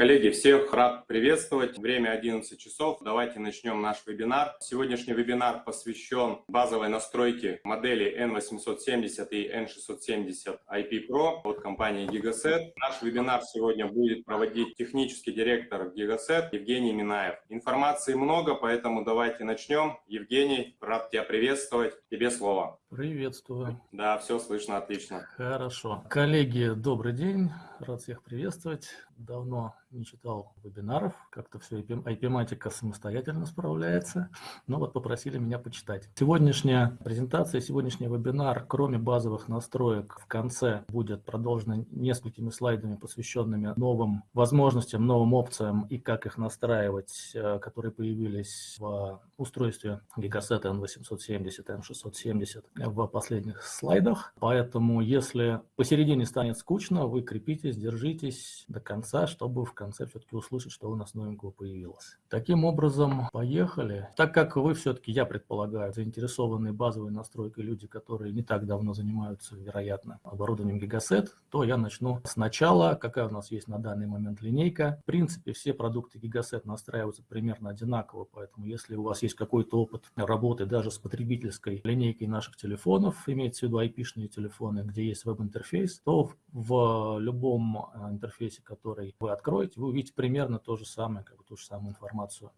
Коллеги, всех рад приветствовать. Время 11 часов. Давайте начнем наш вебинар. Сегодняшний вебинар посвящен базовой настройке модели N870 и N670 IP Pro от компании Gigaset. Наш вебинар сегодня будет проводить технический директор Gigaset Евгений Минаев. Информации много, поэтому давайте начнем. Евгений, рад тебя приветствовать. Тебе слово. Приветствую. Да, все слышно отлично. Хорошо. Коллеги, добрый день. Рад всех приветствовать. Давно не читал вебинаров, как-то все IP-матика самостоятельно справляется, но вот попросили меня почитать. Сегодняшняя презентация, сегодняшний вебинар, кроме базовых настроек, в конце будет продолжена несколькими слайдами, посвященными новым возможностям, новым опциям и как их настраивать, э, которые появились в устройстве Gigaset N870, N670 в последних слайдах. Поэтому, если посередине станет скучно, вы крепитесь, держитесь до конца, чтобы в конце все-таки услышать, что у нас новенького появилось. Таким образом, поехали. Так как вы все-таки, я предполагаю, заинтересованные базовой настройкой люди, которые не так давно занимаются, вероятно, оборудованием Gigaset, то я начну сначала. Какая у нас есть на данный момент линейка? В принципе, все продукты Gigaset настраиваются примерно одинаково, поэтому если у вас есть какой-то опыт работы даже с потребительской линейкой наших телефонов, имеется в виду IP-шные телефоны, где есть веб-интерфейс, то в любом э, интерфейсе, который вы откроете, вы увидите примерно то же самое, как бы ту же самую информацию,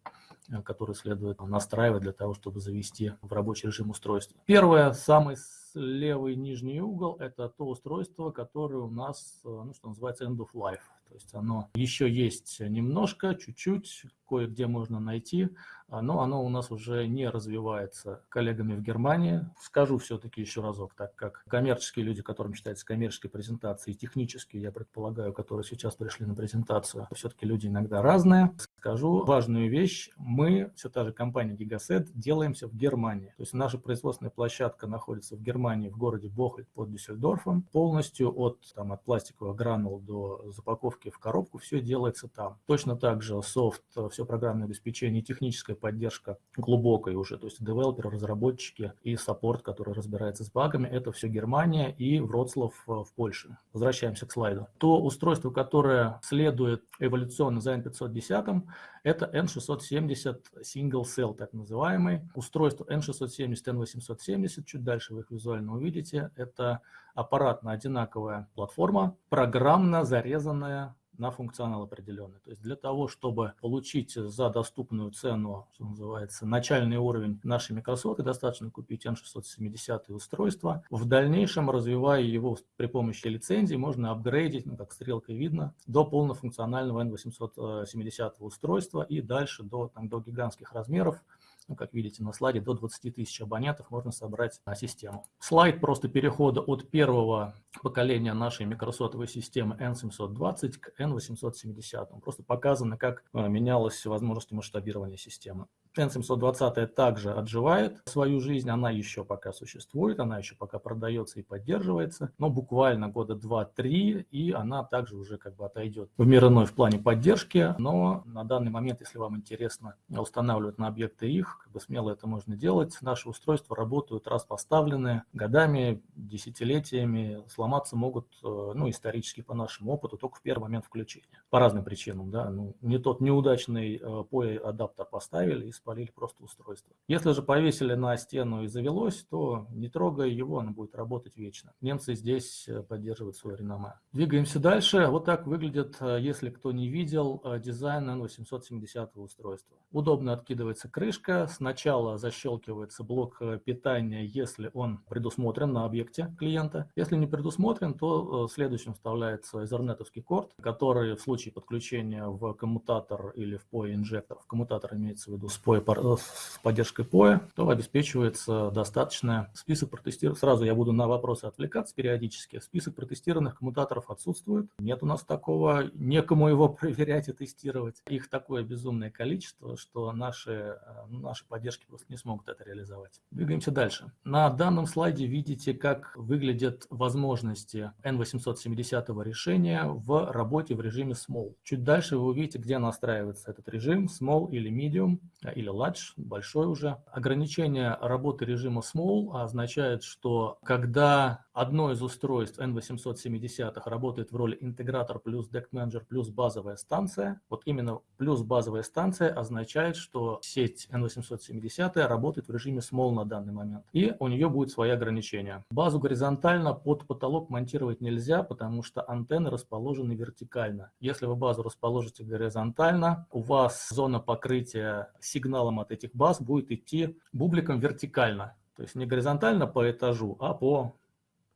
э, которую следует настраивать для того, чтобы завести в рабочий режим устройства. Первое, самый левый нижний угол – это то устройство, которое у нас, э, ну, что называется, end of life. То есть оно еще есть немножко, чуть-чуть, кое-где можно найти, а, но оно у нас уже не развивается коллегами в Германии. Скажу все-таки еще разок, так как коммерческие люди, которым считается коммерческой презентацией, технические, я предполагаю, которые сейчас пришли на презентацию, все-таки люди иногда разные. Скажу важную вещь. Мы, все та же компания Gigaset, делаемся в Германии. То есть наша производственная площадка находится в Германии, в городе Бохольд под Дюссельдорфом. Полностью от, там, от пластиковых гранул до запаковки в коробку все делается там. Точно так же софт, все программное обеспечение, техническая поддержка глубокой уже, то есть девелоперы, разработчики и саппорт, который разбирается с багами, это все Германия и Вроцлав э, в Польше. Возвращаемся к слайду. То устройство, которое следует эволюционно за N510, это N670 Single Cell, так называемый. Устройство N670, N870, чуть дальше вы их визуально увидите, это аппаратно-одинаковая платформа, программно зарезанная на функционал определенный. То есть для того, чтобы получить за доступную цену, что называется, начальный уровень нашей Microsoft, достаточно купить N670 устройство. В дальнейшем, развивая его при помощи лицензии, можно апгрейдить, ну, как стрелкой видно, до полнофункционального N870 устройства и дальше до, там, до гигантских размеров, ну, как видите на слайде, до 20 тысяч абонентов можно собрать на систему. Слайд просто перехода от первого поколения нашей микросотовой системы N720 к N870. Просто показано, как э, менялась возможность масштабирования системы. N720 также отживает свою жизнь, она еще пока существует, она еще пока продается и поддерживается, но буквально года 2-3, и она также уже как бы отойдет в мир иной в плане поддержки, но на данный момент, если вам интересно устанавливать на объекты их, как бы смело это можно делать. Наши устройства работают раз поставленные годами, десятилетиями, сломаться могут, э, ну, исторически по нашему опыту, только в первый момент включения. По разным причинам, да, ну, не тот неудачный э, POE-адаптер поставили и спалили просто устройство. Если же повесили на стену и завелось, то не трогая его, оно будет работать вечно. Немцы здесь э, поддерживают свое реноме. Двигаемся дальше. Вот так выглядит, если кто не видел, дизайн N870 устройства. Удобно откидывается крышка, сначала защелкивается блок э, питания, если он предусмотрен на объекте клиента. Если не предусмотрен, то э, следующим вставляется Ethernet корд, который в случае подключения в коммутатор или в POE инжектор, в коммутатор имеется в виду с, POE, э, с поддержкой POE, то обеспечивается достаточно список протестированных. Сразу я буду на вопросы отвлекаться периодически. Список протестированных коммутаторов отсутствует. Нет у нас такого, некому его проверять и тестировать. Их такое безумное количество, что наши, наши нашей поддержки просто не смогут это реализовать. Двигаемся дальше. На данном слайде видите, как выглядят возможности N870 решения в работе в режиме Small. Чуть дальше вы увидите, где настраивается этот режим, Small или Medium, или Large, большой уже. Ограничение работы режима Small означает, что когда одно из устройств N870 работает в роли интегратор плюс Manager плюс базовая станция. Вот именно плюс базовая станция означает, что сеть N870 работает в режиме small на данный момент. И у нее будет свои ограничения. Базу горизонтально под потолок монтировать нельзя, потому что антенны расположены вертикально. Если вы базу расположите горизонтально, у вас зона покрытия сигналом от этих баз будет идти бубликом вертикально. То есть не горизонтально по этажу, а по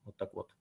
вот так вот.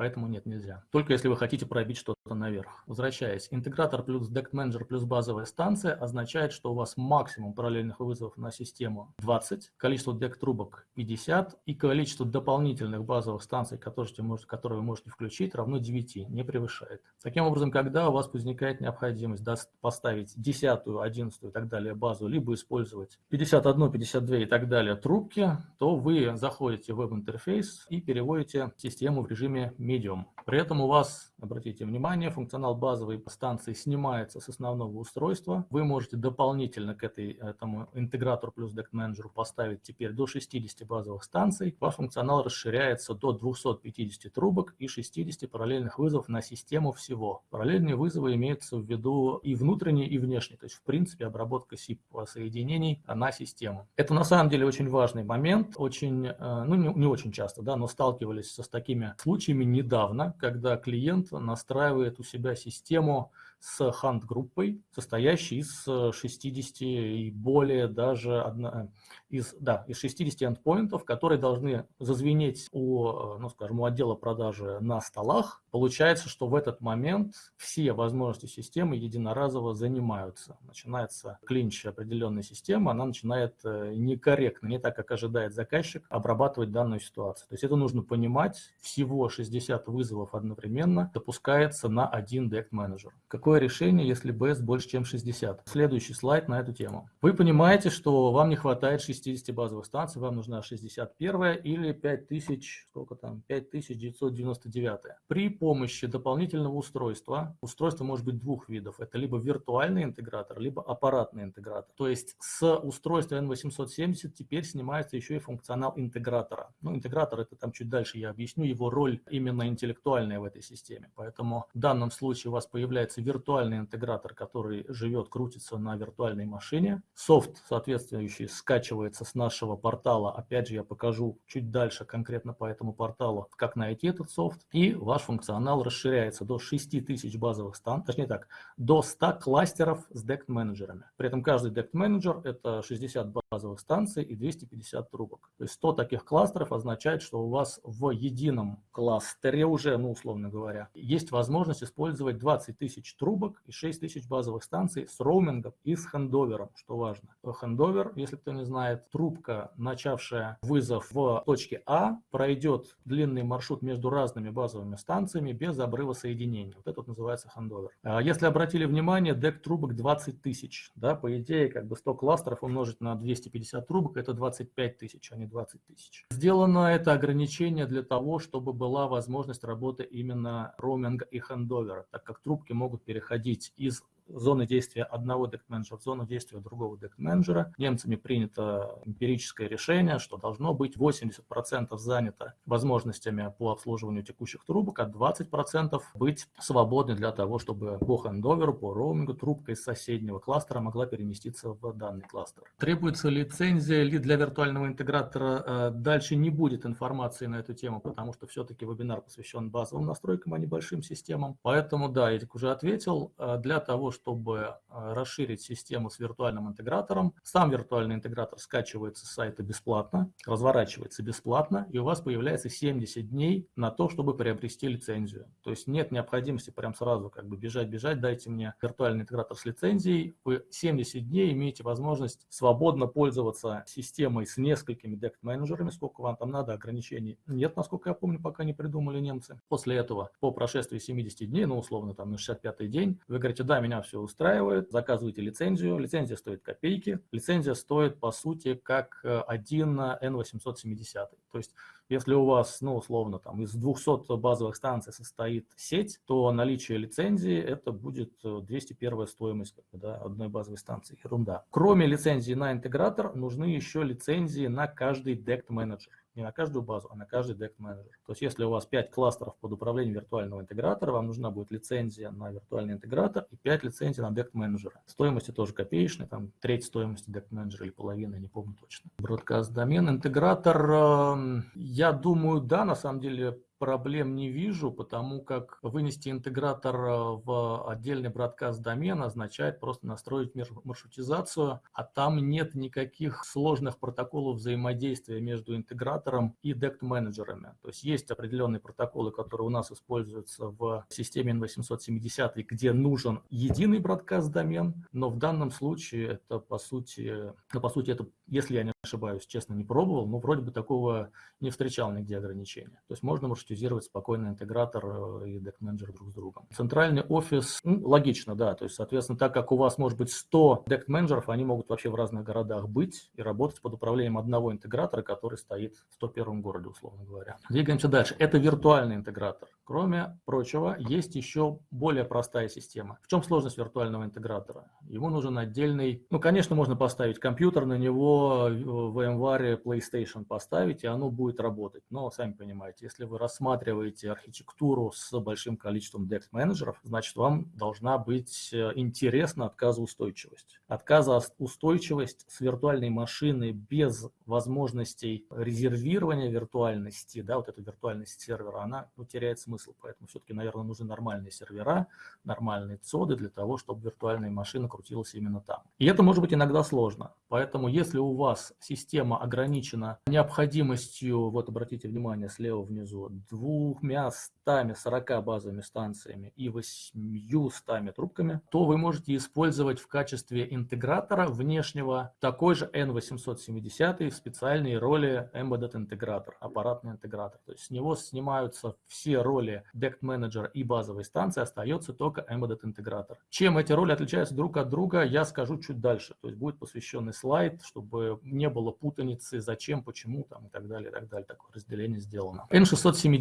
Поэтому нет, нельзя. Только если вы хотите пробить что-то наверх. Возвращаясь, интегратор плюс Deck Manager плюс базовая станция означает, что у вас максимум параллельных вызовов на систему 20, количество дек трубок 50 и количество дополнительных базовых станций, которые, которые вы можете включить, равно 9, не превышает. Таким образом, когда у вас возникает необходимость поставить 10, 11 и так далее базу, либо использовать 51, 52 и так далее трубки, то вы заходите в веб-интерфейс и переводите систему в режиме Medium. При этом у вас, обратите внимание, функционал базовой станции снимается с основного устройства. Вы можете дополнительно к этой, этому интегратору плюс Deck Manager поставить теперь до 60 базовых станций. Ваш функционал расширяется до 250 трубок и 60 параллельных вызовов на систему всего. Параллельные вызовы имеются в виду и внутренние, и внешние. То есть, в принципе, обработка SIP соединений на систему. Это на самом деле очень важный момент. Очень, э, ну не, не очень часто, да, но сталкивались с такими случаями недавно, когда клиент настраивает у себя систему с хант-группой, состоящей из 60 и более даже одна, из, да, из 60 эндпоинтов, которые должны зазвенеть у, ну, скажем, у отдела продажи на столах. Получается, что в этот момент все возможности системы единоразово занимаются. Начинается клинч определенной системы, она начинает э, некорректно, не так, как ожидает заказчик, обрабатывать данную ситуацию. То есть это нужно понимать, всего 60 вызовов одновременно допускается на один дект менеджер. Какое решение, если BS больше, чем 60? Следующий слайд на эту тему. Вы понимаете, что вам не хватает 60 60 базовых станций, вам нужна 61 или 5000, сколько там, 5999. При помощи дополнительного устройства, устройство может быть двух видов, это либо виртуальный интегратор, либо аппаратный интегратор. То есть с устройства N870 теперь снимается еще и функционал интегратора. Ну, интегратор это там чуть дальше я объясню, его роль именно интеллектуальная в этой системе. Поэтому в данном случае у вас появляется виртуальный интегратор, который живет, крутится на виртуальной машине. Софт соответствующий скачивает скачивается с нашего портала. Опять же, я покажу чуть дальше конкретно по этому порталу, как найти этот софт. И ваш функционал расширяется до 6000 базовых станций, точнее так, до 100 кластеров с дект-менеджерами. При этом каждый дект-менеджер – это 60 базовых станций и 250 трубок. То есть 100 таких кластеров означает, что у вас в едином кластере уже, ну, условно говоря, есть возможность использовать 20 тысяч трубок и 6 тысяч базовых станций с роумингом и с хендовером, что важно. Хендовер, если кто не знает, трубка, начавшая вызов в точке А, пройдет длинный маршрут между разными базовыми станциями без обрыва соединения. Вот это называется хандовер. А если обратили внимание, дек трубок 20 тысяч. Да, по идее, как бы 100 кластеров умножить на 250 трубок, это 25 тысяч, а не 20 тысяч. Сделано это ограничение для того, чтобы была возможность работы именно роуминга и хендовера, так как трубки могут переходить из зоны действия одного дект-менеджера в зону действия другого дект-менеджера. Немцами принято эмпирическое решение, что должно быть 80% занято возможностями по обслуживанию текущих трубок, а 20% быть свободны для того, чтобы по хендоверу, по роумингу трубка из соседнего кластера могла переместиться в данный кластер. Требуется лицензия ли для виртуального интегратора? Э, дальше не будет информации на эту тему, потому что все-таки вебинар посвящен базовым настройкам, а не большим системам. Поэтому, да, я уже ответил, э, для того, чтобы чтобы э, расширить систему с виртуальным интегратором. Сам виртуальный интегратор скачивается с сайта бесплатно, разворачивается бесплатно, и у вас появляется 70 дней на то, чтобы приобрести лицензию. То есть нет необходимости прям сразу как бы бежать-бежать, дайте мне виртуальный интегратор с лицензией. Вы 70 дней имеете возможность свободно пользоваться системой с несколькими дект-менеджерами, сколько вам там надо, ограничений нет, насколько я помню, пока не придумали немцы. После этого, по прошествии 70 дней, ну условно там на 65-й день, вы говорите, да, меня все устраивает, заказывайте лицензию, лицензия стоит копейки, лицензия стоит по сути как э, один N870. То есть Если у вас, ну, условно, там из 200 базовых станций состоит сеть, то наличие лицензии это будет 201 стоимость как бы, да, одной базовой станции. Ерунда. Кроме лицензии на интегратор, нужны еще лицензии на каждый DECT менеджер не на каждую базу, а на каждый DECT менеджер. То есть если у вас 5 кластеров под управлением виртуального интегратора, вам нужна будет лицензия на виртуальный интегратор и 5 лицензий на DECT менеджера. Стоимости тоже копеечные, там треть стоимости DECT менеджера или половина, не помню точно. Broadcast домен, интегратор, эм, я думаю, да, на самом деле проблем не вижу, потому как вынести интегратор э, в отдельный бродкаст домен означает просто настроить маршрутизацию, а там нет никаких сложных протоколов взаимодействия между интегратором и DECT-менеджерами. То есть есть определенные протоколы, которые у нас используются в системе N870, где нужен единый бродкаст домен, но в данном случае это по сути, ну, по сути это, если я не ошибаюсь, честно не пробовал, но вроде бы такого не встречал нигде ограничения. То есть можно маршрутизировать спокойно интегратор э, и deck менеджер друг с другом. Центральный офис, ну, логично, да, то есть, соответственно, так как у вас может быть 100 deck менеджеров, они могут вообще в разных городах быть и работать под управлением одного интегратора, который стоит в 101 городе, условно говоря. Двигаемся дальше. Это виртуальный интегратор. Кроме прочего, есть еще более простая система. В чем сложность виртуального интегратора? Ему нужен отдельный, ну, конечно, можно поставить компьютер, на него в VMware PlayStation поставить, и оно будет работать. Но, сами понимаете, если вы рассматриваете архитектуру с большим количеством DEX-менеджеров, значит, вам должна быть э, интересна отказоустойчивость. Отказоустойчивость с виртуальной машины без возможностей резервирования виртуальности, да, вот эта виртуальность сервера, она ну, теряет смысл. Поэтому все-таки, наверное, нужны нормальные сервера, нормальные цоды для того, чтобы виртуальная машина крутилась именно там. И это может быть иногда сложно. Поэтому если у вас система ограничена необходимостью, вот обратите внимание слева внизу, двумя 140 базовыми станциями и 800 трубками, то вы можете использовать в качестве интегратора внешнего такой же N870 в специальной роли Embedded интегратор, аппаратный интегратор. То есть с него снимаются все роли DECT менеджера и базовой станции остается только Embedded интегратор. Чем эти роли отличаются друг от друга, я скажу чуть дальше. То есть будет посвященный слайд, чтобы не было путаницы, зачем, почему там и так далее, и так далее. Такое разделение сделано. N670,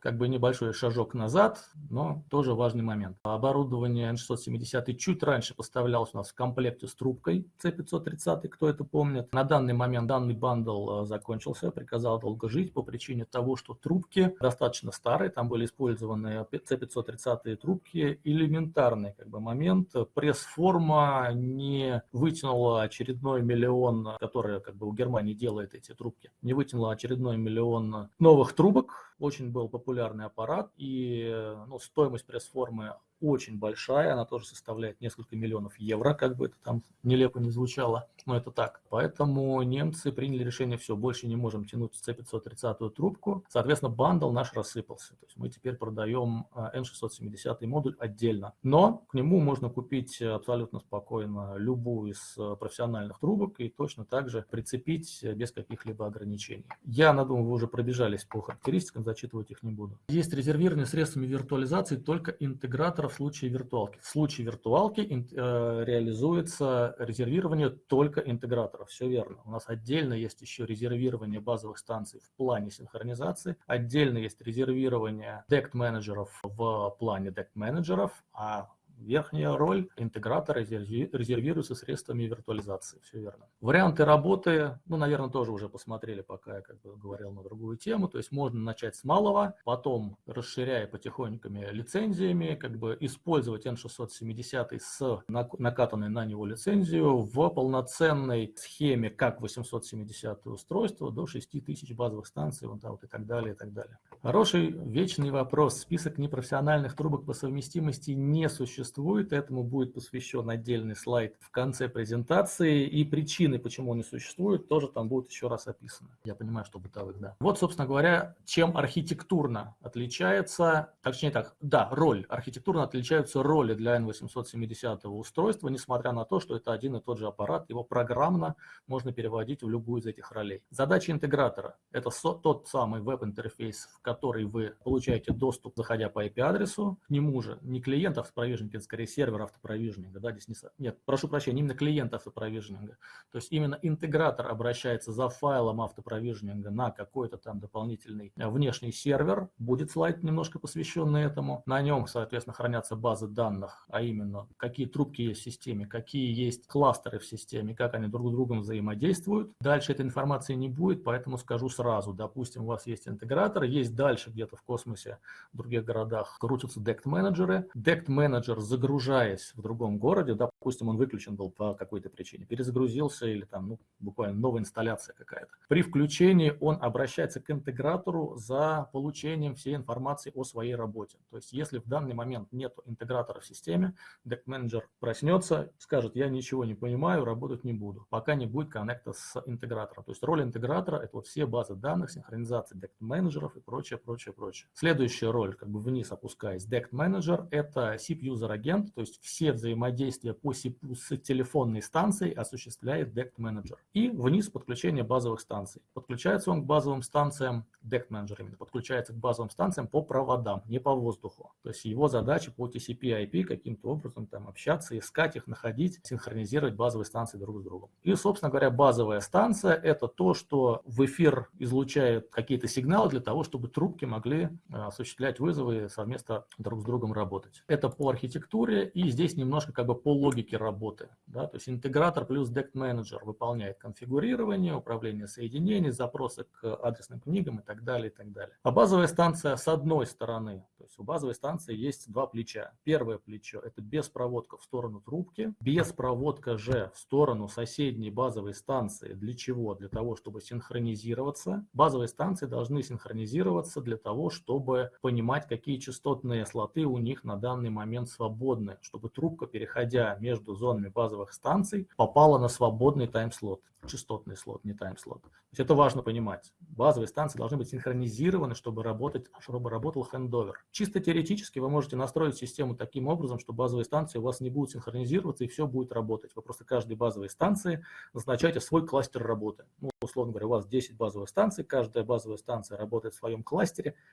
как бы небольшой шажок назад, но тоже важный момент. Оборудование N670 чуть раньше поставлялось у нас в комплекте с трубкой C530, кто это помнит. На данный момент данный bundle э, закончился, приказал долго жить по причине того, что трубки достаточно старые, там были использованы C530 трубки, элементарный как бы момент. Пресс-форма не вытянула очередной миллион, который как бы у Германии делает эти трубки, не вытянула очередной миллион новых трубок. Очень был популярный аппарат, и ну, стоимость пресс-формы очень большая, она тоже составляет несколько миллионов евро, как бы это там нелепо не звучало, но это так. Поэтому немцы приняли решение, все, больше не можем тянуть C530 трубку, соответственно, бандл наш рассыпался. То есть мы теперь продаем N670 а, модуль отдельно, но к нему можно купить абсолютно спокойно любую из э, профессиональных трубок и точно так же прицепить без каких-либо ограничений. Я, надумаю, вы уже пробежались по характеристикам, зачитывать их не буду. Есть резервирование средствами виртуализации только интеграторов в случае виртуалки. В случае виртуалки э, реализуется резервирование только интеграторов. Все верно. У нас отдельно есть еще резервирование базовых станций в плане синхронизации. Отдельно есть резервирование DECT менеджеров в плане DECT менеджеров, а Верхняя роль интегратора резервируется средствами виртуализации, все верно. Варианты работы, ну, наверное, тоже уже посмотрели, пока я как бы говорил на другую тему. То есть можно начать с малого, потом, расширяя потихонькими лицензиями, как бы использовать N670 с накатанной на него лицензию в полноценной схеме как 870 устройство до 6000 базовых станций, вот, да, вот и так далее, и так далее. Хороший вечный вопрос. Список непрофессиональных трубок по совместимости не существует. Этому будет посвящен отдельный слайд в конце презентации. И причины, почему он не существует, тоже там будут еще раз описаны. Я понимаю, что бытовых, да. Вот, собственно говоря, чем архитектурно отличается, точнее так, да, роль. Архитектурно отличаются роли для N870 устройства, несмотря на то, что это один и тот же аппарат, его программно можно переводить в любую из этих ролей. Задача интегратора – это тот самый веб-интерфейс, в который вы получаете доступ, заходя по IP-адресу, к нему же не клиент автопровижнинга, это скорее сервер автопровижнинга, да, здесь не, нет, прошу прощения, именно клиент автопровижнинга. То есть именно интегратор обращается за файлом автопровижнинга на какой-то там дополнительный внешний сервер, будет слайд немножко посвященный этому, на нем, соответственно, хранятся базы данных, а именно какие трубки есть в системе, какие есть кластеры в системе, как они друг с другом взаимодействуют. Дальше этой информации не будет, поэтому скажу сразу, допустим, у вас есть интегратор, есть дальше где-то в космосе, в других городах крутятся дект-менеджеры. Дект-менеджер, загружаясь в другом городе, допустим, он выключен был по какой-то причине, перезагрузился или там ну, буквально новая инсталляция какая-то. При включении он обращается к интегратору за получением всей информации о своей работе. То есть если в данный момент нет интегратора в системе, DECT-менеджер проснется, скажет, я ничего не понимаю, работать не буду, пока не будет коннекта с интегратором. То есть роль интегратора – это вот все базы данных, синхронизация DECT-менеджеров и прочее, прочее, прочее. Следующая роль, как бы вниз опускаясь, DECT-менеджер – это SIP user agent, то есть все взаимодействия по SIP с телефонной станцией осуществляет DECT-менеджер. И вниз подключение базовых станций. Подключается он к базовым станциям, DECT-менеджер именно, подключается к базовым станциям по проводам, не по воздуху. То есть его задача по TCP-IP каким-то образом там общаться, искать их, находить, синхронизировать базовые станции друг с другом. И, собственно говоря, базовая станция – это то, что в эфир излучает какие-то сигналы для того, чтобы трубки могли э, осуществлять вызовы и совместно друг с другом работать. Это по архитектуре и здесь немножко как бы по логике работы. Да? То есть интегратор плюс DECT менеджер выполняет конфигурирование, управление соединений, запросы к адресным книгам и так далее, и так далее. А базовая станция с одной стороны, то есть у базовой станции есть два плеча. Первое плечо – это беспроводка в сторону трубки, беспроводка же в сторону соседней базовой станции. Для чего? Для того, чтобы синхронизироваться. Базовые станции должны синхронизироваться для того, чтобы понимать, какие частотные слоты у них на данный момент свободны, чтобы трубка, переходя между зонами базовых станций, попала на свободный тайм-слот частотный слот, не тайм-слот. То есть это важно понимать. Базовые станции должны быть синхронизированы, чтобы, работать, чтобы работал хендовер. Чисто теоретически вы можете настроить систему таким образом, что базовые станции у вас не будут синхронизироваться и все будет работать. Вы просто каждой базовой станции назначаете свой кластер работы. Ну, условно говоря, у вас 10 базовых станций, каждая базовая станция работает в своем кластере,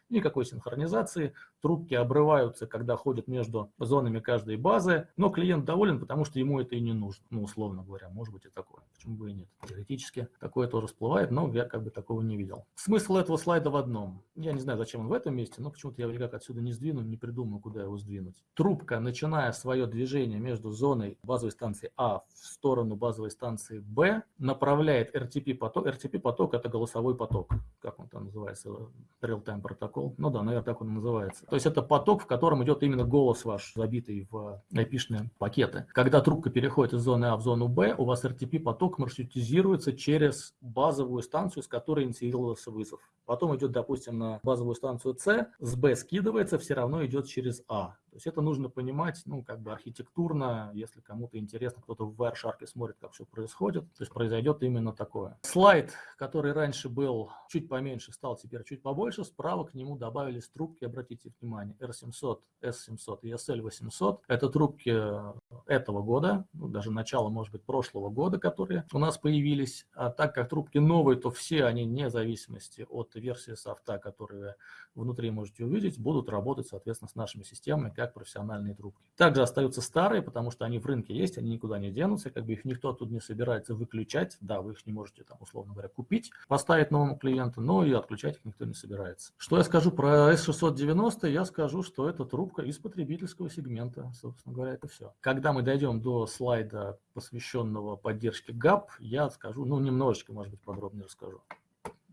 никакой синхронизации, трубки обрываются, когда ходят между зонами каждой базы, но клиент доволен, потому что ему это и не нужно, ну, условно говоря, может быть и такое, почему бы и нет. Теоретически такое тоже всплывает, но я как бы такого не видел. Смысл этого слайда в одном. Я не знаю, зачем он в этом месте, но почему-то я никак отсюда не сдвину, не придумаю, куда его сдвинуть. Трубка, начиная свое движение между зоной базовой станции А в сторону базовой станции Б, направляет RTP-поток. RTP-поток – это голосовой поток. Как он там называется? Real-time протокол. Ну да, наверное, так он и называется. То есть это поток, в котором идет именно голос ваш, забитый в IP-шные пакеты. Когда трубка переходит из зоны А в зону Б, у вас RTP-поток маршрутизируется через базовую станцию, с которой инициировался вызов. Потом идет, допустим, на базовую станцию С, с Б скидывается, все равно идет через А. То есть это нужно понимать, ну, как бы архитектурно, если кому-то интересно, кто-то в Wireshark смотрит, как все происходит, то есть произойдет именно такое. Слайд, который раньше был чуть поменьше, стал теперь чуть побольше, справа к нему добавились трубки, обратите внимание, R700, S700 и SL800. Это трубки этого года, ну, даже начало, может быть, прошлого года, которые у нас появились. А так как трубки новые, то все они, вне зависимости от версии софта, которые внутри можете увидеть, будут работать, соответственно, с нашими системами, как профессиональные трубки. Также остаются старые, потому что они в рынке есть, они никуда не денутся, как бы их никто тут не собирается выключать. Да, вы их не можете, там, условно говоря, купить, поставить новому клиенту, но и отключать их никто не собирается. Что я скажу про S690? Я скажу, что это трубка из потребительского сегмента, собственно говоря, это все. Когда мы дойдем до слайда, посвященного поддержке GAP, я скажу, ну, немножечко, может быть, подробнее расскажу.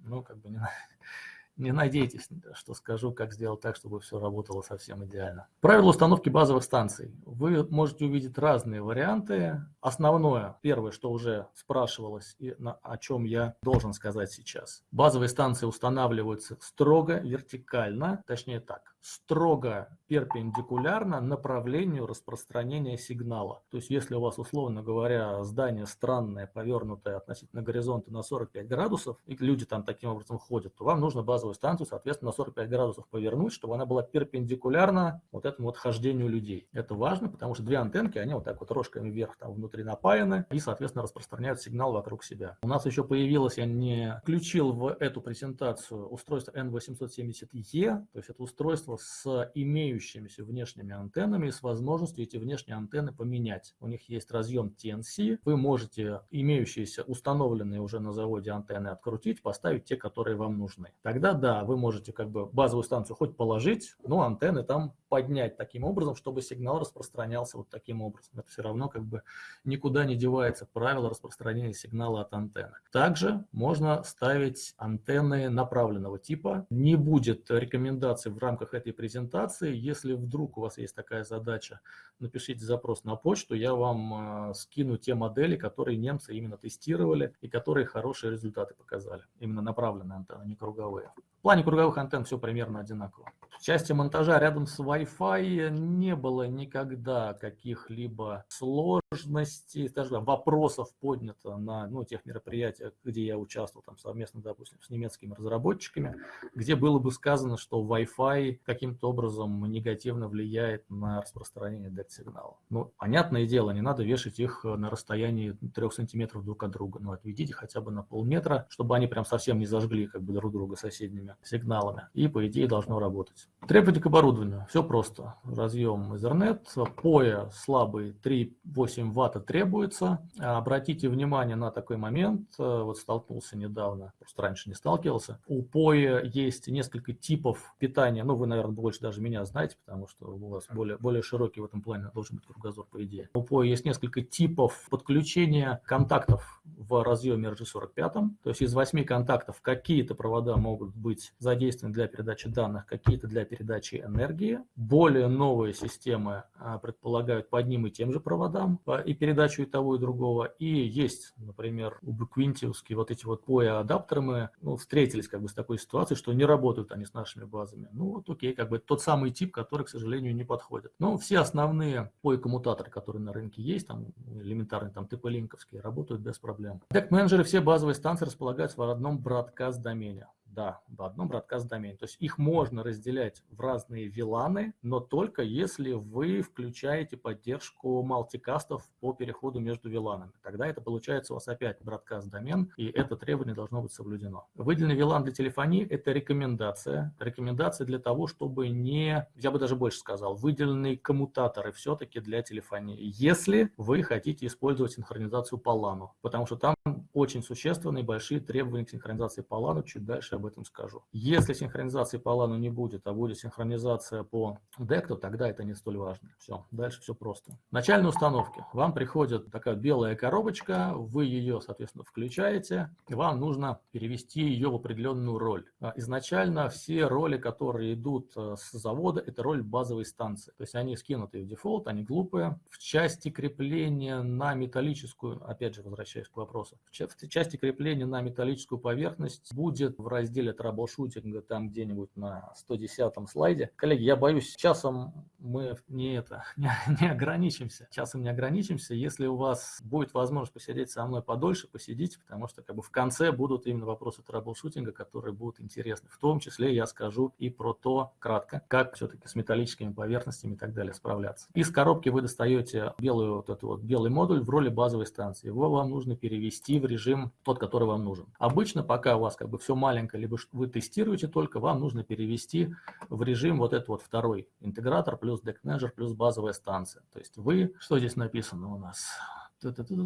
Ну, как бы не не надейтесь, что скажу, как сделать так, чтобы все работало совсем идеально. Правила установки базовых станций. Вы можете увидеть разные варианты. Основное, первое, что уже спрашивалось и на, о чем я должен сказать сейчас. Базовые станции устанавливаются строго вертикально, точнее так, строго перпендикулярно направлению распространения сигнала. То есть если у вас, условно говоря, здание странное, повернутое относительно горизонта на 45 градусов, и люди там таким образом ходят, то вам нужно базовую станцию, соответственно, на 45 градусов повернуть, чтобы она была перпендикулярна вот этому вот хождению людей. Это важно, потому что две антенки, они вот так вот рожками вверх там внутри напаяны и, соответственно, распространяют сигнал вокруг себя. У нас еще появилось, я не включил в эту презентацию устройство N870E, то есть это устройство с имеющимися внешними антеннами и с возможностью эти внешние антенны поменять. У них есть разъем TNC, вы можете имеющиеся установленные уже на заводе антенны открутить, поставить те, которые вам нужны. Тогда да, вы можете как бы базовую станцию хоть положить, но антенны там поднять таким образом, чтобы сигнал распространялся вот таким образом. Это все равно как бы никуда не девается правило распространения сигнала от антенны. Также можно ставить антенны направленного типа. Не будет рекомендаций в рамках этой презентации. Если вдруг у вас есть такая задача, напишите запрос на почту, я вам э, скину те модели, которые немцы именно тестировали и которые хорошие результаты показали. Именно направленные антенны, не круговые. В плане круговых антенн все примерно одинаково. В части монтажа рядом с Wi-Fi не было никогда каких-либо сложностей, скажем, вопросов поднято на ну, тех мероприятиях, где я участвовал там, совместно, допустим, с немецкими разработчиками, где было бы сказано, что Wi-Fi каким-то образом негативно влияет на распространение DECT-сигнала. Ну, понятное дело, не надо вешать их на расстоянии 3 сантиметров друг от друга, но отведите хотя бы на полметра, чтобы они прям совсем не зажгли как бы друг друга соседними сигналами, и по идее должно работать. Требования к оборудованию. Все просто. Разъем Ethernet, POE слабый 3,8 ватта требуется. Обратите внимание на такой момент. Вот столкнулся недавно, просто раньше не сталкивался. У POE есть несколько типов питания. Ну, вы, наверное, больше даже меня знаете, потому что у вас более, более широкий в этом плане должен быть кругозор, по идее. У POE есть несколько типов подключения контактов в разъеме RG45. То есть из восьми контактов какие-то провода могут быть задействованы для передачи данных, какие-то для передачи энергии. Более новые системы а, предполагают по одним и тем же проводам и передачу и того, и другого. И есть, например, убиквинтиевские вот эти вот POE-адаптеры, мы ну, встретились как бы с такой ситуацией, что не работают они с нашими базами. Ну вот окей, как бы тот самый тип, который, к сожалению, не подходит. Но все основные POE-коммутаторы, которые на рынке есть, там элементарные, там TP-линковские, работают без проблем. Deck-менеджеры, все базовые станции располагаются в одном бродкаст-домене да, в одном бродкаст-домене. То есть их можно разделять в разные виланы, но только если вы включаете поддержку мультикастов по переходу между виланами. Тогда это получается у вас опять бродкаст-домен, и это требование должно быть соблюдено. Выделенный вилан для телефонии – это рекомендация. Рекомендация для того, чтобы не, я бы даже больше сказал, выделенные коммутаторы все-таки для телефонии, если вы хотите использовать синхронизацию по LAN, потому что там очень существенные большие требования к синхронизации по LAN, чуть дальше об этом скажу. Если синхронизации по LAN не будет, а будет синхронизация по то тогда это не столь важно. Все, дальше все просто. Начальные установки. Вам приходит такая белая коробочка, вы ее, соответственно, включаете, и вам нужно перевести ее в определенную роль. А изначально все роли, которые идут э, с завода, это роль базовой станции. То есть они скинуты в дефолт, они глупые. В части крепления на металлическую, опять же, возвращаясь к вопросу, в части крепления на металлическую поверхность будет в разделе разделе troubleshooting а там где-нибудь на 110 слайде. Коллеги, я боюсь, часом мы не, это, не, не ограничимся. Часом не ограничимся. Если у вас будет возможность посидеть со мной подольше, посидите, потому что как бы в конце будут именно вопросы траблшутинга, которые будут интересны. В том числе я скажу и про то, кратко, как все-таки с металлическими поверхностями и так далее справляться. Из коробки вы достаете белую, вот этот вот белый модуль в роли базовой станции. Его вам нужно перевести в режим тот, который вам нужен. Обычно, пока у вас как бы все маленькое, либо вы тестируете только, вам нужно перевести в режим вот этот вот второй интегратор плюс Manager плюс базовая станция. То есть вы, что здесь написано у нас?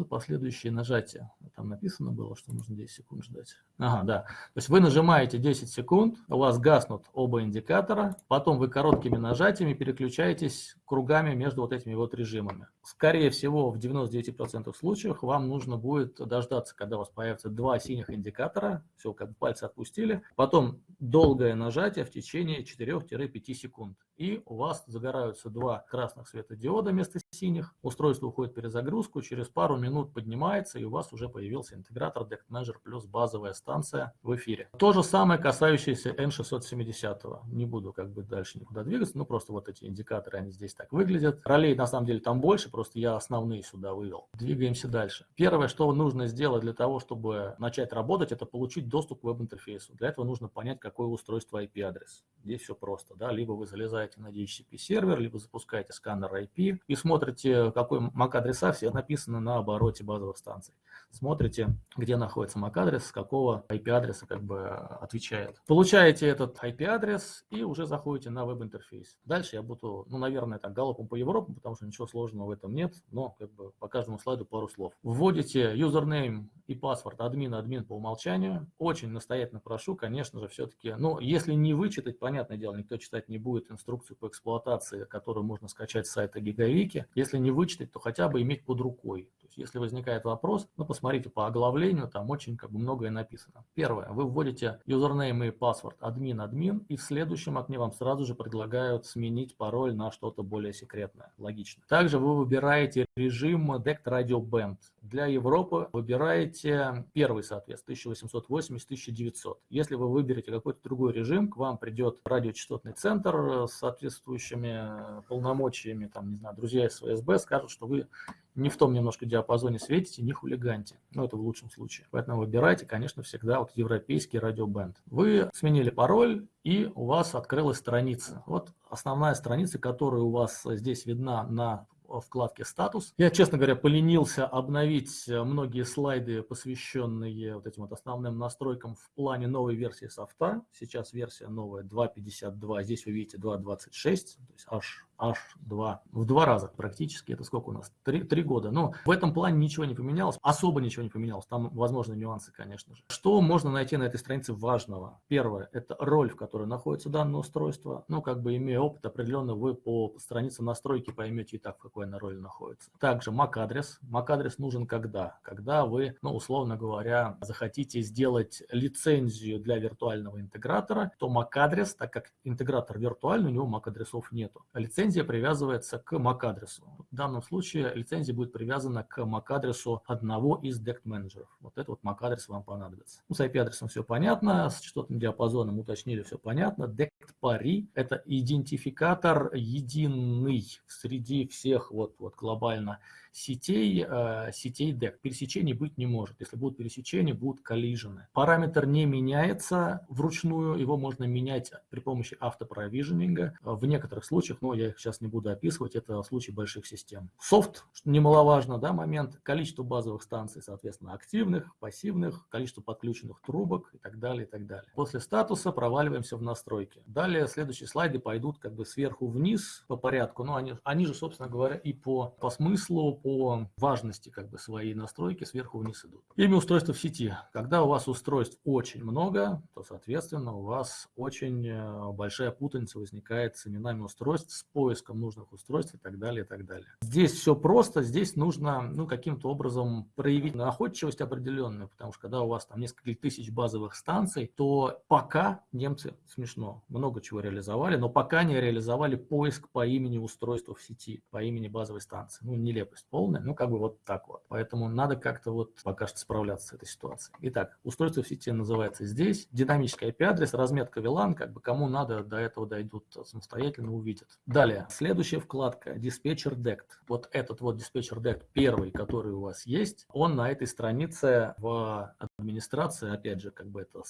Последующие нажатия. Там написано было, что нужно 10 секунд ждать. Ага, да. То есть вы нажимаете 10 секунд, у вас гаснут оба индикатора, потом вы короткими нажатиями переключаетесь кругами между вот этими вот режимами. Скорее всего, в 99% случаев вам нужно будет дождаться, когда у вас появятся два синих индикатора, все, как бы пальцы отпустили, потом долгое нажатие в течение 4-5 секунд. И у вас загораются два красных светодиода вместо синих, устройство уходит в перезагрузку, через пару минут поднимается, и у вас уже появился интегратор Deck Manager плюс базовая станция в эфире. То же самое касающееся N670. Не буду как бы дальше никуда двигаться, ну просто вот эти индикаторы, они здесь так выглядят. Ролей на самом деле там больше, просто я основные сюда вывел. Двигаемся дальше. Первое, что нужно сделать для того, чтобы начать работать, это получить доступ к веб-интерфейсу. Для этого нужно понять, какое устройство IP-адрес. Здесь все просто. Да? Либо вы залезаете на DHCP сервер, либо запускаете сканер IP и смотрите, какой MAC-адреса все написаны на обороте базовых станций. Смотрите, где находится MAC-адрес, с какого IP-адреса как бы отвечает. Получаете этот IP-адрес и уже заходите на веб-интерфейс. Дальше я буду, ну, наверное, так, галопом по Европам, потому что ничего сложного в этом нет, но как бы по каждому слайду пару слов. Вводите username и паспорт админ, админ по умолчанию. Очень настоятельно прошу, конечно же, все-таки, ну, если не вычитать, понятное дело, никто читать не будет инструкцию по эксплуатации, которую можно скачать с сайта Гигавики. Если не вычитать, то хотя бы иметь под рукой. Есть, если возникает вопрос, ну, посмотрите по оглавлению, там очень как бы многое написано. Первое, вы вводите username и паспорт админ, админ, и в следующем окне вам сразу же предлагают сменить пароль на что-то более секретное. Логично. Также вы выбираете режим DECT Radio Band. Для Европы выбираете первый, соответственно, 1880-1900. Если вы выберете какой-то другой режим, к вам придет радиочастотный центр с соответствующими полномочиями, там, не знаю, друзья из ФСБ скажут, что вы не в том немножко диапазоне светите, не хулиганьте. Ну, это в лучшем случае. Поэтому выбирайте, конечно, всегда вот европейский радиобенд. Вы сменили пароль, и у вас открылась страница. Вот основная страница, которая у вас здесь видна на вкладке «Статус». Я, честно говоря, поленился обновить многие слайды, посвященные вот этим вот основным настройкам в плане новой версии софта. Сейчас версия новая 2.52, здесь вы видите 2.26, то есть аж H2 в два раза практически. Это сколько у нас? Три, три года. Но в этом плане ничего не поменялось, особо ничего не поменялось. Там возможны нюансы, конечно же. Что можно найти на этой странице важного? Первое – это роль, в которой находится данное устройство. Ну, как бы имея опыт, определенно вы по странице настройки поймете и так, в какой она роли находится. Также MAC-адрес. MAC-адрес нужен когда? Когда вы, ну, условно говоря, захотите сделать лицензию для виртуального интегратора, то MAC-адрес, так как интегратор виртуальный, у него MAC-адресов нету. Лицензия лицензия привязывается к MAC-адресу. В данном случае лицензия будет привязана к MAC-адресу одного из DECT менеджеров. Вот этот вот MAC-адрес вам понадобится. Ну, с IP-адресом все понятно, с частотным диапазоном уточнили, все понятно. DECT пари – это идентификатор единый среди всех вот, вот глобально сетей, э, сетей DEC. Пересечений быть не может. Если будут пересечения, будут коллижены. Параметр не меняется вручную, его можно менять при помощи автопровиженинга. В некоторых случаях, но я их сейчас не буду описывать, это в случае больших систем. Софт, немаловажно, да, момент, количество базовых станций, соответственно, активных, пассивных, количество подключенных трубок и так далее, и так далее. После статуса проваливаемся в настройки. Далее следующие слайды пойдут как бы сверху вниз по порядку, но они, они же, собственно говоря, и по, по смыслу, по важности как бы своей настройки сверху вниз идут. Имя устройства в сети. Когда у вас устройств очень много, то, соответственно, у вас очень э, большая путаница возникает с именами устройств, с поиском нужных устройств и так далее, и так далее. Здесь все просто, здесь нужно ну, каким-то образом проявить находчивость определенную, потому что когда у вас там несколько тысяч базовых станций, то пока немцы, смешно, много чего реализовали, но пока не реализовали поиск по имени устройства в сети, по имени базовой станции. Ну, нелепость полная, ну как бы вот так вот. Поэтому надо как-то вот пока что справляться с этой ситуацией. Итак, устройство в сети называется здесь. Динамический IP-адрес, разметка VLAN, как бы кому надо до этого дойдут самостоятельно, увидят. Далее, следующая вкладка диспетчер DECT. Вот этот вот диспетчер DECT, первый, который у вас есть, он на этой странице в администрации, опять же, как бы это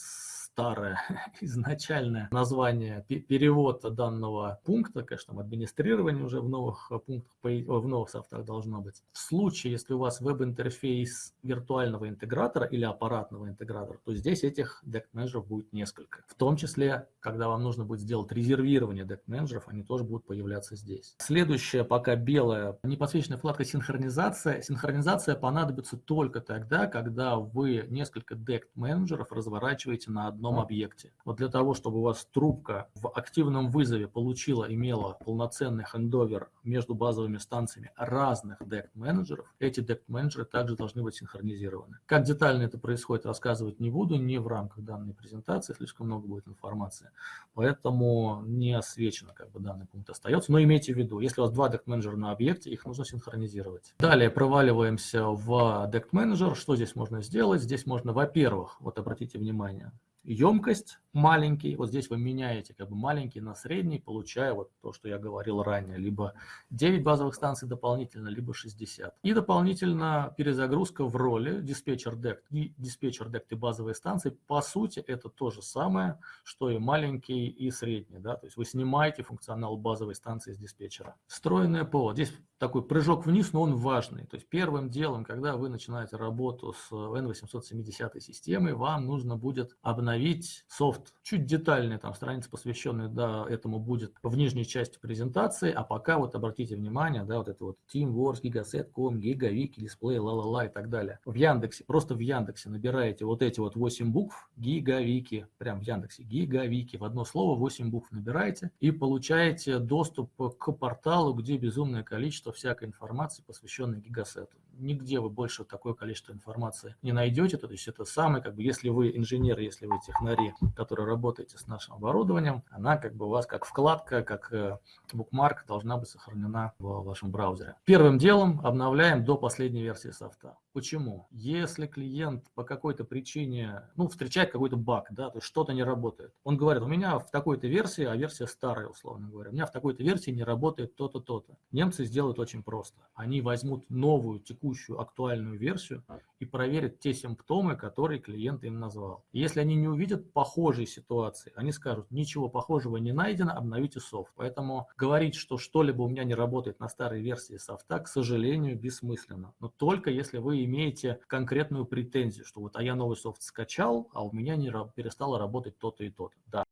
старое изначальное название, перевод данного пункта, конечно, администрирование уже в новых пунктах, в новых софтах должно быть. В случае, если у вас веб-интерфейс виртуального интегратора или аппаратного интегратора, то здесь этих deck менеджеров будет несколько. В том числе, когда вам нужно будет сделать резервирование deck менеджеров, они тоже будут появляться здесь. Следующая, пока белая, непосвященная вкладка синхронизация. Синхронизация понадобится только тогда, когда вы несколько deck менеджеров разворачиваете на одном одном объекте. Вот для того, чтобы у вас трубка в активном вызове получила, имела полноценный хендовер между базовыми станциями разных дект-менеджеров, эти дект-менеджеры также должны быть синхронизированы. Как детально это происходит, рассказывать не буду, не в рамках данной презентации, слишком много будет информации, поэтому не освечено, как бы данный пункт остается. Но имейте в виду, если у вас два дект-менеджера на объекте, их нужно синхронизировать. Далее проваливаемся в дект-менеджер. Что здесь можно сделать? Здесь можно, во-первых, вот обратите внимание, емкость маленький, вот здесь вы меняете как бы маленький на средний, получая вот то, что я говорил ранее, либо 9 базовых станций дополнительно, либо 60. И дополнительно перезагрузка в роли диспетчер дект и диспетчер дект и базовые станции, по сути, это то же самое, что и маленький и средний, да, то есть вы снимаете функционал базовой станции с диспетчера. Встроенное ПО, здесь такой прыжок вниз, но он важный, то есть первым делом, когда вы начинаете работу с N870 системой, вам нужно будет обновить обновить софт. Чуть детальнее, там страница, посвященная да, этому будет в нижней части презентации, а пока вот обратите внимание, да, вот это вот TeamWorks, Gigaset.com, GigaWiki, Display, ла-ла-ла и так далее. В Яндексе, просто в Яндексе набираете вот эти вот 8 букв, GigaWiki, прям в Яндексе, GigaWiki, в одно слово 8 букв набираете и получаете доступ к порталу, где безумное количество всякой информации, посвященной Гигасету. Нигде вы больше такое количество информации не найдете, то есть это самый, как бы, если вы инженер, если вы технари, которые работаете с нашим оборудованием, она как бы у вас как вкладка, как э, букмарк должна быть сохранена в вашем браузере. Первым делом обновляем до последней версии софта. Почему? Если клиент по какой-то причине, ну, встречает какой-то баг, да, то есть что-то не работает. Он говорит, у меня в такой-то версии, а версия старая, условно говоря, у меня в такой-то версии не работает то-то, то-то. Немцы сделают очень просто. Они возьмут новую, текущую, актуальную версию и проверят те симптомы, которые клиент им назвал. Если они не увидят похожей ситуации, они скажут, ничего похожего не найдено, обновите софт. Поэтому говорить, что что-либо у меня не работает на старой версии софта, к сожалению, бессмысленно. Но только если вы имеете конкретную претензию, что вот а я новый софт скачал, а у меня не перестало работать то-то и то-то. Да,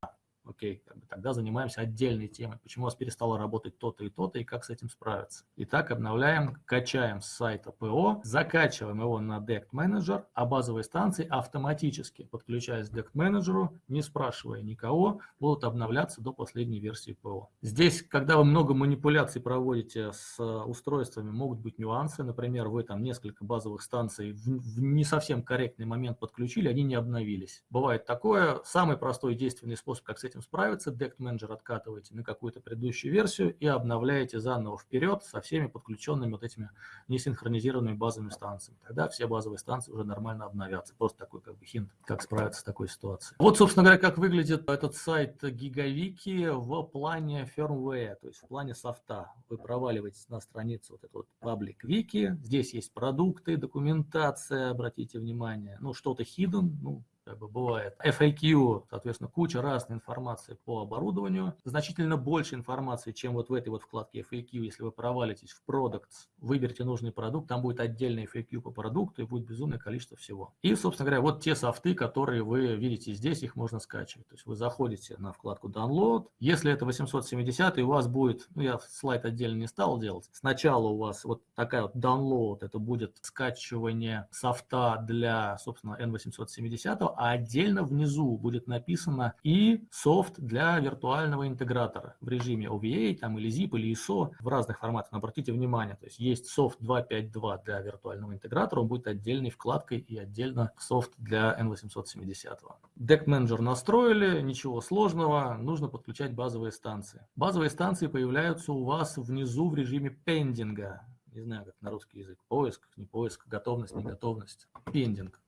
окей, как бы тогда занимаемся отдельной темой, почему у вас перестало работать то-то и то-то, и как с этим справиться. Итак, обновляем, качаем с сайта ПО, закачиваем его на Dect Manager, а базовые станции автоматически, подключаясь к Dect Manager, не спрашивая никого, будут обновляться до последней версии ПО. Здесь, когда вы много манипуляций проводите с устройствами, могут быть нюансы, например, вы там несколько базовых станций в, не совсем корректный момент подключили, они не обновились. Бывает такое, самый простой действенный способ, как с этим этим справиться, Dect Manager откатываете на какую-то предыдущую версию и обновляете заново вперед со всеми подключенными вот этими несинхронизированными базовыми станциями. Тогда все базовые станции уже нормально обновятся. Просто такой как бы хинт, как справиться с такой ситуацией. Вот, собственно говоря, как выглядит этот сайт GigaWiki в плане firmware, то есть в плане софта. Вы проваливаетесь на страницу вот этот вот Public Wiki, здесь есть продукты, документация, обратите внимание, ну что-то hidden, ну как бы бывает. FAQ, соответственно, куча разной информации по оборудованию, значительно больше информации, чем вот в этой вот вкладке FAQ, если вы провалитесь в Products, выберите нужный продукт, там будет отдельный FAQ по продукту и будет безумное количество всего. И, собственно говоря, вот те софты, которые вы видите здесь, их можно скачивать. То есть вы заходите на вкладку Download, если это 870, и у вас будет, ну я слайд отдельно не стал делать, сначала у вас вот такая вот Download, это будет скачивание софта для, собственно, N870, а отдельно внизу будет написано и софт для виртуального интегратора в режиме OVA там, или ZIP или ISO в разных форматах. Но обратите внимание, то есть есть софт 2.5.2 для виртуального интегратора, он будет отдельной вкладкой и отдельно софт для N870. Deck Manager настроили, ничего сложного, нужно подключать базовые станции. Базовые станции появляются у вас внизу в режиме пендинга. Не знаю, как на русский язык. Поиск, не поиск, готовность, не готовность. Пендинг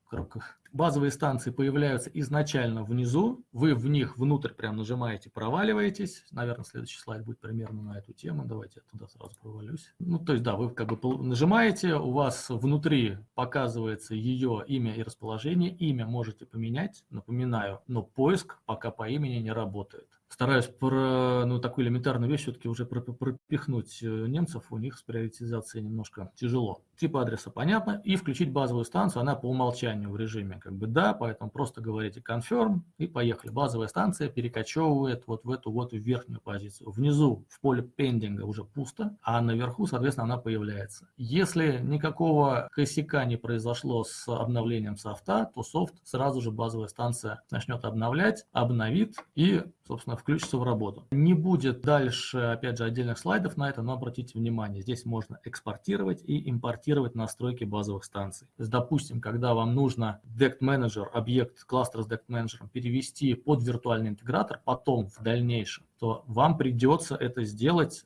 базовые станции появляются изначально внизу, вы в них внутрь прям нажимаете, проваливаетесь. Наверное, следующий слайд будет примерно на эту тему. Давайте я туда сразу провалюсь. Ну, то есть, да, вы как бы нажимаете, у вас внутри показывается ее имя и расположение. Имя можете поменять, напоминаю, но поиск пока по имени не работает. Стараюсь про ну, такую элементарную вещь все-таки уже пропихнуть э, немцев, у них с приоритизацией немножко тяжело. Тип адреса понятно, и включить базовую станцию, она по умолчанию в режиме как бы да, поэтому просто говорите confirm и поехали. Базовая станция перекочевывает вот в эту вот верхнюю позицию. Внизу в поле пендинга уже пусто, а наверху, соответственно, она появляется. Если никакого косяка не произошло с обновлением софта, то софт сразу же базовая станция начнет обновлять, обновит и, собственно, включится в работу. Не будет дальше, опять же, отдельных слайдов на это, но обратите внимание, здесь можно экспортировать и импортировать настройки базовых станций. То есть, допустим, когда вам нужно DECT Manager, объект кластера с DECT Manager перевести под виртуальный интегратор, потом в дальнейшем, то вам придется это сделать,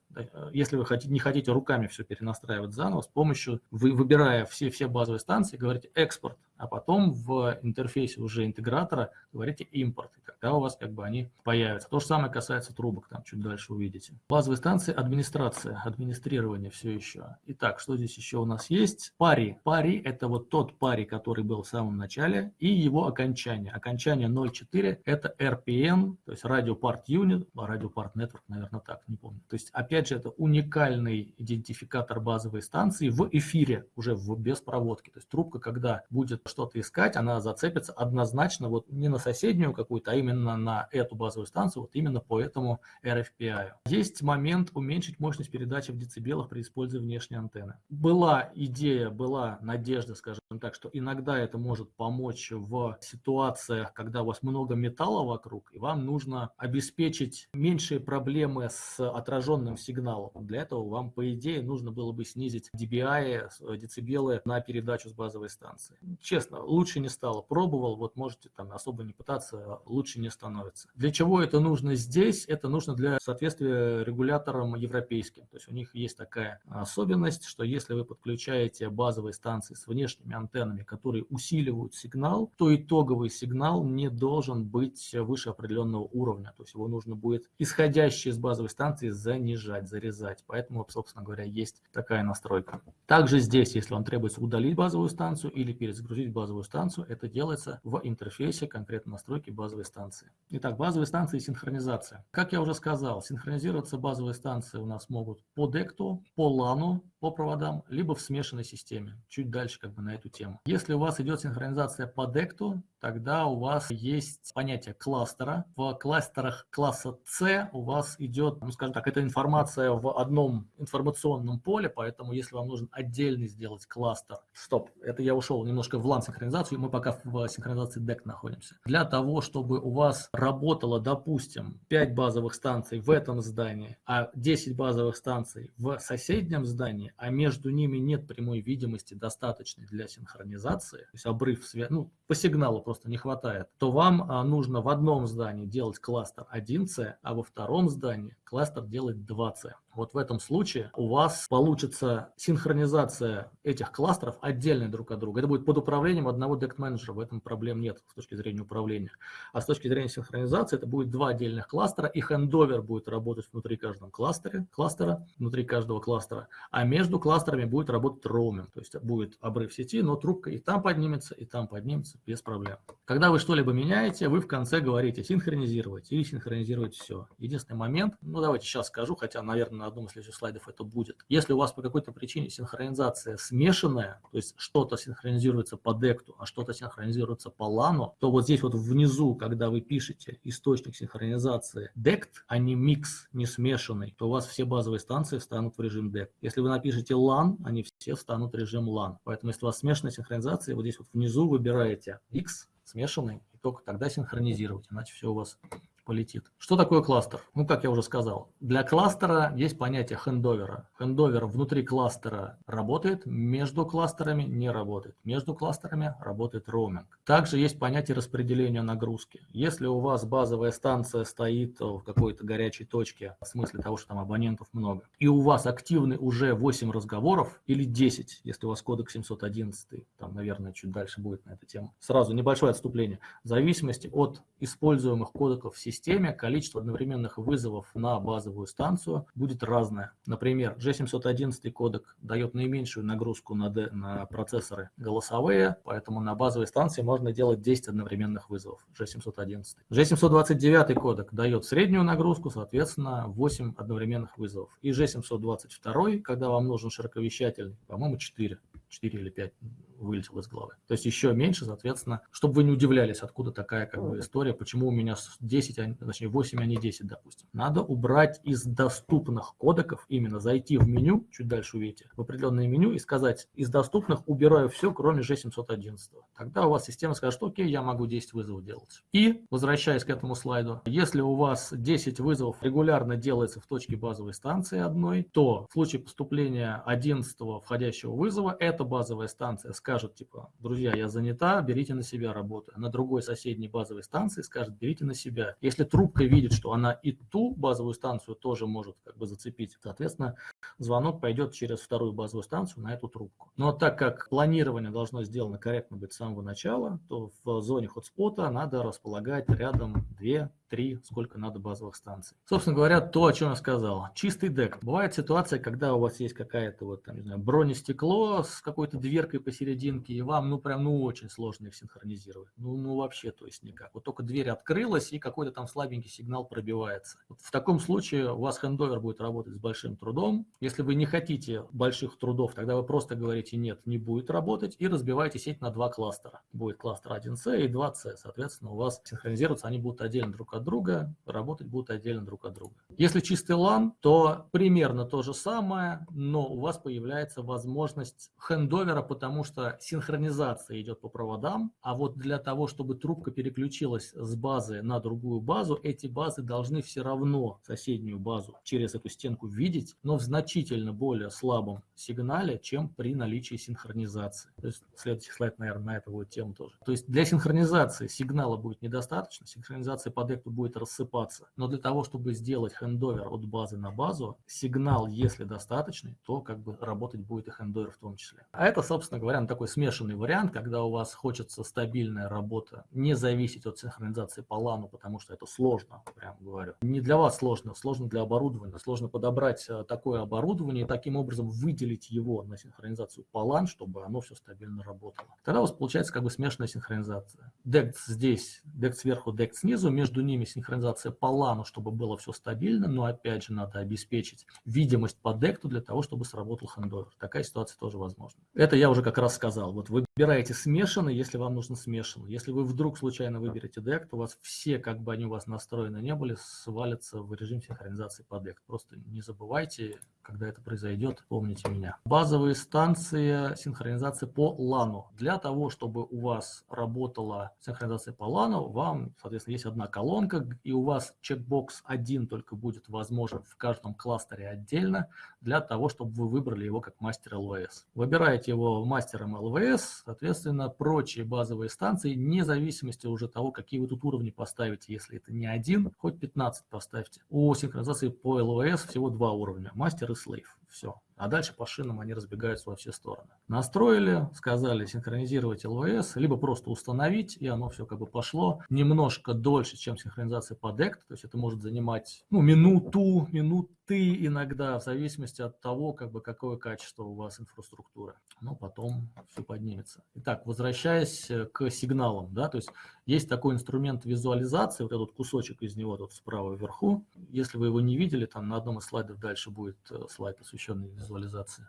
если вы хотите, не хотите руками все перенастраивать заново, с помощью, вы, выбирая все, все базовые станции, говорите экспорт, а потом в интерфейсе уже интегратора говорите импорт, и тогда у вас как бы они появятся. То же самое касается трубок, там чуть дальше увидите. Базовые станции администрация, администрирование все еще. Итак, что здесь еще у нас есть? Пари. Пари это вот тот пари, который был в самом начале, и его окончание. Окончание 0.4 это RPN, то есть Radio Part Unit, Radio Part Network, наверное, так, не помню. То есть, опять же, это уникальный идентификатор базовой станции в эфире, уже в, без проводки. То есть трубка, когда будет что-то искать, она зацепится однозначно вот не на соседнюю какую-то, а именно на эту базовую станцию, вот именно по этому RFPI. Есть момент уменьшить мощность передачи в децибелах при использовании внешней антенны. Была идея, была надежда, скажем так, что иногда это может помочь в ситуациях, когда у вас много металла вокруг, и вам нужно обеспечить меньшие проблемы с отраженным сигналом. Для этого вам, по идее, нужно было бы снизить DBI, децибелы на передачу с базовой станции честно, лучше не стало. Пробовал, вот можете там особо не пытаться, лучше не становится. Для чего это нужно здесь? Это нужно для соответствия регуляторам европейским. То есть у них есть такая особенность, что если вы подключаете базовые станции с внешними антеннами, которые усиливают сигнал, то итоговый сигнал не должен быть выше определенного уровня. То есть его нужно будет исходящие из базовой станции занижать, зарезать. Поэтому, собственно говоря, есть такая настройка. Также здесь, если вам требуется удалить базовую станцию или перезагрузить базовую станцию, это делается в интерфейсе конкретно настройки базовой станции. Итак, базовые станции и синхронизация. Как я уже сказал, синхронизироваться базовые станции у нас могут по декту, по лану, по проводам, либо в смешанной системе. Чуть дальше как бы на эту тему. Если у вас идет синхронизация по декту, тогда у вас есть понятие кластера. В кластерах класса C у вас идет, ну скажем так, эта информация в одном информационном поле, поэтому если вам нужен отдельный сделать кластер, стоп, это я ушел немножко в LAN-синхронизацию, мы пока в синхронизации DEC находимся. Для того, чтобы у вас работало, допустим, 5 базовых станций в этом здании, а 10 базовых станций в соседнем здании, а между ними нет прямой видимости достаточной для синхронизации, то есть обрыв связи, ну, по сигналу просто не хватает, то вам а, нужно в одном здании делать кластер 1C, а во втором здании кластер делать 2C. Вот в этом случае у вас получится синхронизация этих кластеров отдельно друг от друга. Это будет под управлением одного дект менеджера, в этом проблем нет с точки зрения управления. А с точки зрения синхронизации это будет два отдельных кластера, и хендовер будет работать внутри каждого кластера, кластера, внутри каждого кластера, а между кластерами будет работать роуминг, то есть будет обрыв сети, но трубка и там поднимется, и там поднимется без проблем. Когда вы что-либо меняете, вы в конце говорите синхронизировать или синхронизировать все. Единственный момент, ну давайте сейчас скажу, хотя, наверное, на одном из следующих слайдов это будет. Если у вас по какой-то причине синхронизация смешанная, то есть что-то синхронизируется по декту, а что-то синхронизируется по лану, то вот здесь вот внизу, когда вы пишете источник синхронизации дект, а не микс, не смешанный, то у вас все базовые станции встанут в режим дект. Если вы напишете LAN, они все встанут в режим LAN. Поэтому если у вас смешанная синхронизация, вот здесь вот внизу выбираете X, смешанный, и только тогда синхронизировать, иначе все у вас полетит. Что такое кластер? Ну, как я уже сказал, для кластера есть понятие хендовера. Хендовер внутри кластера работает, между кластерами не работает. Между кластерами работает роуминг. Также есть понятие распределения нагрузки. Если у вас базовая станция стоит в какой-то горячей точке, в смысле того, что там абонентов много, и у вас активны уже 8 разговоров или 10, если у вас кодек 711, там, наверное, чуть дальше будет на эту тему. Сразу небольшое отступление. В зависимости от используемых кодеков системы, системе количество одновременных вызовов на базовую станцию будет разное. Например, G711 кодек дает наименьшую нагрузку на, D, на процессоры голосовые, поэтому на базовой станции можно делать 10 одновременных вызовов G711. G729 кодек дает среднюю нагрузку, соответственно, 8 одновременных вызовов. И G722, когда вам нужен широковещательный, по-моему, 4. 4 или 5 вылетело из головы. То есть еще меньше, соответственно, чтобы вы не удивлялись, откуда такая как бы история, почему у меня 10, а, точнее 8, а не 10, допустим. Надо убрать из доступных кодеков, именно зайти в меню, чуть дальше увидите, в определенное меню и сказать, из доступных убираю все, кроме G711. Тогда у вас система скажет, окей, я могу 10 вызовов делать. И, возвращаясь к этому слайду, если у вас 10 вызовов регулярно делается в точке базовой станции одной, то в случае поступления 11 входящего вызова, эта базовая станция скажет, типа, друзья, я занята, берите на себя работу. На другой соседней базовой станции скажет, берите на себя. Если трубка видит, что она и ту базовую станцию тоже может как бы зацепить, соответственно, звонок пойдет через вторую базовую станцию на эту трубку. Но так как планирование должно сделано корректно быть с самого начала, то в зоне хотспота надо располагать рядом 2 три, сколько надо базовых станций. Собственно говоря, то, о чем я сказал. Чистый дек. Бывает ситуация, когда у вас есть какая-то вот, там, не знаю, бронестекло с какой-то дверкой посерединке, и вам, ну, прям, ну, очень сложно их синхронизировать. Ну, ну, вообще, то есть никак. Вот только дверь открылась, и какой-то там слабенький сигнал пробивается. Вот в таком случае у вас хендовер будет работать с большим трудом. Если вы не хотите больших трудов, тогда вы просто говорите нет, не будет работать, и разбиваете сеть на два кластера. Будет кластер 1C и 2C. Соответственно, у вас синхронизироваться они будут отдельно друг от друга, работать будут отдельно друг от друга. Если чистый LAN, то примерно то же самое, но у вас появляется возможность хендовера, потому что синхронизация идет по проводам, а вот для того, чтобы трубка переключилась с базы на другую базу, эти базы должны все равно соседнюю базу через эту стенку видеть, но в значительно более слабом сигнале, чем при наличии синхронизации. То есть следующий слайд, наверное, на эту будет тему тоже. То есть для синхронизации сигнала будет недостаточно, синхронизация по декту будет рассыпаться. Но для того, чтобы сделать хендовер от базы на базу, сигнал, если достаточный, то как бы работать будет и хендовер в том числе. А это, собственно говоря, ну, такой смешанный вариант, когда у вас хочется стабильная работа, не зависеть от синхронизации по лану, потому что это сложно, прям говорю. Не для вас сложно, сложно для оборудования. Сложно подобрать э, такое оборудование и таким образом выделить его на синхронизацию по LAN, чтобы оно все стабильно работало. Тогда у вас получается как бы смешанная синхронизация. DECT здесь, DECT сверху, DECT снизу, между ними синхронизация по LAN, чтобы было все стабильно, но опять же надо обеспечить видимость по декту для того, чтобы сработал хендовер. Такая ситуация тоже возможна. Это я уже как раз сказал. Вот выбираете смешанный, если вам нужно смешанный. Если вы вдруг случайно выберете дект, у вас все, как бы они у вас настроены не были, свалятся в режим синхронизации по дект. Просто не забывайте, когда это произойдет, помните меня. Базовые станции синхронизации по LAN. Для того, чтобы у вас работала синхронизация по LAN, вам, соответственно, есть одна колонка, и у вас чекбокс один только будет возможен в каждом кластере отдельно, для того, чтобы вы выбрали его как мастер ЛВС. Выбираете его мастером ЛВС, соответственно, прочие базовые станции, вне зависимости уже того, какие вы тут уровни поставите, если это не один, хоть 15 поставьте. У синхронизации по ЛВС всего два уровня, мастер и слейв. Все. А дальше по шинам они разбегаются во все стороны. Настроили, сказали синхронизировать ЛВС, либо просто установить, и оно все как бы пошло. Немножко дольше, чем синхронизация по DECT, то есть это может занимать ну, минуту, минуты иногда, в зависимости от того, как бы, какое качество у вас инфраструктуры. Но потом все поднимется. Итак, возвращаясь к сигналам, да, то есть есть такой инструмент визуализации, вот этот кусочек из него тут справа вверху. Если вы его не видели, там на одном из слайдов дальше будет э, слайд, посвященный.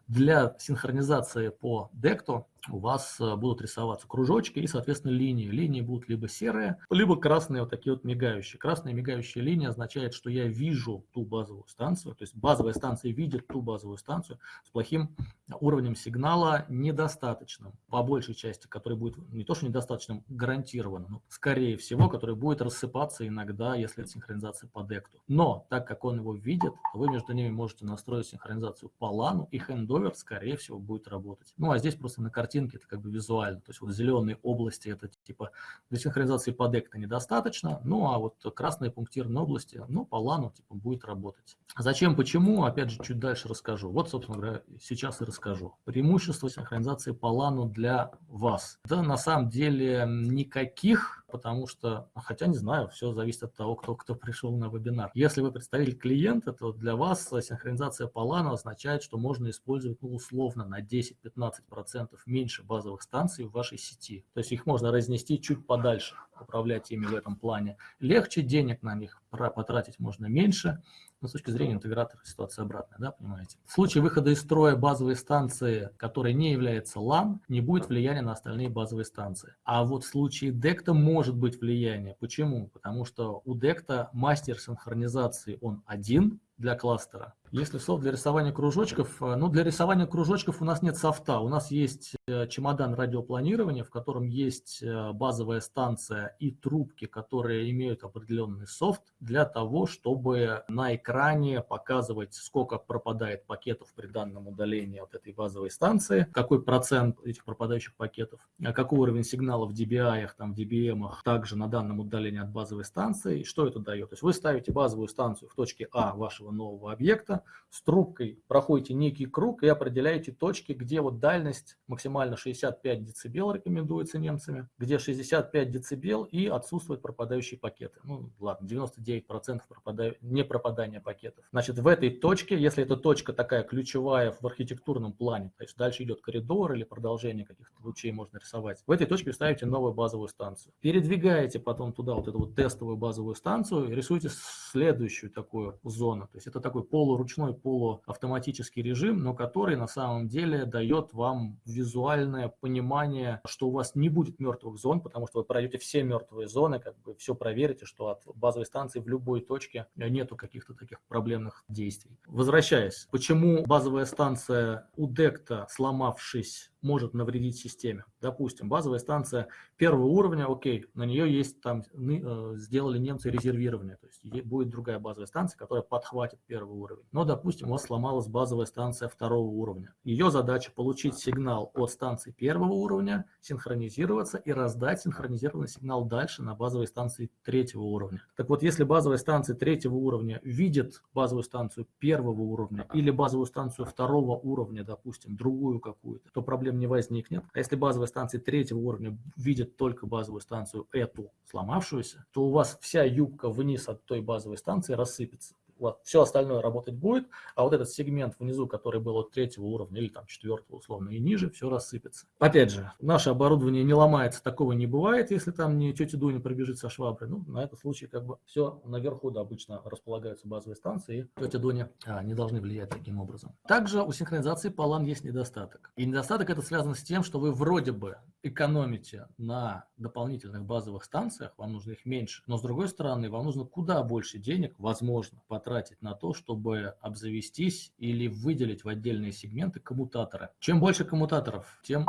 Для синхронизации по декту у вас э, будут рисоваться кружочки и, соответственно, линии. Линии будут либо серые, либо красные, вот такие вот мигающие. Красная мигающая линия означает, что я вижу ту базовую станцию, то есть базовая станция видит ту базовую станцию с плохим уровнем сигнала недостаточным, по большей части, который будет не то что недостаточным, гарантированным, но скорее всего, который будет рассыпаться иногда, если это синхронизация по декту. Но так как он его видит, вы между ними можете настроить синхронизацию по лану, и хендовер, скорее всего, будет работать. Ну, а здесь просто на картинке картинке это как бы визуально. То есть вот зеленые области это типа для синхронизации под экта недостаточно, ну а вот красные пунктирные области, ну по лану типа будет работать. Зачем, почему, опять же чуть дальше расскажу. Вот, собственно говоря, сейчас и расскажу. Преимущество синхронизации по лану для вас. Да на самом деле никаких потому что, хотя не знаю, все зависит от того, кто, кто пришел на вебинар. Если вы представитель клиента, то для вас синхронизация по LAN означает, что можно использовать ну, условно на 10-15% меньше базовых станций в вашей сети. То есть их можно разнести чуть подальше, управлять ими в этом плане. Легче, денег на них потратить можно меньше, но с точки зрения интегратора ситуация обратная, да, понимаете. В случае выхода из строя базовой станции, которая не является LAN, не будет влияния на остальные базовые станции. А вот в случае DECTA может быть влияние. Почему? Потому что у DECTA мастер синхронизации он один, для кластера. Если софт для рисования кружочков, э, ну для рисования кружочков у нас нет софта, у нас есть э, чемодан радиопланирования, в котором есть э, базовая станция и трубки, которые имеют определенный софт для того, чтобы на экране показывать, сколько пропадает пакетов при данном удалении от этой базовой станции, какой процент этих пропадающих пакетов, какой уровень сигнала в DBI, там, в DBM также на данном удалении от базовой станции, и что это дает. То есть вы ставите базовую станцию в точке А вашего нового объекта, с трубкой проходите некий круг и определяете точки, где вот дальность максимально 65 дБ рекомендуется немцами, где 65 дБ и отсутствуют пропадающие пакеты. Ну ладно, 99% пропадаю, не пропадания пакетов. Значит, в этой точке, если эта точка такая ключевая в архитектурном плане, то есть дальше идет коридор или продолжение каких-то лучей можно рисовать, в этой точке ставите новую базовую станцию. Передвигаете потом туда вот эту вот тестовую базовую станцию и рисуете следующую такую зону. То есть это такой полуручной, полуавтоматический режим, но который на самом деле дает вам визуальное понимание, что у вас не будет мертвых зон, потому что вы пройдете все мертвые зоны, как бы все проверите, что от базовой станции в любой точке нету каких-то таких проблемных действий. Возвращаясь, почему базовая станция у Декта, сломавшись, может навредить системе. Допустим, базовая станция первого уровня, окей, на нее есть там, э, сделали немцы резервирование, то есть будет другая базовая станция, которая подхватит первый уровень. Но, допустим, у вас сломалась базовая станция второго уровня. Ее задача получить сигнал от станции первого уровня, синхронизироваться и раздать синхронизированный сигнал дальше на базовой станции третьего уровня. Так вот, если базовая станция третьего уровня видит базовую станцию первого уровня или базовую станцию второго уровня, допустим, другую какую-то, то проблема проблем не возникнет. А если базовая станция третьего уровня видит только базовую станцию эту сломавшуюся, то у вас вся юбка вниз от той базовой станции рассыпется вот, все остальное работать будет, а вот этот сегмент внизу, который был от третьего уровня или там четвертого условно и ниже, все рассыпется. Опять же, наше оборудование не ломается, такого не бывает, если там не тетя Дуня пробежит со шваброй. Ну, на этот случай как бы все наверху, да, обычно располагаются базовые станции, и тетя Дуня а, не должны влиять таким образом. Также у синхронизации по LAN есть недостаток. И недостаток это связано с тем, что вы вроде бы экономите на дополнительных базовых станциях, вам нужно их меньше, но с другой стороны, вам нужно куда больше денег, возможно, по потратить на то, чтобы обзавестись или выделить в отдельные сегменты коммутаторы. Чем больше коммутаторов, тем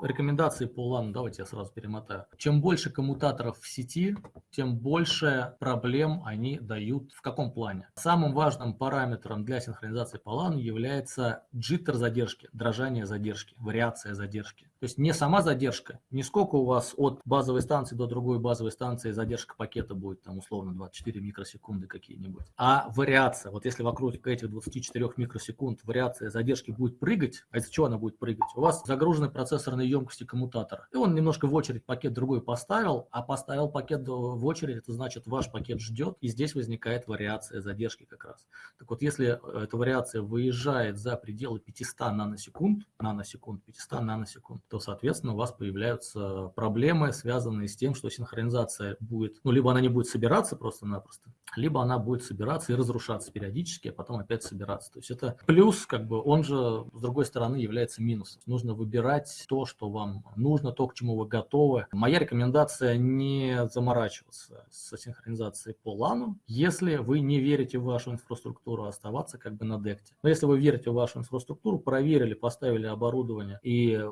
рекомендации по LAN, давайте я сразу перемотаю. Чем больше коммутаторов в сети, тем больше проблем они дают. В каком плане? Самым важным параметром для синхронизации по LAN является джиттер задержки, дрожание задержки, вариация задержки. То есть не сама задержка, не сколько у вас от базовой станции до другой базовой станции задержка пакета будет, там условно 24 микросекунды какие-нибудь, а вариация. Вот если вокруг этих 24 микросекунд вариация задержки будет прыгать, а из-за чего она будет прыгать? У вас загруженный процессорный емкости коммутатора. И он немножко в очередь пакет другой поставил, а поставил пакет в очередь, это значит ваш пакет ждет, и здесь возникает вариация задержки как раз. Так вот, если э, эта вариация выезжает за пределы 500 наносекунд, наносекунд, 500 наносекунд, то, соответственно, у вас появляются проблемы, связанные с тем, что синхронизация будет, ну, либо она не будет собираться просто-напросто, либо она будет собираться и разрушаться периодически, а потом опять собираться. То есть это плюс, как бы, он же, с другой стороны, является минусом. Нужно выбирать то, что вам нужно, то, к чему вы готовы. Моя рекомендация не заморачиваться с синхронизацией по LAN, если вы не верите в вашу инфраструктуру, оставаться как бы на декте. Но если вы верите в вашу инфраструктуру, проверили, поставили оборудование, и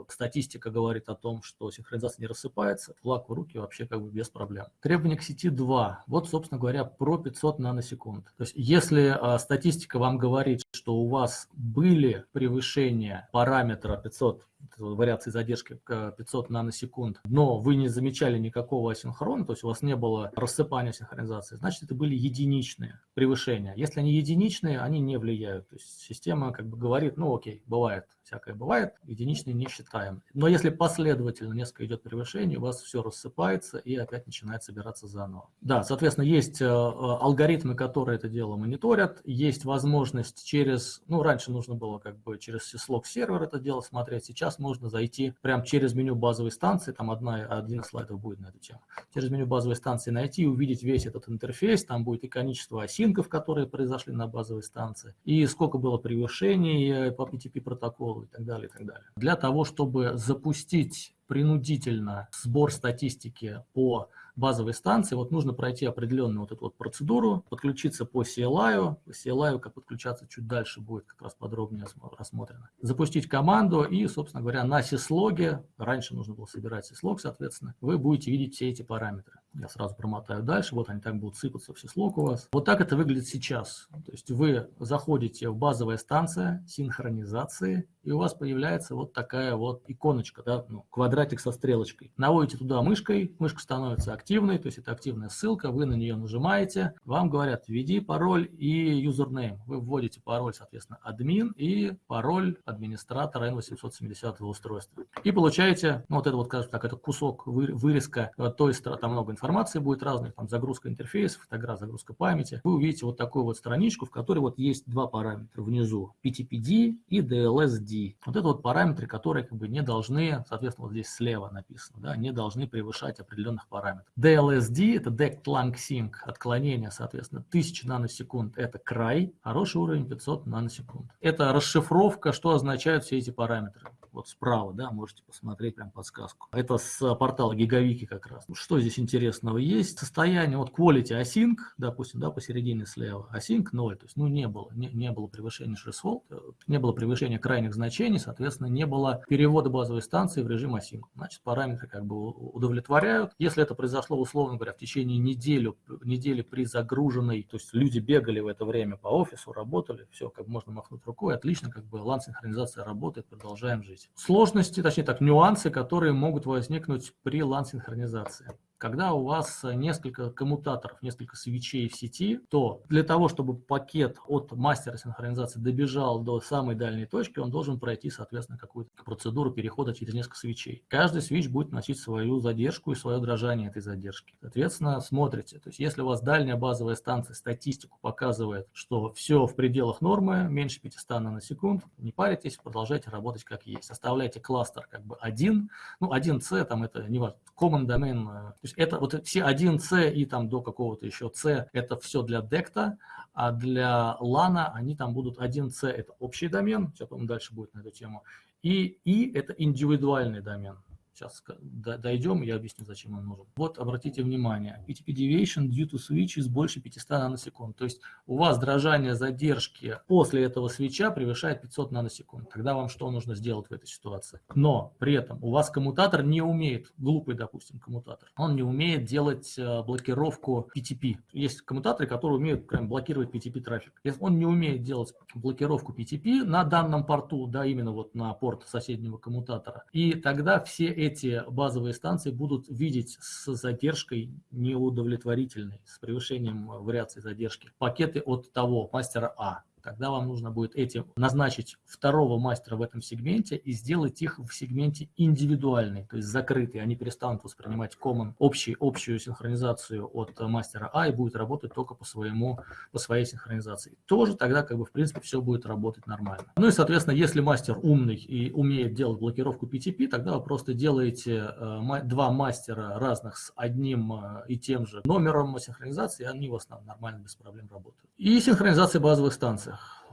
статистика говорит о том, что синхронизация не рассыпается, флаг в руки вообще как бы без проблем. Требования к сети 2. Вот, собственно говоря, про 500 наносекунд. То есть если а, статистика вам говорит, что у вас были превышения параметра 500 вариации задержки 500 наносекунд, но вы не замечали никакого асинхрона, то есть у вас не было рассыпания синхронизации, значит, это были единичные превышения. Если они единичные, они не влияют. То есть система как бы говорит, ну окей, бывает, всякое бывает, единичные не считаем. Но если последовательно несколько идет превышение, у вас все рассыпается и опять начинает собираться заново. Да, соответственно, есть э, алгоритмы, которые это дело мониторят, есть возможность через, ну, раньше нужно было как бы через syslog сервер это дело смотреть, сейчас можно зайти прямо через меню базовой станции, там одна, один из слайдов будет на эту тему, через меню базовой станции найти и увидеть весь этот интерфейс, там будет и количество осинков, которые произошли на базовой станции, и сколько было превышений э, по PTP протоколу и так далее, и так далее. Для того, чтобы запустить принудительно сбор статистики по базовой станции, вот нужно пройти определенную вот эту вот процедуру, подключиться по CLI, CLI, как подключаться чуть дальше будет как раз подробнее рассмотрено. Запустить команду и, собственно говоря, на сислоге, раньше нужно было собирать сислог, соответственно, вы будете видеть все эти параметры. Я сразу промотаю дальше, вот они так будут сыпаться в сислог у вас. Вот так это выглядит сейчас. То есть вы заходите в базовая станция синхронизации, и у вас появляется вот такая вот иконочка, да, ну, квадратик со стрелочкой. Наводите туда мышкой, мышка становится активной, то есть это активная ссылка, вы на нее нажимаете, вам говорят, введи пароль и юзернейм. Вы вводите пароль, соответственно, админ и пароль администратора N870 устройства. И получаете, ну, вот это вот, скажем так, это кусок вырезка, то есть там много информации будет разных, там загрузка интерфейсов, фотография, загрузка памяти. Вы увидите вот такую вот страничку, в которой вот есть два параметра внизу, PTPD и DLSD. Вот это вот параметры, которые как бы не должны, соответственно, вот здесь слева написано, да, не должны превышать определенных параметров. DLSD – это Dect Lang Sync, отклонение, соответственно, 1000 наносекунд – это край, хороший уровень 500 наносекунд. Это расшифровка, что означают все эти параметры вот справа, да, можете посмотреть прям подсказку. Это с портала Гигавики как раз. Что здесь интересного есть? Состояние, вот quality async, допустим, да, посередине слева, async 0, то есть, ну, не было, не, не было превышения threshold, э, не было превышения крайних значений, соответственно, не было перевода базовой станции в режим async. Значит, параметры как бы удовлетворяют. Если это произошло, условно говоря, в течение недели, недели при загруженной, то есть люди бегали в это время по офису, работали, все, как можно махнуть рукой, отлично, как бы лан-синхронизация работает, продолжаем есть сложности, точнее так, нюансы, которые могут возникнуть при LAN-синхронизации. Когда у вас несколько коммутаторов, несколько свечей в сети, то для того, чтобы пакет от мастера синхронизации добежал до самой дальней точки, он должен пройти, соответственно, какую-то процедуру перехода через несколько свечей. Каждый свич будет носить свою задержку и свое дрожание этой задержки. Соответственно, смотрите. То есть, если у вас дальняя базовая станция статистику показывает, что все в пределах нормы, меньше 500 наносекунд, не паритесь, продолжайте работать как есть. Оставляйте кластер как бы один, ну, 1C, там это не важно, common domain, э, есть это вот все 1C и там до какого-то еще C, это все для декта, а для LAN они там будут 1C, это общий домен, сейчас, по дальше будет на эту тему, и И это индивидуальный домен. Сейчас дойдем, я объясню, зачем он нужен. Вот, обратите внимание, PTP deviation due to switch is больше 500 наносекунд. То есть у вас дрожание задержки после этого свеча превышает 500 наносекунд. Тогда вам что нужно сделать в этой ситуации? Но при этом у вас коммутатор не умеет, глупый, допустим, коммутатор, он не умеет делать э, блокировку PTP. Есть коммутаторы, которые умеют прям блокировать PTP трафик. Если он не умеет делать блокировку PTP на данном порту, да, именно вот на порт соседнего коммутатора, и тогда все эти базовые станции будут видеть с задержкой неудовлетворительной, с превышением вариации задержки, пакеты от того мастера А. Тогда вам нужно будет этим назначить второго мастера в этом сегменте и сделать их в сегменте индивидуальный, то есть закрытый. Они перестанут воспринимать common, общий, общую синхронизацию от мастера А и будет работать только по, своему, по своей синхронизации. Тоже тогда, как бы, в принципе, все будет работать нормально. Ну и, соответственно, если мастер умный и умеет делать блокировку PTP, тогда вы просто делаете э, два мастера разных с одним э, и тем же номером синхронизации, и они у вас нормально без проблем работают. И синхронизация базовых станций.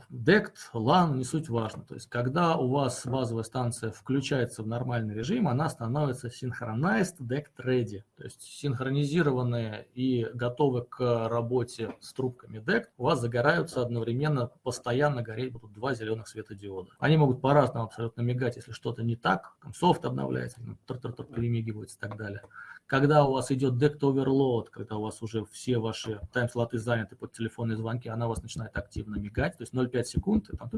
DECT, LAN, не суть важно. То есть, когда у вас базовая станция включается в нормальный режим, она становится synchronized DECT ready. То есть, синхронизированные и готовы к работе с трубками DECT, у вас загораются одновременно, постоянно гореть будут два зеленых светодиода. Они могут по-разному абсолютно мигать, если что-то не так, там софт обновляется, тр -тр -тр перемигивается и так далее. Когда у вас идет Decked Overload, когда у вас уже все ваши тайм-слоты заняты под телефонные звонки, она у вас начинает активно мигать, то есть 0,5 секунд, и там,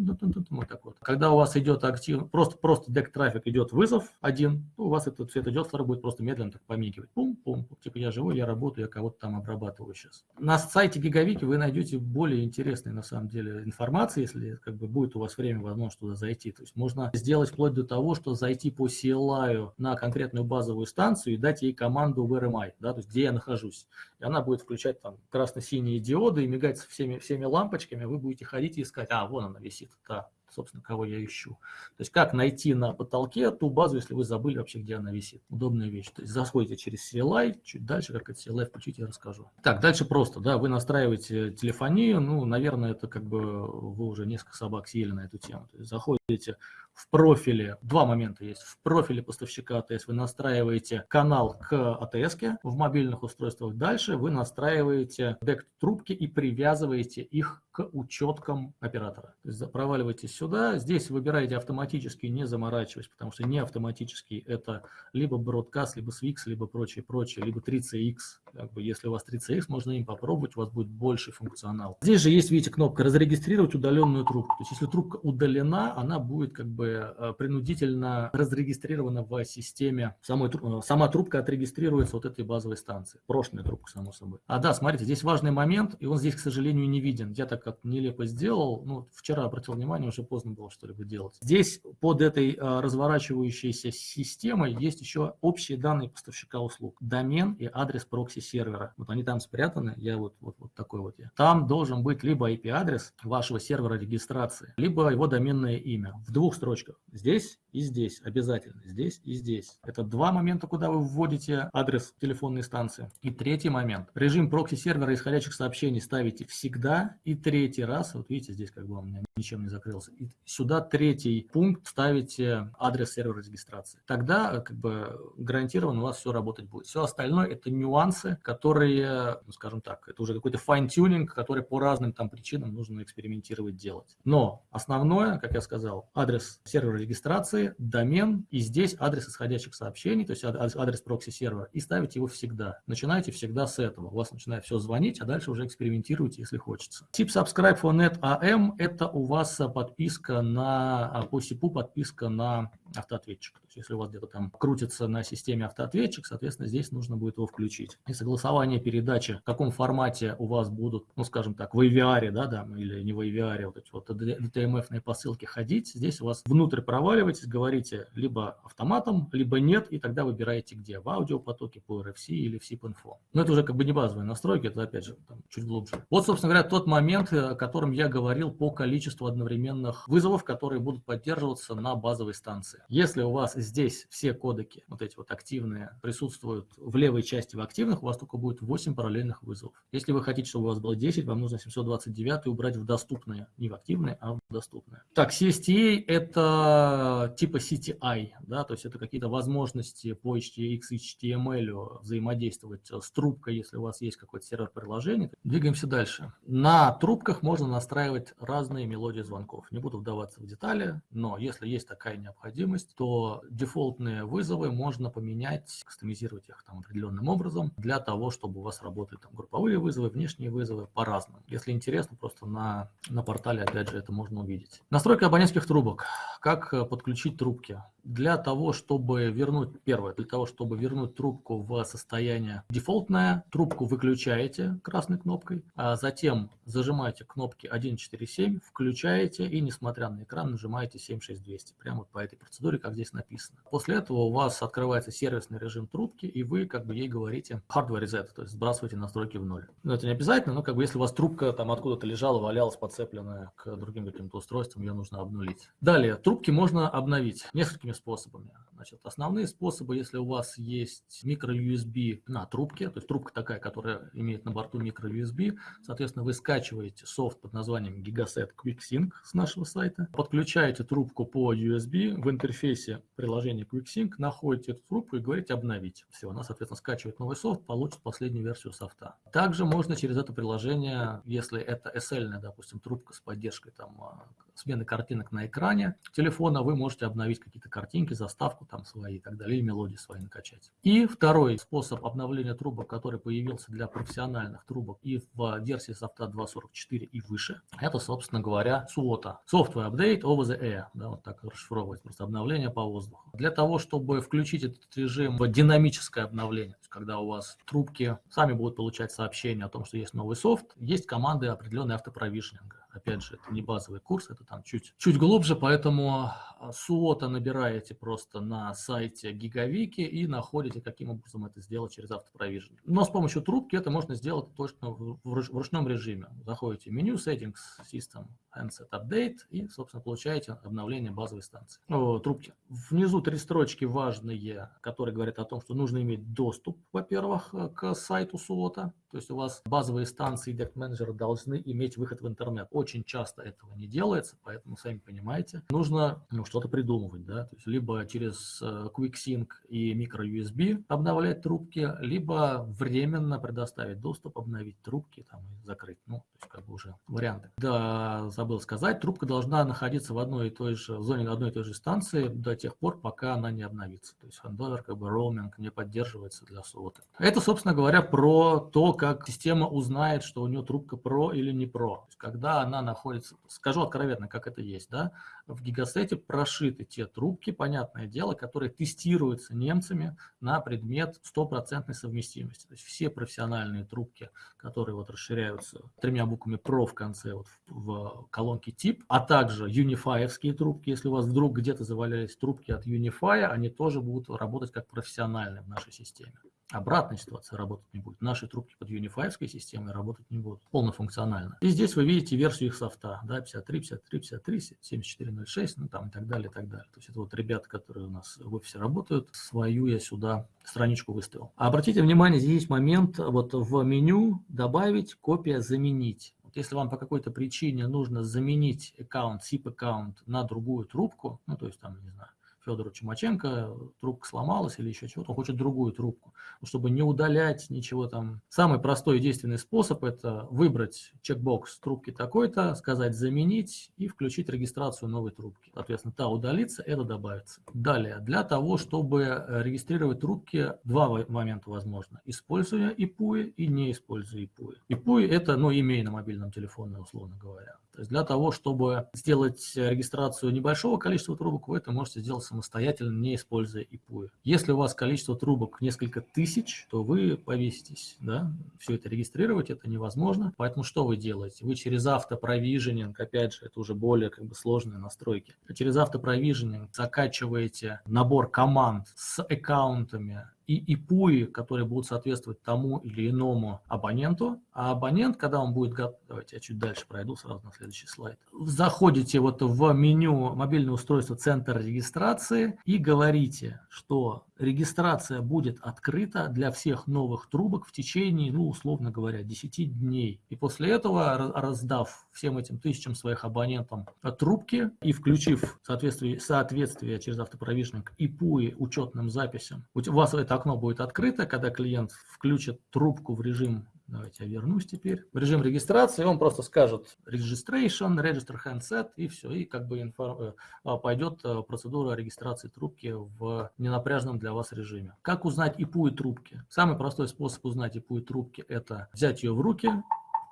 вот так вот. Когда у вас идет активно, просто, просто Deck трафик идет вызов один, у вас этот светодиод будет просто медленно так помигивать. Пум-пум, типа я живой, я работаю, я кого-то там обрабатываю сейчас. На сайте Гигавики вы найдете более интересной на самом деле информации, если как бы будет у вас время, возможно, туда зайти. То есть можно сделать вплоть до того, что зайти по CLI на конкретную базовую станцию и дать ей команду в RMI, да, то есть где я нахожусь. И она будет включать там красно-синие диоды и мигать всеми, всеми лампочками, вы будете ходить и искать, а, вон она висит, да, собственно, кого я ищу. То есть как найти на потолке ту базу, если вы забыли вообще, где она висит. Удобная вещь. То есть заходите через CLI, чуть дальше, как это CLI включить, я расскажу. Так, дальше просто, да, вы настраиваете телефонию, ну, наверное, это как бы вы уже несколько собак съели на эту тему. То есть заходите в профиле, два момента есть, в профиле поставщика АТС вы настраиваете канал к АТС в мобильных устройствах, дальше вы настраиваете дек трубки и привязываете их к учеткам оператора. То есть проваливаетесь сюда, здесь выбираете автоматически, не заморачиваясь, потому что не автоматически это либо Broadcast, либо Swix, либо прочее, прочее, либо 3CX. Как бы, если у вас 3CX, можно им попробовать, у вас будет больше функционал. Здесь же есть, видите, кнопка «Разрегистрировать удаленную трубку». То есть если трубка удалена, она будет как бы э, принудительно разрегистрирована в системе. Самой, э, сама трубка отрегистрируется вот этой базовой станции. Прошлая трубка, само собой. А да, смотрите, здесь важный момент, и он здесь, к сожалению, не виден. Я так как нелепо сделал, ну, вчера обратил внимание, уже поздно было что-либо делать. Здесь под этой а, разворачивающейся системой есть еще общие данные поставщика услуг. Домен и адрес прокси-сервера. Вот они там спрятаны, я вот, вот, вот такой вот я. Там должен быть либо IP-адрес вашего сервера регистрации, либо его доменное имя в двух строчках. Здесь и здесь обязательно, здесь и здесь. Это два момента, куда вы вводите адрес телефонной станции. И третий момент. Режим прокси-сервера исходящих сообщений ставите всегда. И третий раз, вот видите, здесь как бы меня ничем не закрылся. И сюда третий пункт ставите адрес сервера регистрации. Тогда как бы гарантированно у вас все работать будет. Все остальное это нюансы, которые, ну, скажем так, это уже какой-то fine-tuning, который по разным там причинам нужно экспериментировать, делать. Но основное, как я сказал, адрес сервера регистрации домен, и здесь адрес исходящих сообщений, то есть адрес прокси-сервера, и ставите его всегда. Начинайте всегда с этого. У вас начинает все звонить, а дальше уже экспериментируйте, если хочется. Тип Subscribe for Net AM – это у вас подписка на, а, по СИПу подписка на автоответчик. То есть если у вас где-то там крутится на системе автоответчик, соответственно, здесь нужно будет его включить. И согласование передачи, в каком формате у вас будут, ну, скажем так, в AVR, да, да, или не в AVR, вот эти вот DTMF-ные посылки ходить, здесь у вас внутрь проваливаетесь, говорите либо автоматом, либо нет, и тогда выбираете где, в аудиопотоке, по RFC или в SIP-info. Но это уже как бы не базовые настройки, это опять же там, чуть глубже. Вот, собственно говоря, тот момент, о котором я говорил по количеству одновременных вызовов, которые будут поддерживаться на базовой станции. Если у вас здесь все кодеки, вот эти вот активные, присутствуют в левой части в активных, у вас только будет 8 параллельных вызовов. Если вы хотите, чтобы у вас было 10, вам нужно 729 убрать в доступные, не в активные, а в доступные. Так, CSTA это типа CTI, да, то есть это какие-то возможности по HTX, HTML взаимодействовать с трубкой, если у вас есть какой-то сервер приложения. Двигаемся дальше. На трубках можно настраивать разные мелодии звонков. Не буду вдаваться в детали, но если есть такая необходимость, то дефолтные вызовы можно поменять, кастомизировать их там определенным образом для того, чтобы у вас работали там групповые вызовы, внешние вызовы по-разному. Если интересно, просто на, на портале, опять же, это можно увидеть. Настройка абонентских трубок. Как подключить подключить трубки. Для того, чтобы вернуть, первое, для того, чтобы вернуть трубку в состояние дефолтное, трубку выключаете красной кнопкой, а затем зажимаете кнопки 147, включаете и, несмотря на экран, нажимаете 76200. Прямо по этой процедуре, как здесь написано. После этого у вас открывается сервисный режим трубки, и вы как бы ей говорите hardware reset, то есть сбрасываете настройки в ноль. Но это не обязательно, но как бы если у вас трубка там откуда-то лежала, валялась, подцепленная к другим каким-то устройствам, ее нужно обнулить. Далее, трубки можно обновить несколькими способами. Значит, основные способы, если у вас есть микро-USB на трубке, то есть трубка такая, которая имеет на борту микро-USB, соответственно, вы скачиваете софт под названием Gigaset QuickSync с нашего сайта, подключаете трубку по USB, в интерфейс интерфейсе приложения QuickSync находите эту трубку и говорите «обновить». Все, она, соответственно, скачивает новый софт, получит последнюю версию софта. Также можно через это приложение, если это SL, допустим, трубка с поддержкой там, а, смены картинок на экране телефона, вы можете обновить какие-то картинки, заставку там свои и так далее, или мелодии свои накачать. И второй способ обновления трубок, который появился для профессиональных трубок и в версии софта 2.44 и выше, это, собственно говоря, SWOT. Software Update Over the Air. Да, вот так расшифровывать, просто обновление по воздуху. Для того, чтобы включить этот режим в динамическое обновление, когда у вас трубки сами будут получать сообщение о том, что есть новый софт, есть команды определенной автопровишнинга. Опять же, это не базовый курс, это там чуть, чуть глубже, поэтому суота набираете просто на сайте Гигавики и находите, каким образом это сделать через автопровижен. Но с помощью трубки это можно сделать точно в ручном режиме. Заходите в меню Settings, System, Handset Update и, собственно, получаете обновление базовой станции. О, трубки. Внизу три строчки важные, которые говорят о том, что нужно иметь доступ, во-первых, к сайту суота. То есть у вас базовые станции Manager должны иметь выход в интернет. Очень часто этого не делается, поэтому, сами понимаете, нужно ну, что-то придумывать. Да? То есть либо через э, QuickSync и microUSB обновлять трубки, либо временно предоставить доступ, обновить трубки там, и закрыть. Ну, то есть как бы уже варианты. Да, забыл сказать, трубка должна находиться в одной и той же в зоне одной и той же станции до тех пор, пока она не обновится. То есть хендовер, как бы роуминг не поддерживается для сота. Это, собственно говоря, про то, как система узнает, что у нее трубка про или не про. когда она находится, скажу откровенно, как это есть, да, в гигасете прошиты те трубки, понятное дело, которые тестируются немцами на предмет стопроцентной совместимости. То есть все профессиональные трубки, которые вот расширяются тремя буквами про в конце вот в, в колонке тип, а также унифаевские трубки, если у вас вдруг где-то завалялись трубки от Unify, они тоже будут работать как профессиональные в нашей системе. Обратная ситуация работать не будет. Наши трубки под Unify системой работать не будут полнофункционально. И здесь вы видите версию их софта, да, 53, 53, 53, 7406, ну там и так далее, и так далее. То есть это вот ребята, которые у нас в офисе работают, свою я сюда страничку выставил. А обратите внимание, здесь есть момент вот в меню добавить, копия, заменить. Вот если вам по какой-то причине нужно заменить аккаунт, SIP аккаунт на другую трубку, ну то есть там, не знаю, Федору Чумаченко, трубка сломалась или еще чего-то, он хочет другую трубку, чтобы не удалять ничего там. Самый простой и действенный способ – это выбрать чекбокс трубки такой-то, сказать «заменить» и включить регистрацию новой трубки. Соответственно, та удалится, это добавится. Далее, для того, чтобы регистрировать трубки, два момента возможно. Используя IPUI и не используя IPUI. IPUI – это ну, имей на мобильном телефоне, условно говоря. То есть для того, чтобы сделать регистрацию небольшого количества трубок, вы это можете сделать самостоятельно, не используя ИПУ. Если у вас количество трубок несколько тысяч, то вы повеситесь. Да? Все это регистрировать это невозможно. Поэтому что вы делаете? Вы через автопровиженинг, опять же, это уже более как бы сложные настройки, через автопровиженинг закачиваете набор команд с аккаунтами и ИПУИ, которые будут соответствовать тому или иному абоненту. А абонент, когда он будет готов, давайте я чуть дальше пройду сразу на следующий слайд. Заходите вот в меню мобильное устройство центр регистрации и говорите, что регистрация будет открыта для всех новых трубок в течение, ну, условно говоря, 10 дней. И после этого, раздав всем этим тысячам своих абонентам трубки и включив соответствие, соответствие через автопровишник и ПУИ учетным записям, у вас это окно будет открыто, когда клиент включит трубку в режим Давайте я вернусь теперь. В режим регистрации он просто скажет registration, register handset и все. И как бы информ... Э, пойдет э, процедура регистрации трубки в ненапряжном для вас режиме. Как узнать ИПУ и трубки? Самый простой способ узнать ИПУ и трубки это взять ее в руки,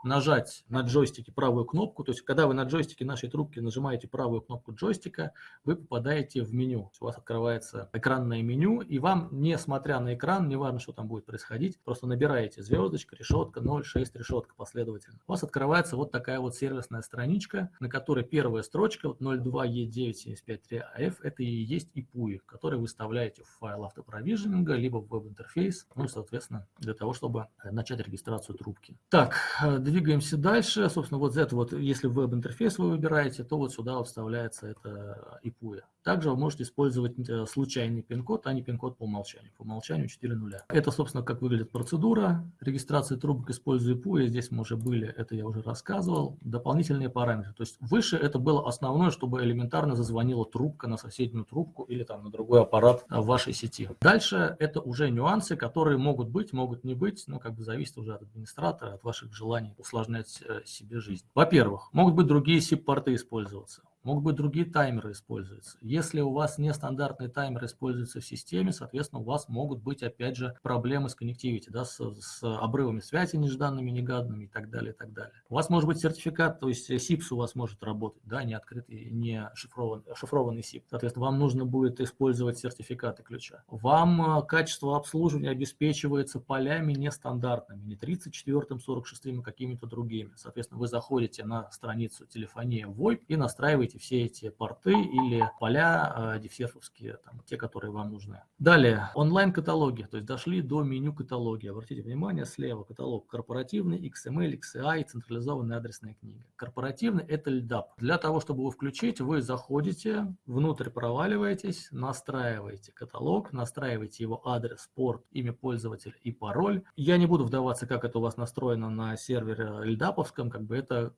нажать на джойстике правую кнопку, то есть когда вы на джойстике нашей трубки нажимаете правую кнопку джойстика, вы попадаете в меню. У вас открывается экранное меню, и вам, несмотря на экран, не важно, что там будет происходить, просто набираете звездочка, решетка, 0, 6, решетка последовательно. У вас открывается вот такая вот сервисная страничка, на которой первая строчка, вот 02E9753AF, это и есть IPUI, который вы вставляете в файл автопровиженинга, либо в веб-интерфейс, ну, соответственно, для того, чтобы начать регистрацию трубки. Так, две двигаемся дальше. Собственно, вот это вот, если веб-интерфейс вы выбираете, то вот сюда вставляется это IPUE. Также вы можете использовать э, случайный пин-код, а не пин-код по умолчанию. По умолчанию 4 нуля. Это, собственно, как выглядит процедура регистрации трубок, используя IPUE. Здесь мы уже были, это я уже рассказывал. Дополнительные параметры. То есть выше это было основное, чтобы элементарно зазвонила трубка на соседнюю трубку или там на другой аппарат в вашей сети. Дальше это уже нюансы, которые могут быть, могут не быть, но как бы зависит уже от администратора, от ваших желаний усложнять э, себе жизнь. Во-первых, могут быть другие SIP-порты использоваться. Могут быть другие таймеры используются. Если у вас нестандартный таймер используется в системе, соответственно, у вас могут быть, опять же, проблемы с коннективити, да, с, с обрывами связи нежданными, негаданными и так далее, и так далее. У вас может быть сертификат, то есть SIPS у вас может работать, да, не открытый, не шифрован, шифрованный SIP. Соответственно, вам нужно будет использовать сертификаты ключа. Вам э, качество обслуживания обеспечивается полями нестандартными, не 34, 46 и какими-то другими. Соответственно, вы заходите на страницу телефония VoIP и настраиваете используйте все эти порты или поля э, дифсерфовские, там, те, которые вам нужны. Далее, онлайн-каталоги, то есть дошли до меню каталоги. Обратите внимание, слева каталог корпоративный, XML, XCI, централизованная адресная книга. Корпоративный – это LDAP. Для того, чтобы его включить, вы заходите, внутрь проваливаетесь, настраиваете каталог, настраиваете его адрес, порт, имя пользователя и пароль. Я не буду вдаваться, как это у вас настроено на сервере LDAP, как бы это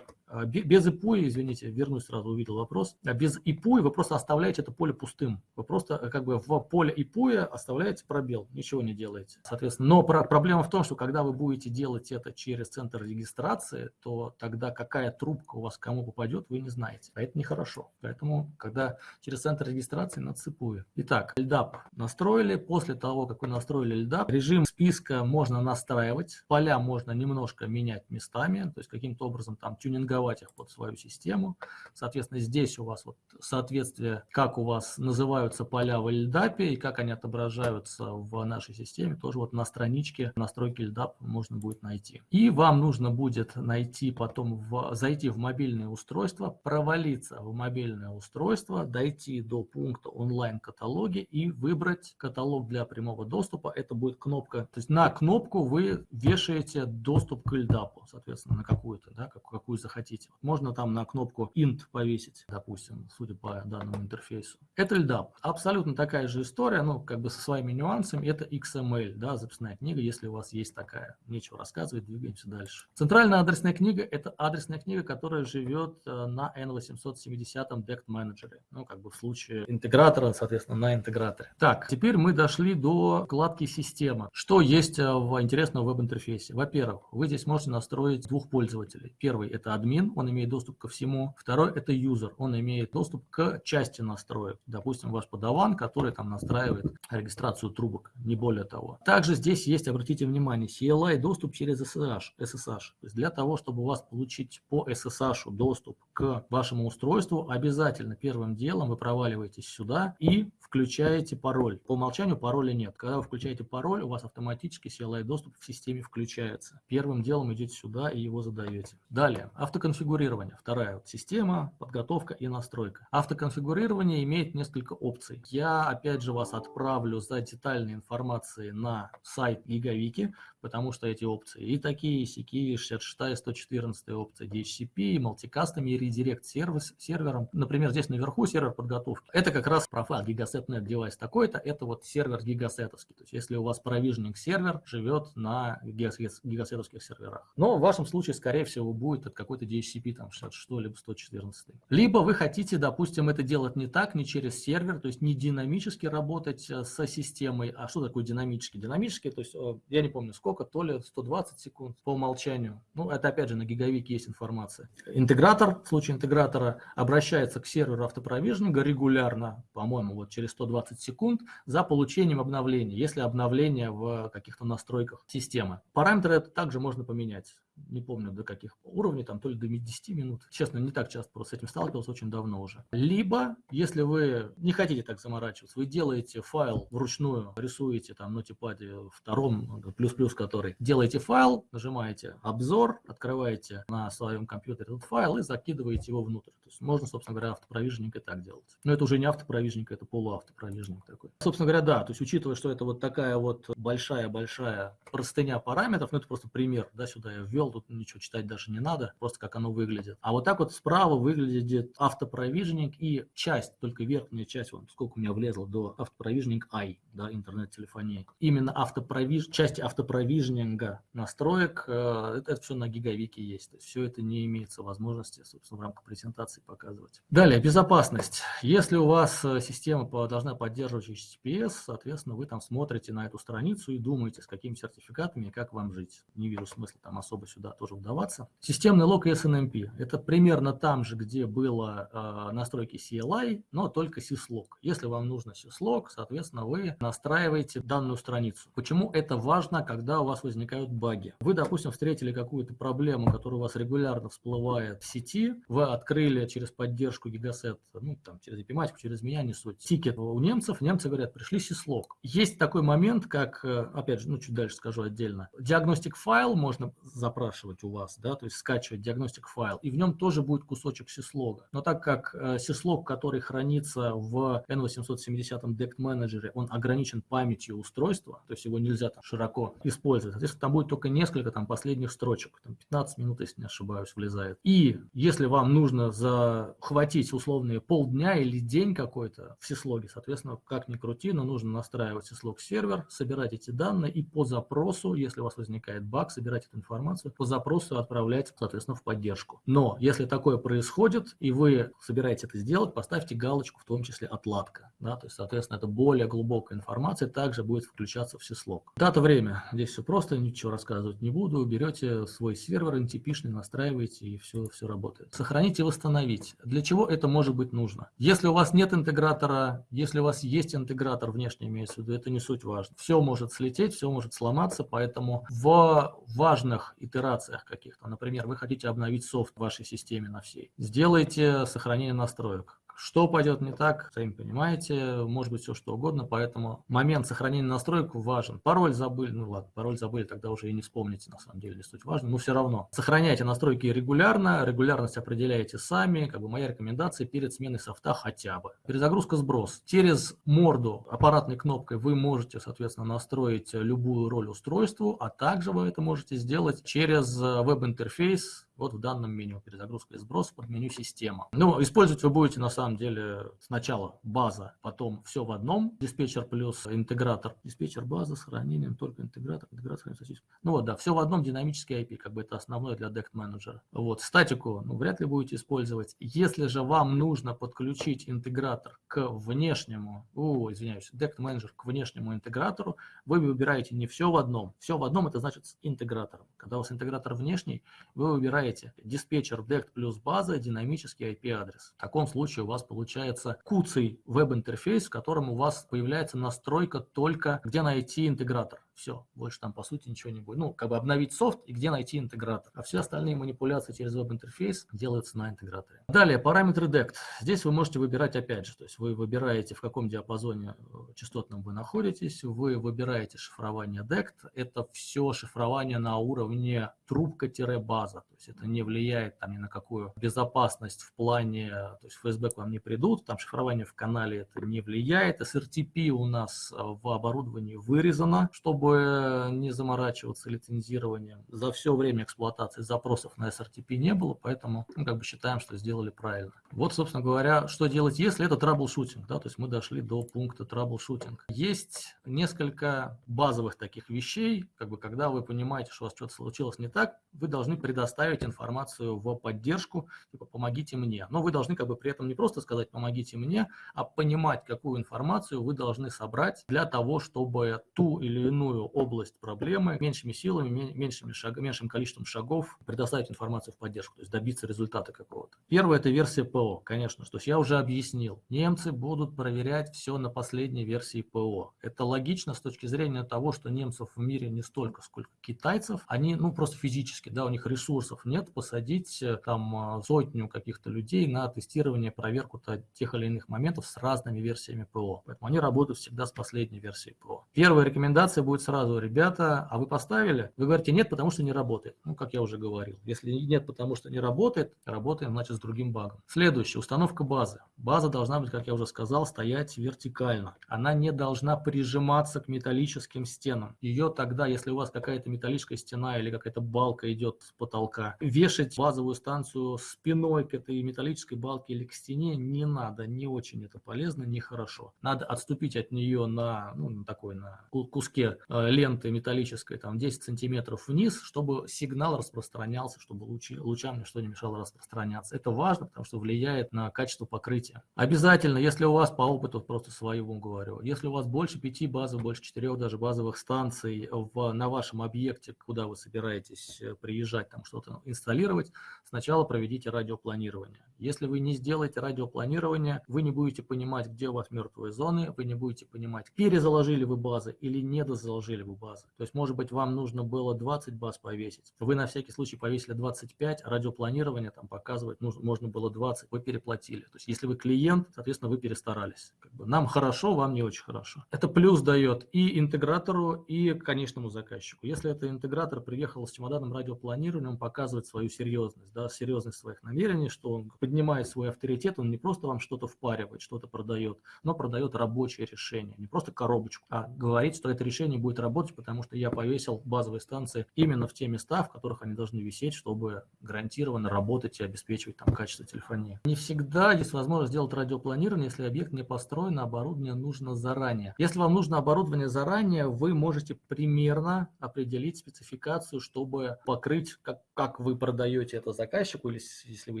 а, без IPUI, извините, вернусь сразу, увидел вопрос. А без IPUI вы просто оставляете это поле пустым. Вы просто э, как бы в поле IPUI оставляете пробел, ничего не делаете. Соответственно, но про проблема в том, что когда вы будете делать это через центр регистрации, то тогда какая трубка у вас кому попадет, вы не знаете. А это нехорошо. Поэтому, когда через центр регистрации, надо IPUI. Итак, LDAP настроили. После того, как вы настроили LDAP, режим списка можно настраивать. Поля можно немножко менять местами, то есть каким-то образом там тюнинговать их под свою систему. Соответственно, здесь у вас вот соответствие, как у вас называются поля в LDAP и как они отображаются в нашей системе, тоже вот на страничке настройки LDAP можно будет найти. И вам нужно будет найти потом, в, зайти в мобильное устройство, провалиться в мобильное устройство, дойти до пункта онлайн-каталоги и выбрать каталог для прямого доступа. Это будет кнопка, то есть на кнопку вы вешаете доступ к LDAP, соответственно, на какую-то, да, какую захотите хотите. Можно там на кнопку int повесить, допустим, судя по данному интерфейсу. Это LDAP. Абсолютно такая же история, ну, как бы со своими нюансами. Это XML, да, записная книга, если у вас есть такая. Нечего рассказывать, двигаемся дальше. Центральная адресная книга – это адресная книга, которая живет э, на N870 DECT менеджере. Ну, как бы в случае интегратора, соответственно, на интеграторе. Так, теперь мы дошли до вкладки «Система». Что есть э, в интересном веб-интерфейсе? Во-первых, вы здесь можете настроить двух пользователей. Первый – это админ, он имеет доступ ко всему. Второй – это юзер, он имеет доступ к части настроек. Допустим, ваш подаван, который там настраивает регистрацию трубок, не более того. Также здесь есть, обратите внимание, CLI доступ через SSH. SSH. То есть для того, чтобы у вас получить по SSH доступ к вашему устройству, обязательно первым делом вы проваливаетесь сюда и включаете пароль. По умолчанию пароля нет. Когда вы включаете пароль, у вас автоматически CLI доступ в системе включается. Первым делом идете сюда и его задаете. Далее, Автоконфигурирование. Вторая вот система, подготовка и настройка. Автоконфигурирование имеет несколько опций. Я опять же вас отправлю за детальной информацией на сайт Гигавики, потому что эти опции и такие, и сякие, 66 114 опция DHCP, мультикастами и редирект сервис, сервером. Например, здесь наверху сервер подготовки. Это как раз профайл Gigaset.net девайс такой-то, это вот сервер гигасетовский. То есть если у вас провижник сервер живет на гигасетовских серверах. Но в вашем случае, скорее всего, будет от какой-то DHCP там 66 либо 114. Либо вы хотите, допустим, это делать не так, не через сервер, то есть не динамически работать э, со системой. А что такое динамически? Динамически, то есть э, я не помню сколько, то ли 120 секунд по умолчанию. Ну, это опять же на гигавике есть информация. Интегратор, в случае интегратора, обращается к серверу автопровижнинга регулярно, по-моему, вот через 120 секунд за получением обновления, если обновление в каких-то настройках системы. Параметры это также можно поменять не помню до каких уровней, там то ли до 10 минут. Честно, не так часто просто с этим сталкивался, очень давно уже. Либо, если вы не хотите так заморачиваться, вы делаете файл вручную, рисуете там на типаде втором, плюс-плюс который, делаете файл, нажимаете обзор, открываете на своем компьютере этот файл и закидываете его внутрь. То есть можно, собственно говоря, автопровижник и так делать. Но это уже не автопровижник, это полуавтопровижник такой. Собственно говоря, да, то есть учитывая, что это вот такая вот большая-большая простыня параметров, ну это просто пример, да, сюда я ввел тут ничего читать даже не надо, просто как оно выглядит. А вот так вот справа выглядит автопровиженинг и часть, только верхняя часть, вот сколько у меня влезло до автопровиженинг I, да, интернет-телефонии. Именно автопровиж... части автопровижнинга настроек, э, это, это все на гигавике есть. То есть все это не имеется возможности, собственно, в рамках презентации показывать. Далее, безопасность. Если у вас э, система должна поддерживать HTTPS, соответственно, вы там смотрите на эту страницу и думаете, с какими сертификатами и как вам жить. Не вижу смысла там особо сюда тоже вдаваться. Системный лог и SNMP. Это примерно там же, где было э, настройки CLI, но только syslog. Если вам нужно syslog, соответственно, вы настраиваете данную страницу. Почему это важно, когда у вас возникают баги? Вы, допустим, встретили какую-то проблему, которая у вас регулярно всплывает в сети, вы открыли через поддержку Gigaset, ну, там, через эпиматику, через меня, не суть, тикет у немцев, немцы говорят, пришли syslog. Есть такой момент, как, э, опять же, ну, чуть дальше скажу отдельно, диагностик файл можно запрашивать у вас, да, то есть скачивать диагностик файл, и в нем тоже будет кусочек syslog. Но так как э, syslog, который хранится в N870 DECT менеджере, он ограничен памятью устройства, то есть его нельзя там широко использовать, соответственно, там будет только несколько там последних строчек, там 15 минут, если не ошибаюсь, влезает. И если вам нужно захватить условные полдня или день какой-то в syslog, соответственно, как ни крути, но нужно настраивать syslog сервер, собирать эти данные и по запросу, если у вас возникает баг, собирать эту информацию, по запросу отправлять, соответственно, в поддержку. Но если такое происходит, и вы собираетесь это сделать, поставьте галочку, в том числе отладка. Да? То есть, соответственно, это более глубокая информация, также будет включаться в syslog. Дата, время. Здесь все просто, ничего рассказывать не буду. Берете свой сервер NTP-шный, настраиваете, и все, все работает. Сохранить и восстановить. Для чего это может быть нужно? Если у вас нет интегратора, если у вас есть интегратор внешний, имеется в виду, это не суть важно. Все может слететь, все может сломаться, поэтому в важных итерациях каких-то, например, вы хотите обновить софт в вашей системе на всей, сделайте сохранение настроек. Что пойдет не так, сами понимаете, может быть все что угодно, поэтому момент сохранения настроек важен. Пароль забыли, ну ладно, пароль забыли, тогда уже и не вспомните, на самом деле, суть важно, но все равно. Сохраняйте настройки регулярно, регулярность определяете сами, как бы моя рекомендация перед сменой софта хотя бы. Перезагрузка, сброс. Через морду аппаратной кнопкой вы можете, соответственно, настроить любую роль устройству, а также вы это можете сделать через веб-интерфейс вот в данном меню перезагрузка и сброс под меню система. Ну, использовать вы будете на самом деле сначала база, потом все в одном, диспетчер плюс интегратор. Диспетчер база с хранением, только интегратор, интегратор, сосиску. Ну вот, да, все в одном динамический IP, как бы это основное для DECT менеджера. Вот, статику, ну, вряд ли будете использовать. Если же вам нужно подключить интегратор к внешнему, о, извиняюсь, DECT менеджер к внешнему интегратору, вы выбираете не все в одном. Все в одном это значит с интегратором. Когда у вас интегратор внешний, вы выбираете диспетчер DECT плюс база, динамический IP-адрес. В таком случае у вас получается куцый веб-интерфейс, в котором у вас появляется настройка только, где найти интегратор. Все, больше там по сути ничего не будет. Ну, как бы обновить софт и где найти интегратор. А все остальные манипуляции через веб-интерфейс делаются на интеграторе. Далее, параметры DECT. Здесь вы можете выбирать опять же, то есть вы выбираете, в каком диапазоне э, частотном вы находитесь, вы выбираете шифрование DECT. Это все шифрование на уровне трубка-база. То есть это не влияет там ни на какую безопасность в плане, то есть ФСБ к вам не придут, там шифрование в канале это не влияет. SRTP у нас в оборудовании вырезано, чтобы чтобы не заморачиваться лицензированием. За все время эксплуатации запросов на SRTP не было, поэтому мы как бы считаем, что сделали правильно. Вот, собственно говоря, что делать, если это troubleshooting, да, то есть мы дошли до пункта troubleshooting. Есть несколько базовых таких вещей, как бы когда вы понимаете, что у вас что-то случилось не так, вы должны предоставить информацию в поддержку, типа помогите мне. Но вы должны как бы при этом не просто сказать помогите мне, а понимать, какую информацию вы должны собрать для того, чтобы ту или иную область проблемы меньшими силами, меньшими шаг, меньшим количеством шагов предоставить информацию в поддержку, то есть добиться результата какого-то. Первое – это версия ПО, конечно, что я уже объяснил. Немцы будут проверять все на последней версии ПО. Это логично с точки зрения того, что немцев в мире не столько, сколько китайцев. Они, ну, просто физически, да, у них ресурсов нет посадить э, там а, сотню каких-то людей на тестирование, проверку тех или иных моментов с разными версиями ПО. Поэтому они работают всегда с последней версией ПО. Первая рекомендация будет сразу, ребята, а вы поставили? Вы говорите нет, потому что не работает. Ну, как я уже говорил. Если нет, потому что не работает, работаем, значит, с другим багом. Следующее, установка базы. База должна быть, как я уже сказал, стоять вертикально. Она не должна прижиматься к металлическим стенам. Ее тогда, если у вас какая-то металлическая стена или какая-то балка идет с потолка, вешать базовую станцию спиной к этой металлической балке или к стене не надо, не очень это полезно, нехорошо. Надо отступить от нее на, ну, на такой, на куске ленты металлической, там 10 сантиметров вниз, чтобы сигнал распространялся, чтобы лучи, лучам ничто не мешало распространяться. Это важно, потому что влияет на качество покрытия. Обязательно, если у вас по опыту, просто своему говорю, если у вас больше пяти базовых, больше четырех даже базовых станций в, на вашем объекте, куда вы собираетесь э, приезжать, там что-то инсталлировать, сначала проведите радиопланирование. Если вы не сделаете радиопланирование, вы не будете понимать, где у вас мертвые зоны, вы не будете понимать, перезаложили вы базы или не дозаложили вы базы. То есть, может быть, вам нужно было 20 баз повесить. Вы на всякий случай повесили 25, а радиопланирование там показывает, нужно, можно было 20, вы переплатили. То есть, если вы клиент, соответственно, вы перестарались. Как бы нам хорошо, вам не очень хорошо. Это плюс дает и интегратору, и конечному заказчику. Если это интегратор приехал с чемоданом радиопланирования, он показывает свою серьезность, да, серьезность своих намерений, что он поднимает свой авторитет, он не просто вам что-то впаривает, что-то продает, но продает рабочее решение, не просто коробочку, а говорит, что это решение будет работать, потому что я повесил базовые станции именно в те места, в которых они должны висеть, чтобы гарантированно работать и обеспечивать там качество телефонии. Не всегда есть возможность сделать радиопланирование, если объект не построен, а оборудование нужно заранее. Если вам нужно оборудование заранее, вы можете примерно определить спецификацию, чтобы покрыть, как, как вы продаете это заказчику, или если вы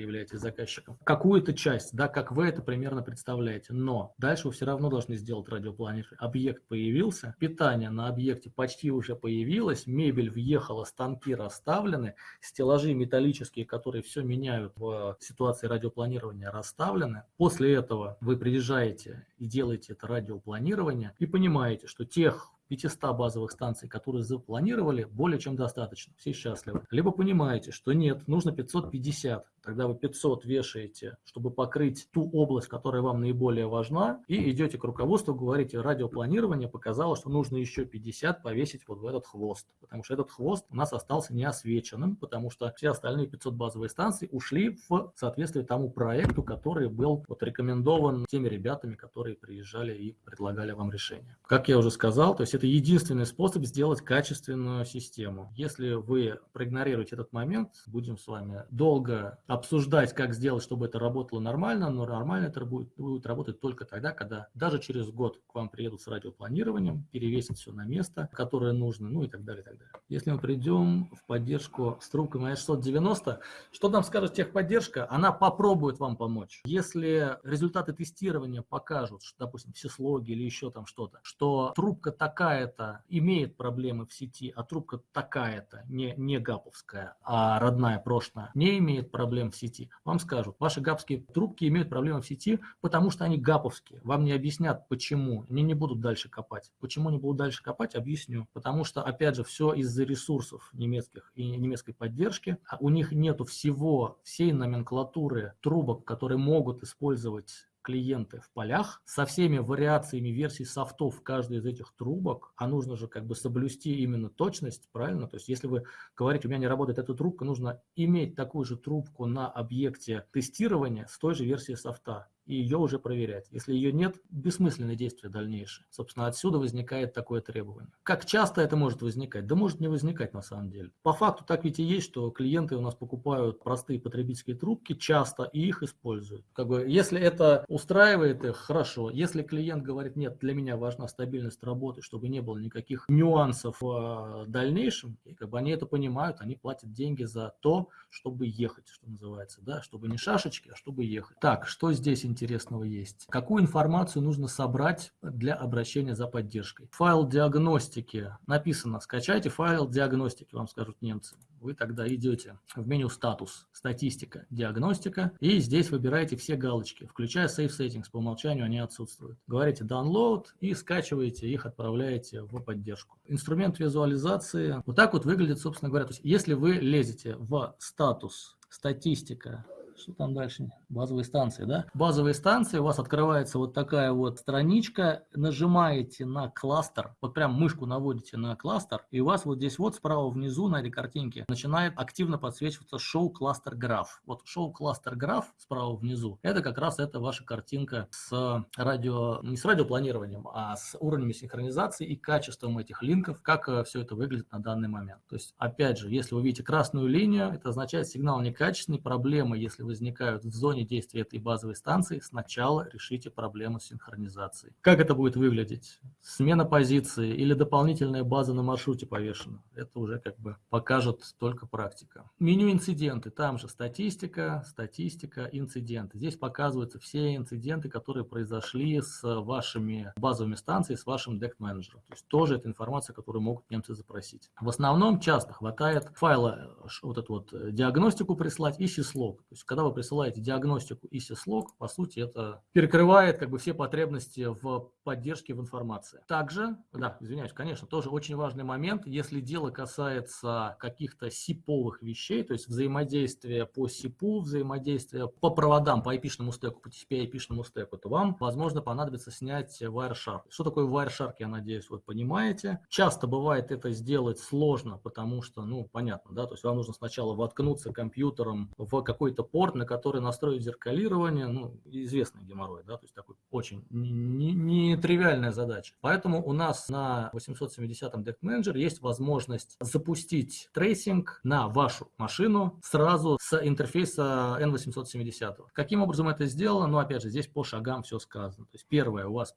являетесь заказчиком, какую-то часть, да, как вы это примерно представляете. Но дальше вы все равно должны сделать радиопланирование. Объект появился, питание на объекте почти уже появилось, мебель въехала, станки расставлены, стеллажи металлические, которые все меняют в ситуации радиопланирования, расставлены. После этого вы приезжаете и делаете это радиопланирование и понимаете, что тех 500 базовых станций, которые запланировали, более чем достаточно. Все счастливы. Либо понимаете, что нет, нужно 550. Тогда вы 500 вешаете, чтобы покрыть ту область, которая вам наиболее важна, и идете к руководству, говорите, радиопланирование показало, что нужно еще 50 повесить вот в этот хвост. Потому что этот хвост у нас остался неосвеченным, потому что все остальные 500 базовые станций ушли в соответствии тому проекту, который был вот рекомендован теми ребятами, которые приезжали и предлагали вам решение. Как я уже сказал, то есть это единственный способ сделать качественную систему. Если вы проигнорируете этот момент, будем с вами долго обсуждать, как сделать, чтобы это работало нормально, но нормально это будет, будет работать только тогда, когда даже через год к вам приедут с радиопланированием, перевесят все на место, которое нужно, ну и так далее, и так далее. Если мы придем в поддержку с трубкой 690, что нам скажет техподдержка? Она попробует вам помочь. Если результаты тестирования покажут, что, допустим, все слоги или еще там что-то, что трубка такая, такая-то имеет проблемы в сети, а трубка такая-то, не, не гаповская, а родная, прошлая, не имеет проблем в сети, вам скажут, ваши гапские трубки имеют проблемы в сети, потому что они гаповские. Вам не объяснят, почему. Они не будут дальше копать. Почему не будут дальше копать, объясню. Потому что, опять же, все из-за ресурсов немецких и немецкой поддержки. А у них нету всего, всей номенклатуры трубок, которые могут использовать клиенты в полях со всеми вариациями версий софтов каждой из этих трубок, а нужно же как бы соблюсти именно точность, правильно? То есть если вы говорите, у меня не работает эта трубка, нужно иметь такую же трубку на объекте тестирования с той же версией софта и ее уже проверять. Если ее нет, бессмысленные действия дальнейшие. Собственно, отсюда возникает такое требование. Как часто это может возникать? Да может не возникать на самом деле. По факту так ведь и есть, что клиенты у нас покупают простые потребительские трубки часто и их используют. Как бы, если это устраивает их, хорошо. Если клиент говорит, нет, для меня важна стабильность работы, чтобы не было никаких нюансов в дальнейшем, и как бы они это понимают, они платят деньги за то, чтобы ехать, что называется, да, чтобы не шашечки, а чтобы ехать. Так, что здесь интересно? Интересного есть. Какую информацию нужно собрать для обращения за поддержкой? Файл диагностики. Написано, скачайте файл диагностики, вам скажут немцы. Вы тогда идете в меню статус, статистика, диагностика, и здесь выбираете все галочки, включая Save Settings, по умолчанию они отсутствуют. Говорите download и скачиваете их, отправляете в поддержку. Инструмент визуализации. Вот так вот выглядит, собственно говоря. То есть, если вы лезете в статус, статистика, что там дальше? Базовые станции, да? Базовые станции, у вас открывается вот такая вот страничка, нажимаете на кластер, вот прям мышку наводите на кластер, и у вас вот здесь вот справа внизу на этой картинке начинает активно подсвечиваться шоу кластер граф. Вот шоу кластер граф справа внизу, это как раз это ваша картинка с радио, не с радиопланированием, а с уровнями синхронизации и качеством этих линков, как э, все это выглядит на данный момент. То есть, опять же, если вы видите красную линию, это означает сигнал некачественный, проблемы, если возникают в зоне действия этой базовой станции, сначала решите проблему с синхронизацией. Как это будет выглядеть? Смена позиции или дополнительная база на маршруте повешена? Это уже как бы покажет только практика. Меню инциденты, там же статистика, статистика, инциденты. Здесь показываются все инциденты, которые произошли с вашими базовыми станциями, с вашим дект менеджером. То есть тоже это информация, которую могут немцы запросить. В основном часто хватает файла, вот эту вот диагностику прислать и syslog. То есть когда вы присылаете диагностику и syslog, по сути это перекрывает как бы все потребности в поддержке в информации. Также, да, извиняюсь, конечно, тоже очень важный момент, если дело касается каких-то сиповых вещей, то есть взаимодействия по сипу, взаимодействия по проводам, по IP-шному стеку, по TCP IP-шному стеку, то вам, возможно, понадобится снять Wireshark. Что такое Wireshark, я надеюсь, вы понимаете. Часто бывает это сделать сложно, потому что, ну, понятно, да, то есть вам нужно сначала воткнуться компьютером в какой-то порт, на который настроить зеркалирование, ну, известный геморрой, да, то есть такой очень нетривиальная не, не задача. Поэтому у нас на 870-м DECT Manager есть возможность запустить tracing на вашу машину сразу с интерфейса N870. Каким образом это сделано? Ну, опять же, здесь по шагам все сказано. То есть первое, у вас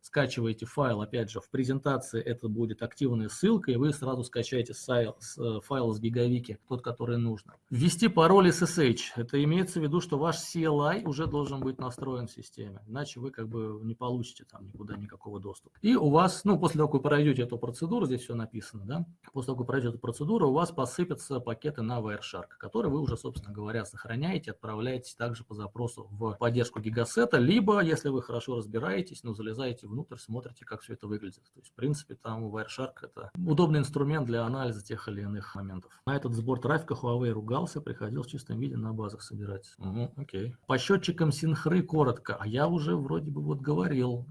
скачиваете файл, опять же, в презентации это будет активная ссылка, и вы сразу скачаете файл, э, файл с гигавики, тот, который нужно. Ввести пароль SSH. Это имеется в виду, что ваш CLI уже должен быть настроен в системе, иначе вы как бы не получите там никуда никакого доступа. И у вас, ну, после того, как вы пройдете эту процедуру, здесь все написано, да, после того, как вы пройдете эту процедуру, у вас посыпятся пакеты на Wireshark, которые вы уже, собственно говоря, сохраняете, отправляете также по запросу в поддержку гигасета, либо, если вы хорошо разбираетесь, ну, залезаете внутрь, смотрите, как все это выглядит. То есть, в принципе, там Wireshark это удобный инструмент для анализа тех или иных моментов. На этот сбор трафика Huawei ругался, приходил в чистом виде на базах собирать. Угу, окей. По счетчикам синхры коротко, а я уже вроде бы вот говорил.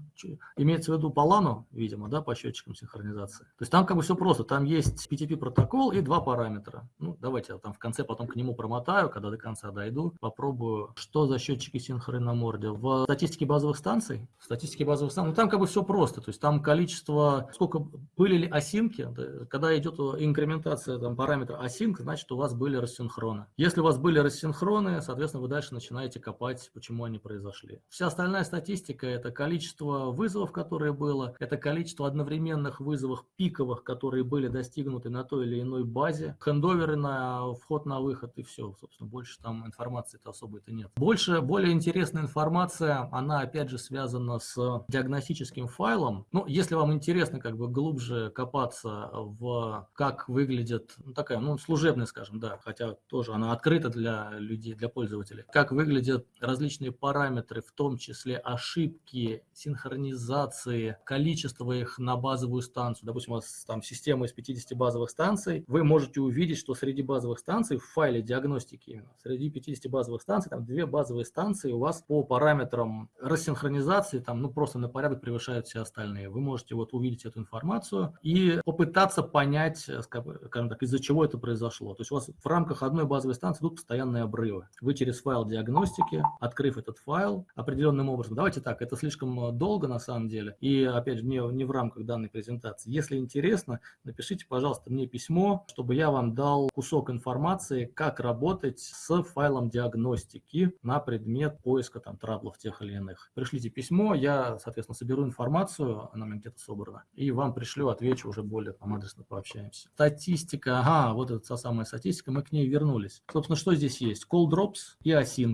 Имеется в виду по лану, видимо, да, по счетчикам синхронизации. То есть там как бы все просто, там есть PTP протокол и два параметра. Ну, давайте я там в конце потом к нему промотаю, когда до конца дойду, попробую, что за счетчики синхры на морде. В статистике базовых станций, в статистике базовых станций, ну там как бы все просто, то есть там количество, сколько были ли осинки, когда идет инкрементация там параметра async, значит у вас были рассинхроны. Если у вас были рассинхроны, соответственно, вы дальше начинаете копать, почему они произошли. Вся остальная статистика – это количество вызовов, которые было, это количество одновременных вызовов пиковых, которые были достигнуты на той или иной базе, хендоверы на вход на выход и все. Собственно, больше там информации-то особой-то нет. Больше, более интересная информация, она опять же связана с диагностическим файлом. Ну, если вам интересно как бы глубже копаться в как выглядит, ну, такая, ну, служебная, скажем, да, хотя тоже она открыта для людей, для пользователей, как выглядят различные параметры, в том числе ошибки, синхронизации, количество их на базовую станцию. Допустим, у вас там система из 50 базовых станций, вы можете увидеть, что среди базовых станций, в файле диагностики именно, среди 50 базовых станций, там две базовые станции у вас по параметрам рассинхронизации, там, ну, просто на порядок превышают все остальные. Вы можете вот увидеть эту информацию и попытаться понять, скажем так, из-за чего это произошло. То есть у вас в рамках одной базовой станции идут постоянные обрывы. Вы через файл диагностики, открыв этот файл определенным образом, давайте так, это слишком э, долго на самом деле, и опять же не, не в рамках данной презентации. Если интересно, напишите, пожалуйста, мне письмо, чтобы я вам дал кусок информации, как работать с файлом диагностики на предмет поиска там траблов тех или иных. Пришлите письмо, я, соответственно, соберу информацию, она у меня где-то собрана, и вам пришлю, отвечу, уже более там адресно пообщаемся. Статистика, ага, вот эта та самая статистика, мы к ней вернулись. Собственно, что здесь есть? Call drops и async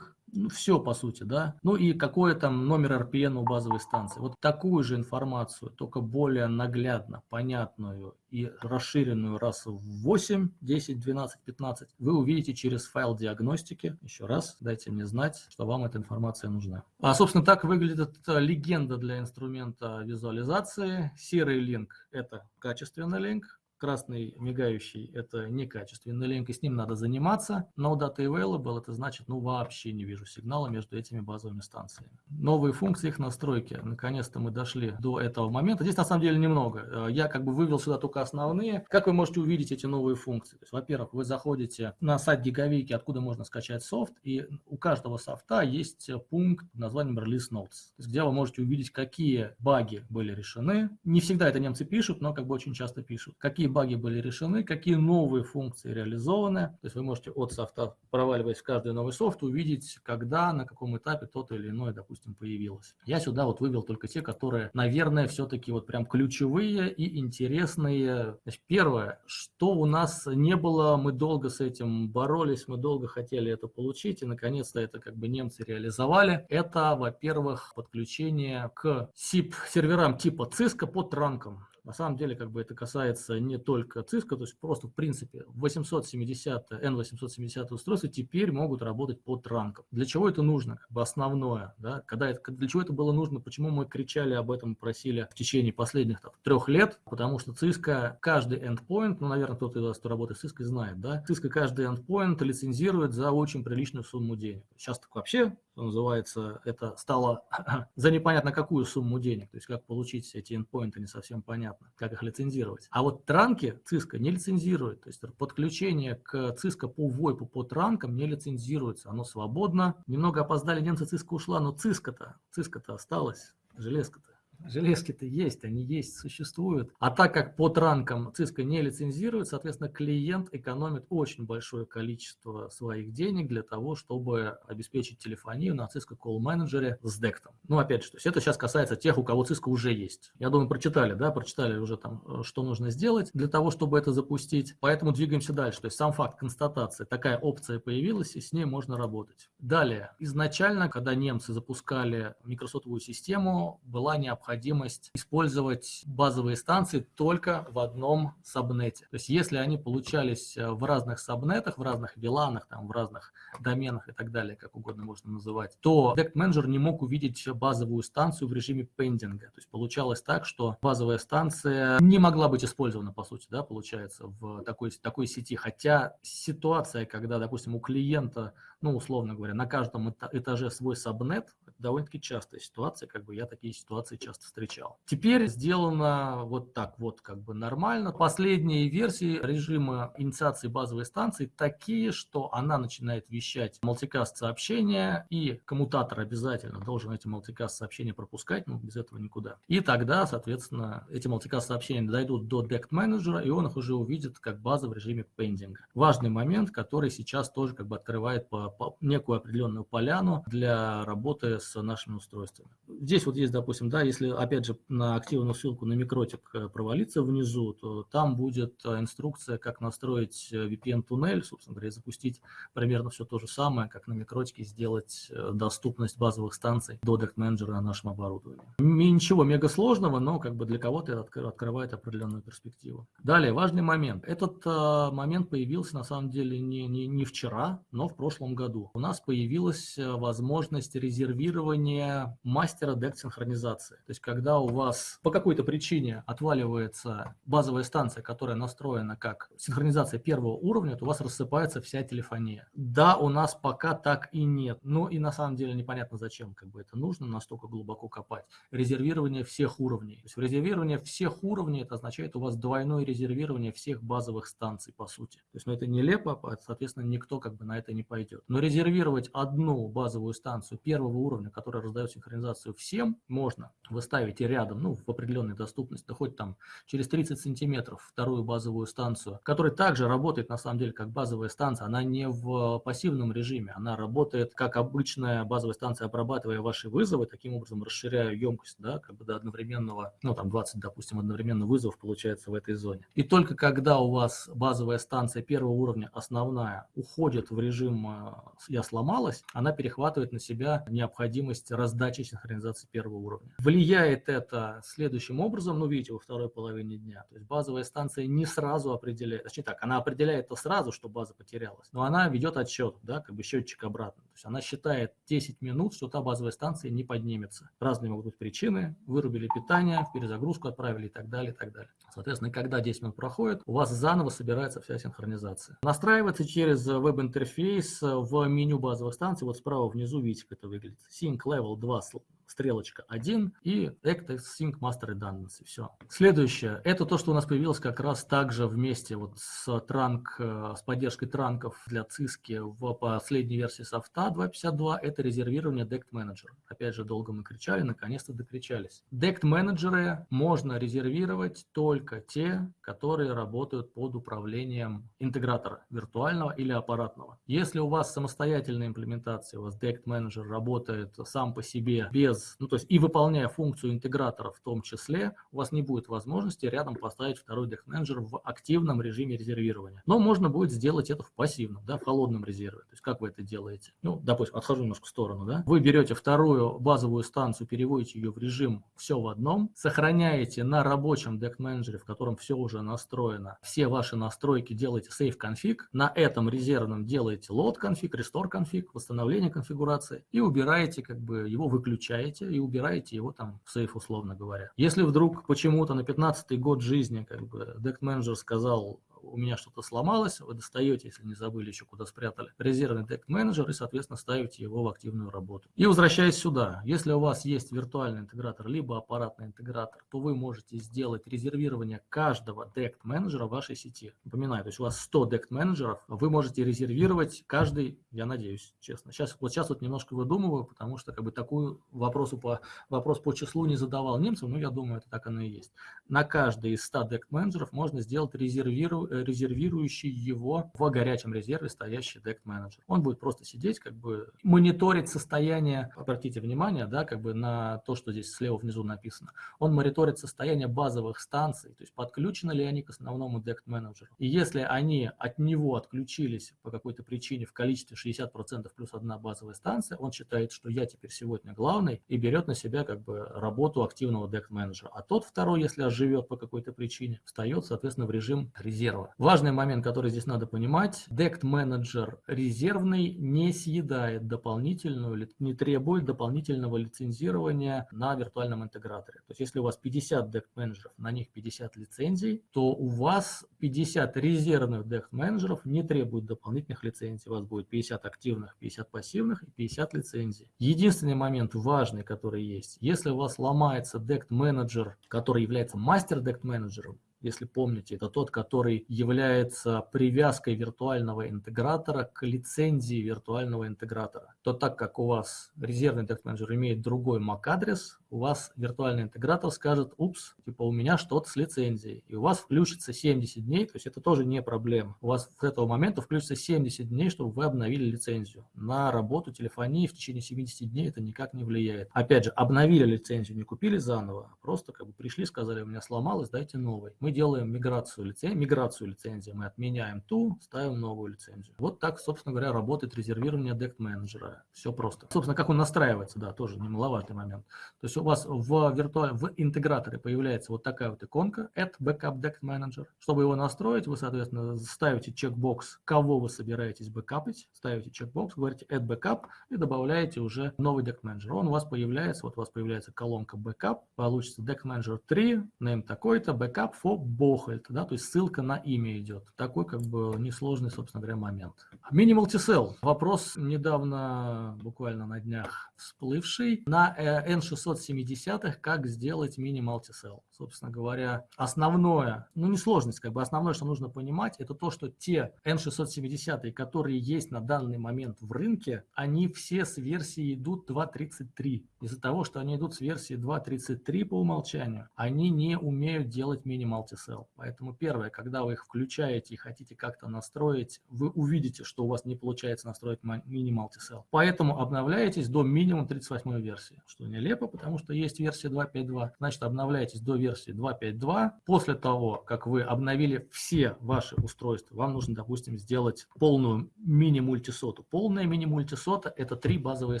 ну, все по сути, да. Ну и какой там номер RPN у базовой станции. Вот такую же информацию, только более наглядно, понятную и расширенную раз в 8, 10, 12, 15, вы увидите через файл диагностики. Еще раз, дайте мне знать, что вам эта информация нужна. А, собственно, так выглядит легенда для инструмента визуализации. Серый линк – это качественный линк, красный мигающий – это некачественный линк, и с ним надо заниматься. No data available – это значит, ну вообще не вижу сигнала между этими базовыми станциями. Новые функции их настройки. Наконец-то мы дошли до этого момента. Здесь на самом деле немного. Э, я как бы вывел сюда только основные. Как вы можете увидеть эти новые функции? Во-первых, вы заходите на сайт Гигавики, откуда можно скачать софт, и у каждого софта есть пункт под названием Release Notes, где вы можете увидеть, какие баги были решены. Не всегда это немцы пишут, но как бы очень часто пишут. Какие баги были решены, какие новые функции реализованы. То есть вы можете от софта, проваливаясь в каждый новый софт, увидеть, когда, на каком этапе тот или иной, допустим, появилось. Я сюда вот вывел только те, которые, наверное, все-таки вот прям ключевые и интересные. Значит, первое, что у нас не было, мы долго с этим боролись, мы долго хотели это получить, и наконец-то это как бы немцы реализовали. Это, во-первых, подключение к SIP-серверам типа Cisco по транкам. На самом деле, как бы это касается не только Cisco, то есть просто в принципе 870, N870 устройства теперь могут работать по транкам. Для чего это нужно? Как бы основное, да? Когда это, для чего это было нужно? Почему мы кричали об этом просили в течение последних так, трех лет? Потому что Cisco каждый endpoint, ну, наверное, кто-то из вас, кто работает с Cisco, знает, да? Cisco каждый endpoint лицензирует за очень приличную сумму денег. Сейчас так вообще что называется, это стало за непонятно какую сумму денег. То есть как получить эти endpoinты не совсем понятно, как их лицензировать. А вот транки Cisco не лицензирует. То есть подключение к Cisco по VoIP по транкам не лицензируется. Оно свободно. Немного опоздали немцы, Cisco ушла, но Cisco-то, Cisco-то осталась, железка-то. Железки-то есть, они есть, существуют. А так как по транкам Cisco не лицензирует, соответственно, клиент экономит очень большое количество своих денег для того, чтобы обеспечить телефонию на Cisco Call Manager с дектом. Ну, опять же, то есть это сейчас касается тех, у кого Cisco уже есть. Я думаю, прочитали, да, прочитали уже там, э, что нужно сделать для того, чтобы это запустить. Поэтому двигаемся дальше. То есть сам факт констатации, такая опция появилась, и с ней можно работать. Далее, изначально, когда немцы запускали микросотовую систему, была необходимость необходимость использовать базовые станции только в одном сабнете. То есть если они получались э, в разных сабнетах, в разных виланах, там, в разных доменах и так далее, как угодно можно называть, то Dect Manager не мог увидеть базовую станцию в режиме пендинга. То есть получалось так, что базовая станция не могла быть использована, по сути, да, получается, в такой, такой сети. Хотя ситуация, когда, допустим, у клиента ну, условно говоря, на каждом этаже свой сабнет, довольно-таки частая ситуация, как бы я такие ситуации часто встречал. Теперь сделано вот так вот, как бы нормально. Последние версии режима инициации базовой станции такие, что она начинает вещать мультикаст сообщения, и коммутатор обязательно должен эти мультикаст сообщения пропускать, ну, без этого никуда. И тогда, соответственно, эти мультикаст сообщения дойдут до Dect менеджера, и он их уже увидит как база в режиме пендинга. Важный момент, который сейчас тоже как бы открывает по некую определенную поляну для работы с нашими устройствами. Здесь вот есть, допустим, да, если опять же на активную ссылку на микротик э, провалиться внизу, то там будет э, инструкция, как настроить э, VPN-туннель, собственно говоря, и запустить примерно все то же самое, как на микротике сделать доступность базовых станций до Manager на нашем оборудовании. Ничего мега сложного, но как бы для кого-то это открывает определенную перспективу. Далее, важный момент. Этот момент появился на самом деле не, не, не вчера, но в прошлом году году у нас появилась э, возможность резервирования мастера дект синхронизации. То есть, когда у вас по какой-то причине отваливается базовая станция, которая настроена как синхронизация первого уровня, то у вас рассыпается вся телефония. Да, у нас пока так и нет. Ну и на самом деле непонятно, зачем как бы это нужно настолько глубоко копать. Резервирование всех уровней. То есть резервирование всех уровней, это означает у вас двойное резервирование всех базовых станций, по сути. То есть, ну это нелепо, соответственно, никто как бы на это не пойдет. Но резервировать одну базовую станцию первого уровня, которая раздает синхронизацию всем, можно. Вы ставите рядом, ну, в определенной доступности, да хоть там через 30 сантиметров вторую базовую станцию, которая также работает на самом деле как базовая станция. Она не в пассивном режиме, она работает как обычная базовая станция, обрабатывая ваши вызовы, таким образом расширяя емкость, да, как бы до одновременного, ну, там 20, допустим, одновременно вызовов получается в этой зоне. И только когда у вас базовая станция первого уровня, основная, уходит в режим э, я сломалась, она перехватывает на себя необходимость раздачи синхронизации первого уровня. Влияет это следующим образом, ну, видите, во второй половине дня. То есть базовая станция не сразу определяет, точнее так, она определяет то сразу, что база потерялась, но она ведет отсчет, да, как бы счетчик обратно. То есть она считает 10 минут, что та базовая станция не поднимется. Разные могут быть причины, вырубили питание, в перезагрузку отправили и так далее, и так далее. Соответственно, когда 10 минут проходит, у вас заново собирается вся синхронизация. Настраивается через веб-интерфейс в меню базовых станций. Вот справа внизу видите, как это выглядит. Sync Level 2 стрелочка 1 и Act Sync Master Redundancy. Все. Следующее. Это то, что у нас появилось как раз также вместе вот с транк, э, с поддержкой транков для циски в последней версии софта 2.52. Это резервирование Dect Manager. Опять же, долго мы кричали, наконец-то докричались. Dect менеджеры можно резервировать только те, которые работают под управлением интегратора виртуального или аппаратного. Если у вас самостоятельная имплементация, у вас Dect Manager работает сам по себе без без, ну то есть и выполняя функцию интегратора в том числе, у вас не будет возможности рядом поставить второй Deck Manager в активном режиме резервирования. Но можно будет сделать это в пассивном, да, в холодном резерве. То есть как вы это делаете? Ну, допустим, отхожу немножко в сторону, да. Вы берете вторую базовую станцию, переводите ее в режим все в одном, сохраняете на рабочем Deck Manager, в котором все уже настроено, все ваши настройки делаете save config, на этом резервном делаете load config, restore config, восстановление конфигурации и убираете как бы его выключаете оставляете и убираете его там в сейф, условно говоря. Если вдруг почему-то на 15 год жизни как бы Manager сказал, у меня что-то сломалось, вы достаете, если не забыли еще куда спрятали, резервный Deck Manager и, соответственно, ставите его в активную работу. И возвращаясь сюда, если у вас есть виртуальный интегратор, либо аппаратный интегратор, то вы можете сделать резервирование каждого Deck менеджера в вашей сети. Напоминаю, то есть у вас 100 Deck менеджеров, вы можете резервировать каждый, я надеюсь, честно. Сейчас, вот сейчас вот немножко выдумываю, потому что как бы такую вопросу по, вопрос по числу не задавал немцам, но я думаю, это так оно и есть. На каждый из 100 Deck менеджеров можно сделать резервирование резервирующий его в горячем резерве стоящий Deck Manager. Он будет просто сидеть, как бы мониторить состояние, обратите внимание, да, как бы на то, что здесь слева внизу написано. Он мониторит состояние базовых станций, то есть подключены ли они к основному Deck Manager. И если они от него отключились по какой-то причине в количестве 60% плюс одна базовая станция, он считает, что я теперь сегодня главный и берет на себя как бы работу активного Deck Manager. А тот второй, если оживет по какой-то причине, встает, соответственно, в режим резерва резерва. Важный момент, который здесь надо понимать, Manager резервный не съедает дополнительную, не требует дополнительного лицензирования на виртуальном интеграторе. То есть если у вас 50 Dect менеджеров, на них 50 лицензий, то у вас 50 резервных Dect менеджеров не требуют дополнительных лицензий. У вас будет 50 активных, 50 пассивных и 50 лицензий. Единственный момент важный, который есть, если у вас ломается Dect менеджер, который является мастер Dect менеджером, если помните, это тот, который является привязкой виртуального интегратора к лицензии виртуального интегратора. То так как у вас резервный тест менеджер имеет другой MAC-адрес, у вас виртуальный интегратор скажет, упс, типа у меня что-то с лицензией, и у вас включится 70 дней, то есть это тоже не проблема. У вас с этого момента включится 70 дней, чтобы вы обновили лицензию. На работу телефонии в течение 70 дней это никак не влияет. Опять же, обновили лицензию, не купили заново, а просто как бы пришли, сказали, у меня сломалось, дайте новый. Мы делаем миграцию лицензии, миграцию лицензии, мы отменяем ту, ставим новую лицензию. Вот так, собственно говоря, работает резервирование Dect менеджера. Все просто. Собственно, как он настраивается, да, тоже немаловажный момент. То есть у вас в виртуальном, в интеграторе появляется вот такая вот иконка Add Backup Deck Manager. Чтобы его настроить, вы, соответственно, ставите чекбокс, кого вы собираетесь бэкапить, ставите чекбокс, говорите Add Backup и добавляете уже новый Deck Manager. Он у вас появляется, вот у вас появляется колонка Backup, получится Deck Manager 3, name такой-то, Backup for Bocholt, да, то есть ссылка на имя идет. Такой как бы несложный, собственно говоря, момент. Minimal T-Cell. Вопрос недавно, буквально на днях всплывший. На N670 70-х, как сделать мини-мультисел. Собственно говоря, основное, ну не сложность, как бы основное, что нужно понимать, это то, что те N670, которые есть на данный момент в рынке, они все с версии идут 2.33. Из-за того, что они идут с версии 2.33 по умолчанию, они не умеют делать мини-мультисел. Поэтому первое, когда вы их включаете и хотите как-то настроить, вы увидите, что у вас не получается настроить мини-мультисел. Поэтому обновляетесь до минимум 38 версии, что нелепо, потому что есть версия 2.5.2. Значит, обновляйтесь до версии 2.5.2. После того, как вы обновили все ваши устройства, вам нужно, допустим, сделать полную мини-мультисоту. Полная мини-мультисота – это три базовые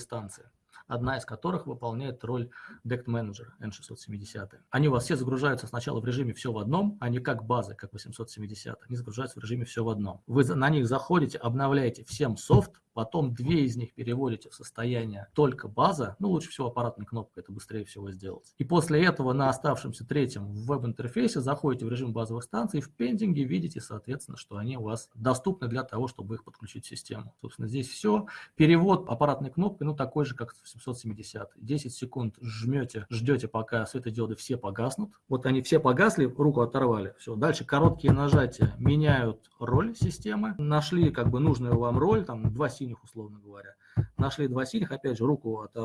станции. одна из которых выполняет роль DECT Manager N670. Они у вас все загружаются сначала в режиме все в одном, а не как базы, как 870. Они загружаются в режиме все в одном. Вы на них заходите, обновляете всем софт, потом две из них переводите в состояние только база, ну лучше всего аппаратной кнопкой, это быстрее всего сделать. И после этого на оставшемся третьем в веб-интерфейсе заходите в режим базовых станций, в пендинге видите, соответственно, что они у вас доступны для того, чтобы их подключить в систему. Собственно, здесь все. Перевод аппаратной кнопкой, ну такой же, как в 770. 10 секунд жмете, ждете, пока светодиоды все погаснут. Вот они все погасли, руку оторвали. Все. Дальше короткие нажатия меняют роль системы. Нашли как бы нужную вам роль, там два синих, условно говоря. Нашли два синих, опять же, руку от,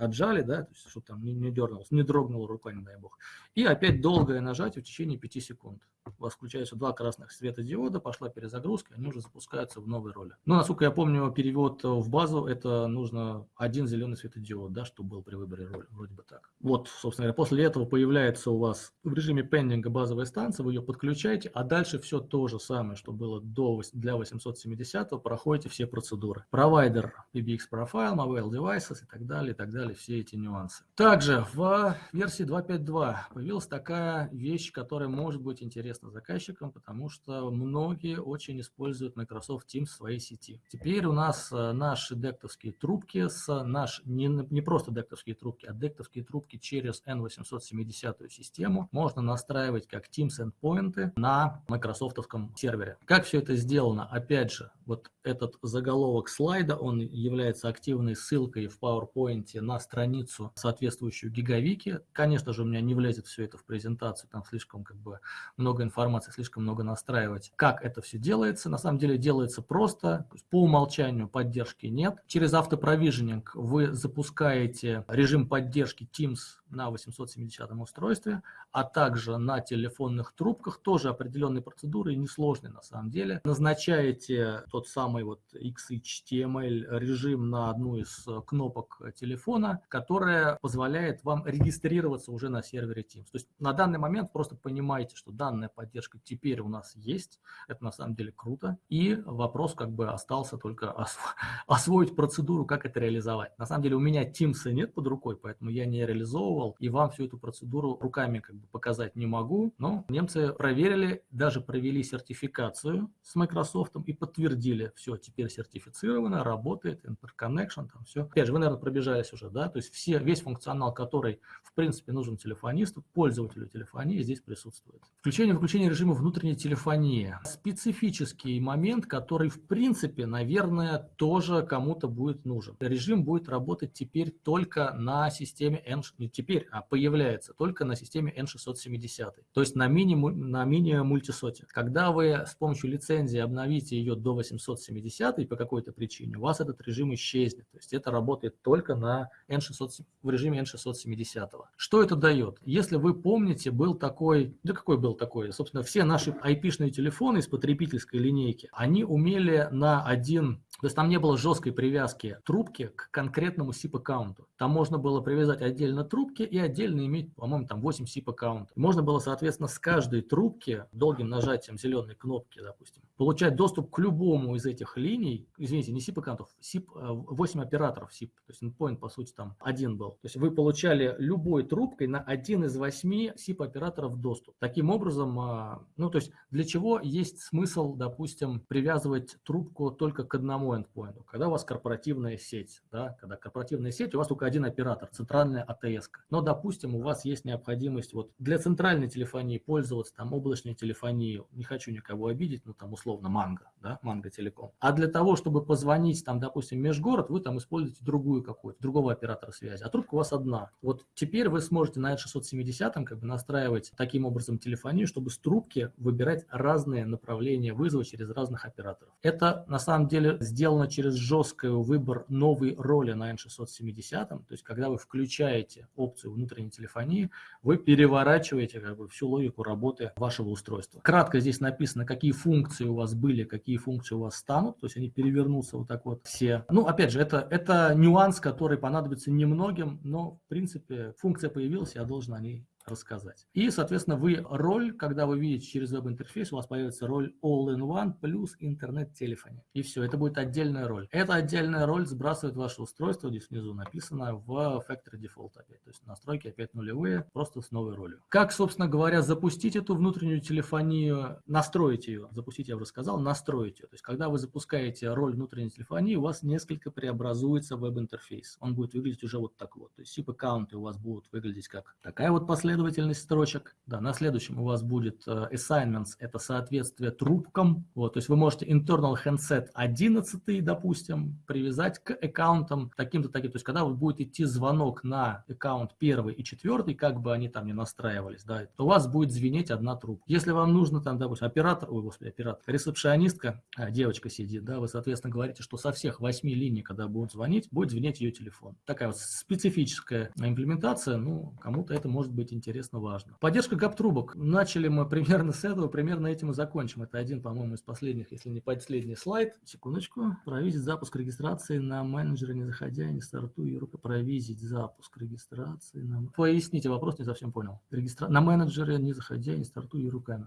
отжали, да, то есть, чтобы там не, не дернулось, не дрогнула рука, не дай бог. И опять долгое нажатие в течение 5 секунд. У вас включаются два красных светодиода, пошла перезагрузка, они уже запускаются в новой роли. Но, насколько я помню, перевод в базу, это нужно один зеленый светодиод, да, чтобы был при выборе роли, вроде бы так. Вот, собственно говоря, после этого появляется у вас в режиме пендинга базовая станция, вы ее подключаете, а дальше все то же самое, что было до, для 870, проходите все процедуры. Провайдер PBX Profile, Mobile Devices и так далее, и так далее, все эти нюансы. Также в версии 2.5.2 появилась такая вещь, которая может быть интересна заказчикам, потому что многие очень используют Microsoft Teams в своей сети. Теперь у нас э, наши дектовские трубки, с наш, не, не просто дектовские трубки, а дектовские трубки через N870 систему можно настраивать как Teams endpoint на Microsoftовском сервере. Как все это сделано? Опять же, вот этот заголовок слайда, он является активной ссылкой в PowerPoint на страницу, соответствующую гигавики. Конечно же, у меня не влезет все это в презентацию, там слишком как бы много информации, слишком много настраивать. Как это все делается? На самом деле делается просто, по умолчанию поддержки нет. Через автопровиженинг вы запускаете режим поддержки Teams на 870 устройстве, а также на телефонных трубках, тоже определенные процедуры, несложные на самом деле. Назначаете тот самый вот XHTML режим на одну из кнопок телефона, которая позволяет вам регистрироваться уже на сервере Teams. То есть на данный момент просто понимаете, что данная поддержка теперь у нас есть, это на самом деле круто, и вопрос как бы остался только освоить процедуру, как это реализовать. На самом деле у меня Teams нет под рукой, поэтому я не реализовывал и вам всю эту процедуру руками как бы показать не могу, но немцы проверили, даже провели сертификацию с Microsoft и подтвердили, все, теперь сертифицировано, работает, interconnection, там все. Опять же, вы, наверное, пробежались уже, да, то есть все, весь функционал, который, в принципе, нужен телефонисту, пользователю телефонии, здесь присутствует. Включение-выключение режима внутренней телефонии. Специфический момент, который, в принципе, наверное, тоже кому-то будет нужен. Режим будет работать теперь только на системе N, теперь теперь а появляется только на системе N670, то есть на мини, на мини мультисоте. Когда вы с помощью лицензии обновите ее до 870 по какой-то причине, у вас этот режим исчезнет. То есть это работает только на N600, в режиме N670. Что это дает? Если вы помните, был такой, да какой был такой, собственно, все наши IP-шные телефоны из потребительской линейки, они умели на один то есть там не было жесткой привязки трубки к конкретному SIP-аккаунту. Там можно было привязать отдельно трубки и отдельно иметь, по-моему, там 8 SIP-аккаунтов. Можно было, соответственно, с каждой трубки долгим нажатием зеленой кнопки, допустим, получать доступ к любому из этих линий, извините, не SIP-аккаунтов, SIP, 8 операторов SIP, то есть endpoint, по сути, там один был. То есть вы получали любой трубкой на один из восьми SIP-операторов доступ. Таким образом, а, ну, то есть для чего есть смысл, допустим, привязывать трубку только к одному endpoint, когда у вас корпоративная сеть, да, когда корпоративная сеть, у вас только один оператор, центральная АТС. Но, допустим, у вас есть необходимость вот для центральной телефонии пользоваться там облачной телефонией, не хочу никого обидеть, ну там условно Манго, да, Манго Телеком. А для того, чтобы позвонить там, допустим, межгород, вы там используете другую какую-то, другого связи, а трубка у вас одна. Вот теперь вы сможете на 670 как бы настраивать таким образом телефонию, чтобы с трубки выбирать разные направления вызова через разных операторов. Это на самом деле сделано через жесткий выбор новой роли на N670, то есть когда вы включаете опцию внутренней телефонии, вы переворачиваете как бы всю логику работы вашего устройства. Кратко здесь написано, какие функции у вас были, какие функции у вас станут, то есть они перевернутся вот так вот все. Ну, опять же, это, это нюанс, который понадобится немногим, но в принципе функция появилась, я должен о ней рассказать. И, соответственно, вы роль, когда вы видите через веб-интерфейс, у вас появится роль All-in-One плюс интернет-телефония. И все, это будет отдельная роль. Эта отдельная роль сбрасывает ваше устройство, здесь внизу написано, в Factory Default опять. То есть настройки опять нулевые, просто с новой ролью. Как, собственно говоря, запустить эту внутреннюю телефонию, настроить ее, запустить я уже сказал, настроить ее. То есть когда вы запускаете роль внутренней телефонии, у вас несколько преобразуется веб-интерфейс. Он будет выглядеть уже вот так вот. То есть SIP-аккаунты у вас будут выглядеть как такая вот последовательность строчек. Да, на следующем у вас будет uh, assignments, это соответствие трубкам. Вот, то есть вы можете internal handset 11, допустим, привязать к аккаунтам таким-то таким. То есть когда вы будет идти звонок на аккаунт первый и четвертый, как бы они там не настраивались, да, то у вас будет звенеть одна трубка. Если вам нужно там, допустим, оператор, ой, господи, оператор, ресепшионистка, а, девочка сидит, да, вы, соответственно, говорите, что со всех восьми линий, когда будут звонить, будет звенеть ее телефон. Такая вот специфическая имплементация, ну, кому-то это может быть интересно, важно. Поддержка ГАП-трубок. Начали мы примерно с этого, примерно этим и закончим. Это один, по-моему, из последних, если не последний слайд. Секундочку. Провизить запуск регистрации на менеджере, не заходя, не стартуя, рука провизить запуск регистрации. На... Поясните вопрос, не совсем понял. Регистра... На менеджере, не заходя, не стартуя руками.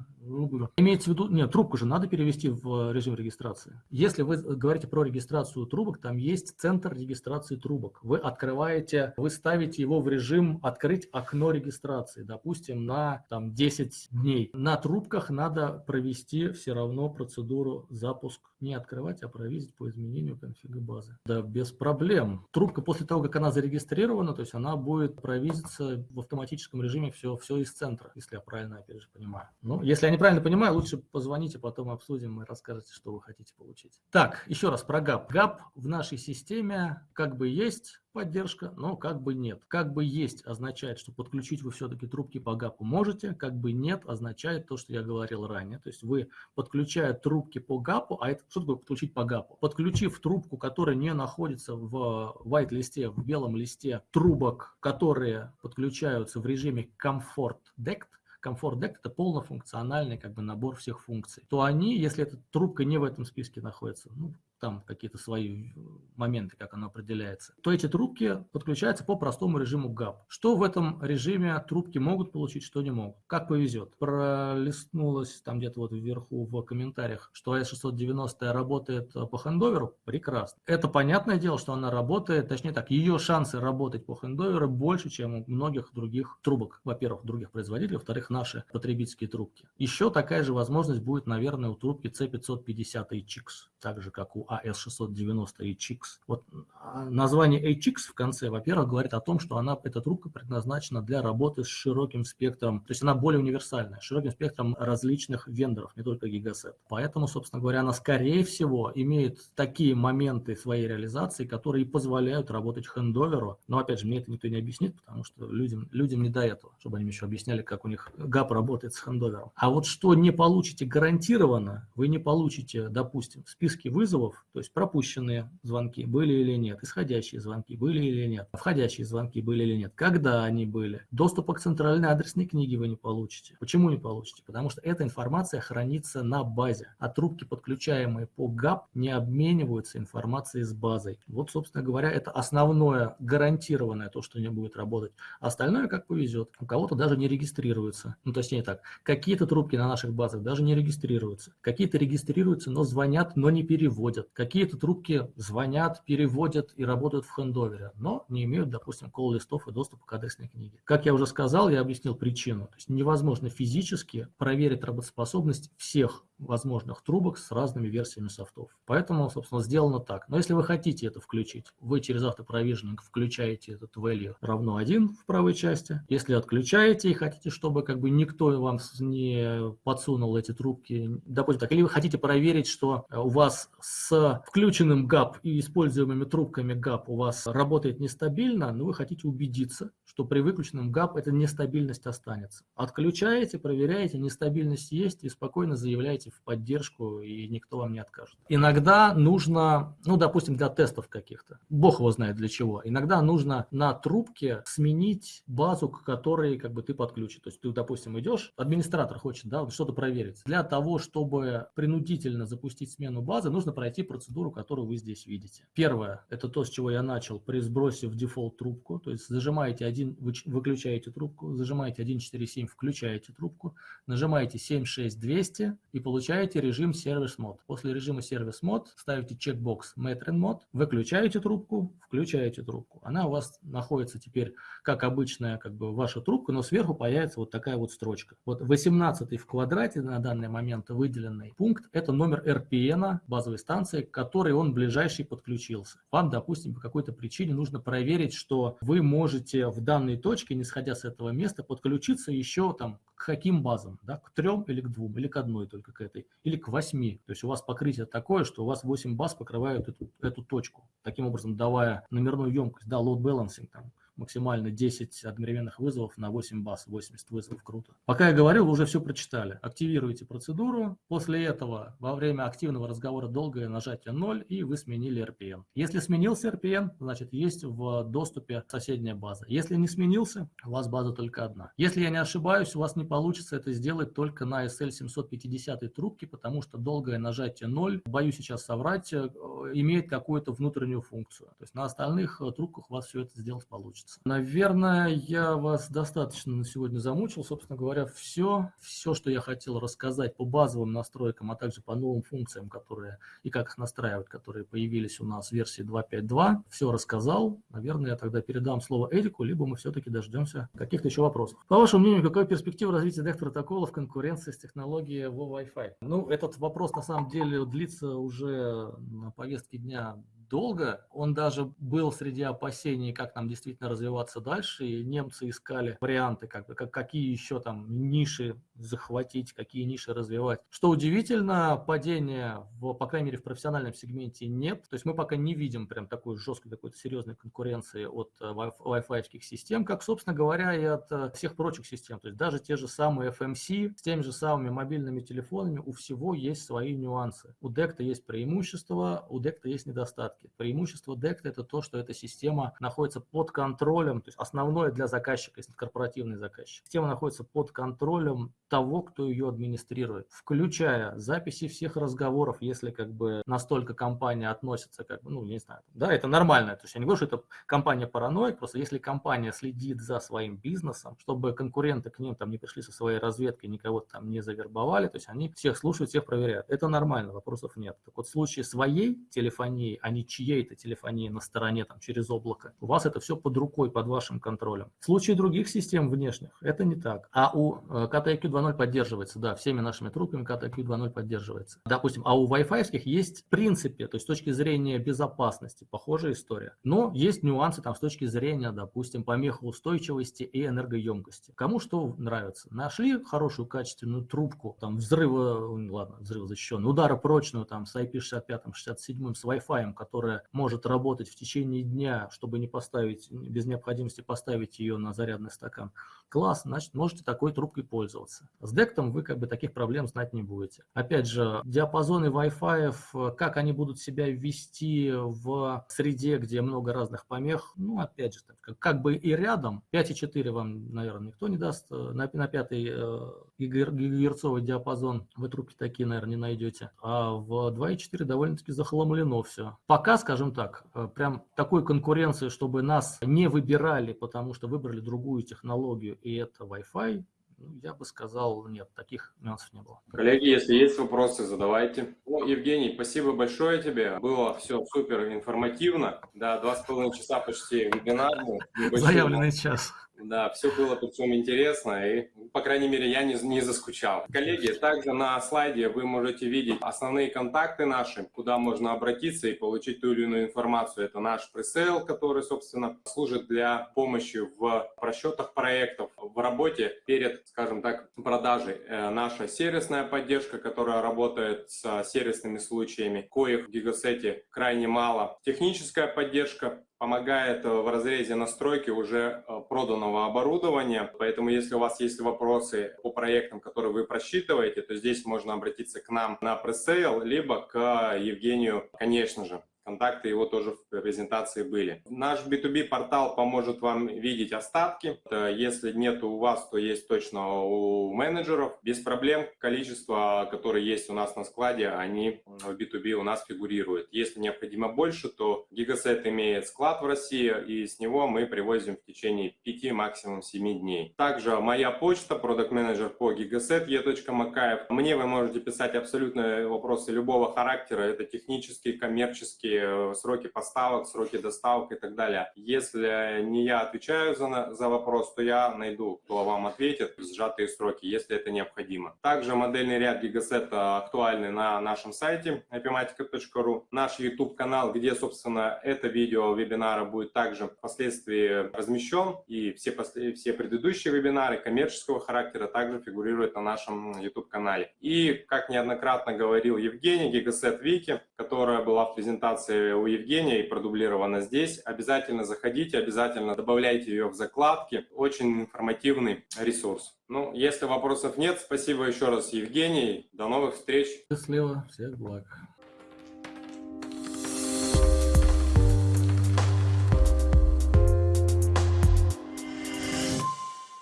Имеется в виду, нет, трубку же надо перевести в режим регистрации. Если вы говорите про регистрацию трубок, там есть центр регистрации трубок. Вы открываете, вы ставите его в режим открыть окно регистрации, допустим, на там 10 дней. На трубках надо провести все равно процедуру запуск. Не открывать, а провизить по изменению конфига базы. Да, без проблем. Трубка после того, как она зарегистрирована, то есть она будет провизиться в автоматическом режиме все, все из центра, если я правильно, опять же, понимаю. Ну, если я неправильно понимаю, лучше позвоните, потом обсудим и расскажете, что вы хотите получить. Так, еще раз про GAP. GAP в нашей системе как бы есть, поддержка, но как бы нет. Как бы есть означает, что подключить вы все-таки трубки по ГАПу можете, как бы нет означает то, что я говорил ранее. То есть вы подключая трубки по ГАПу, а это что такое подключить по ГАПу? Подключив трубку, которая не находится в white листе, в белом листе трубок, которые подключаются в режиме Comfort DECT, Comfort Deck это полнофункциональный как бы набор всех функций, то они, если эта трубка не в этом списке находится, ну, там какие-то свои э, моменты, как оно определяется, то эти трубки подключаются по простому режиму GAP. Что в этом режиме трубки могут получить, что не могут. Как повезет. Пролистнулось там где-то вот вверху в комментариях, что AS690 работает э, по хендоверу. Прекрасно. Это понятное дело, что она работает, точнее так, ее шансы работать по хендоверу больше, чем у многих других трубок. Во-первых, других производителей, во-вторых, наши потребительские трубки. Еще такая же возможность будет, наверное, у трубки C550 HX, так же, как у AS690 HX. Вот а, название HX в конце, во-первых, говорит о том, что она, эта трубка предназначена для работы с широким спектром, то есть она более универсальная, широким спектром различных вендоров, не только Gigaset. Поэтому, собственно говоря, она скорее всего имеет такие моменты своей реализации, которые позволяют работать хендоверу. Но опять же, мне это никто не объяснит, потому что людям, людям не до этого, чтобы они еще объясняли, как у них ГАП работает с хендовером. А вот что не получите гарантированно, вы не получите, допустим, в списке вызовов то есть пропущенные звонки были или нет, исходящие звонки были или нет, входящие звонки были или нет, когда они были. Доступа к центральной адресной книге вы не получите. Почему не получите? Потому что эта информация хранится на базе, а трубки, подключаемые по ГАП, не обмениваются информацией с базой. Вот, собственно говоря, это основное гарантированное то, что не будет работать. Остальное как повезет. У кого-то даже не регистрируется. Ну, точнее так, какие-то трубки на наших базах даже не регистрируются. Какие-то регистрируются, но звонят, но не переводят. Какие-то трубки звонят, переводят и работают в хендовере, но не имеют, допустим, колл-листов и доступа к адресной книге. Как я уже сказал, я объяснил причину. То есть невозможно физически проверить работоспособность всех возможных трубок с разными версиями софтов. Поэтому, собственно, сделано так. Но если вы хотите это включить, вы через автопровижнинг включаете этот value равно 1 в правой части. Если отключаете и хотите, чтобы как бы никто вам не подсунул эти трубки, допустим так, или вы хотите проверить, что у вас с включенным GAP и используемыми трубками GAP у вас работает нестабильно, но вы хотите убедиться, что при выключенном GAP эта нестабильность останется. Отключаете, проверяете, нестабильность есть и спокойно заявляете в поддержку, и никто вам не откажет. Иногда нужно, ну, допустим, для тестов каких-то, бог его знает для чего, иногда нужно на трубке сменить базу, к которой как бы ты подключен. То есть ты, допустим, идешь, администратор хочет да, что-то проверить. Для того, чтобы принудительно запустить смену базы, нужно пройти процедуру, которую вы здесь видите. Первое, это то, с чего я начал, при сбросе в дефолт трубку, то есть зажимаете один 1, вы выключаете трубку, зажимаете 147, включаете трубку, нажимаете 76200 и получаете режим Service Mode. После режима Service Mode ставите чекбокс Metron Mode, выключаете трубку, включаете трубку. Она у вас находится теперь, как обычная как бы ваша трубка, но сверху появится вот такая вот строчка. Вот 18 в квадрате на данный момент выделенный пункт – это номер RPN базовой станции, к которой он ближайший подключился. Вам, допустим, по какой-то причине нужно проверить, что вы можете в данной точке, не сходя с этого места, подключиться еще там к каким базам, да, к трем или к двум, или к одной только к этой, или к восьми. То есть у вас покрытие такое, что у вас 8 баз покрывают эту, эту точку, таким образом давая номерную емкость, да, load balancing там, максимально 10 одновременных вызовов на 8 баз, 80 вызовов, круто. Пока я говорил, вы уже все прочитали. Активируете процедуру, после этого во время активного разговора долгое нажатие 0 и вы сменили RPN. Если сменился RPN, значит есть в доступе соседняя база. Если не сменился, у вас база только одна. Если я не ошибаюсь, у вас не получится это сделать только на SL750 трубке, потому что долгое нажатие 0, боюсь сейчас соврать, э, имеет какую-то внутреннюю функцию. То есть на остальных э, трубках у вас все это сделать получится получится. Наверное, я вас достаточно на сегодня замучил. Собственно говоря, все, все, что я хотел рассказать по базовым настройкам, а также по новым функциям, которые и как их настраивать, которые появились у нас в версии 2.5.2, все рассказал. Наверное, я тогда передам слово Эрику, либо мы все-таки дождемся каких-то еще вопросов. По вашему мнению, какая перспектива развития DECT-протокола в конкуренции с технологией во Wi-Fi? Ну, этот вопрос на самом деле длится уже на повестке дня долго. Он даже был среди опасений, как нам действительно развиваться дальше, и немцы искали варианты, как как, какие еще там ниши захватить, какие ниши развивать. Что удивительно, падения, в, по крайней мере, в профессиональном сегменте нет. То есть мы пока не видим прям такой жесткой, какой-то серьезной конкуренции от э, Wi-Fi систем, как, собственно говоря, и от э, всех прочих систем. То есть даже те же самые FMC с теми же самыми мобильными телефонами, у всего есть свои нюансы. У DECT есть преимущества, у DECT есть недостатки порядке. Преимущество DECT это то, что эта система находится под контролем, то есть основное для заказчика, если корпоративный заказчик. Система находится под контролем того, кто ее администрирует, включая записи всех разговоров, если как бы настолько компания относится, как бы, ну, не знаю, да, это нормально. То есть я не говорю, что это компания параноик, просто если компания следит за своим бизнесом, чтобы конкуренты к ним там не пришли со своей разведкой, никого там не завербовали, то есть они всех слушают, всех проверяют. Это нормально, вопросов нет. Так вот в случае своей телефонии, а не чьей-то телефонии на стороне, там, через облако. У вас это все под рукой, под вашим контролем. В случае других систем внешних это не так. А у э, 2.0 поддерживается, да, всеми нашими трубками KTIQ 2.0 поддерживается. Допустим, а у Wi-Fi есть в принципе, то есть с точки зрения безопасности, похожая история. Но есть нюансы там с точки зрения, допустим, помехоустойчивости и энергоемкости. Кому что нравится. Нашли хорошую качественную трубку, там взрыва, ладно, взрыв защищенный, ударопрочную там с IP65, 67 с Wi-Fi, который которая может работать в течение дня, чтобы не поставить, без необходимости поставить ее на зарядный стакан, класс, значит, можете такой трубкой пользоваться. С дектом вы как бы таких проблем знать не будете. Опять же, диапазоны Wi-Fi, как они будут себя вести в среде, где много разных помех, ну, опять же, как, бы и рядом, 5,4 вам, наверное, никто не даст, на, на 5 э, гигагерцовый диапазон вы трубки такие, наверное, не найдете, а в 2,4 довольно-таки захламлено все. Пока скажем так, э, прям такой конкуренции, чтобы нас не выбирали, потому что выбрали другую технологию, и это Wi-Fi, ну, я бы сказал, нет, таких нюансов не было. Коллеги, если есть вопросы, задавайте. Ну, Евгений, спасибо большое тебе. Было все супер информативно. Да, два с половиной часа почти вебинарный. Заявленный час. Да, все было причем интересно, и, по крайней мере, я не, не заскучал. Коллеги, также на слайде вы можете видеть основные контакты наши, куда можно обратиться и получить ту или иную информацию. Это наш пресейл, который, собственно, служит для помощи в просчетах проектов, в работе перед, скажем так, продажей. Э, наша сервисная поддержка, которая работает с сервисными случаями, коих в Гигасете крайне мало. Техническая поддержка, помогает э, в разрезе настройки уже э, проданного оборудования. Поэтому, если у вас есть вопросы по проектам, которые вы просчитываете, то здесь можно обратиться к нам на пресейл, либо к Евгению, конечно же. Контакты его тоже в презентации были. Наш B2B портал поможет вам видеть остатки. Если нет у вас, то есть точно у менеджеров. Без проблем количество, которые есть у нас на складе, они в B2B у нас фигурируют. Если необходимо больше, то Gigaset имеет склад в России, и с него мы привозим в течение 5, максимум 7 дней. Также моя почта, продукт менеджер по Gigaset, e.макаев. Мне вы можете писать абсолютно вопросы любого характера. Это технические, коммерческие, э, сроки поставок, сроки доставок и так далее. Если не я отвечаю за, за вопрос, то я найду, кто вам ответит в сжатые сроки, если это необходимо. Также модельный ряд Gigaset актуальный на нашем сайте ipmatica.ru. Наш YouTube-канал, где, собственно, это видео вебинара будет также впоследствии размещен. И все, все предыдущие вебинары коммерческого характера также фигурируют на нашем YouTube-канале. И, как неоднократно говорил Евгений, Gigaset Wiki, которая была в презентации у Евгения и продублирована здесь, обязательно заходите, обязательно добавляйте ее в закладки. Очень информативный ресурс. Ну, если вопросов нет, спасибо еще раз, Евгений. До новых встреч. Счастливо, всех благ.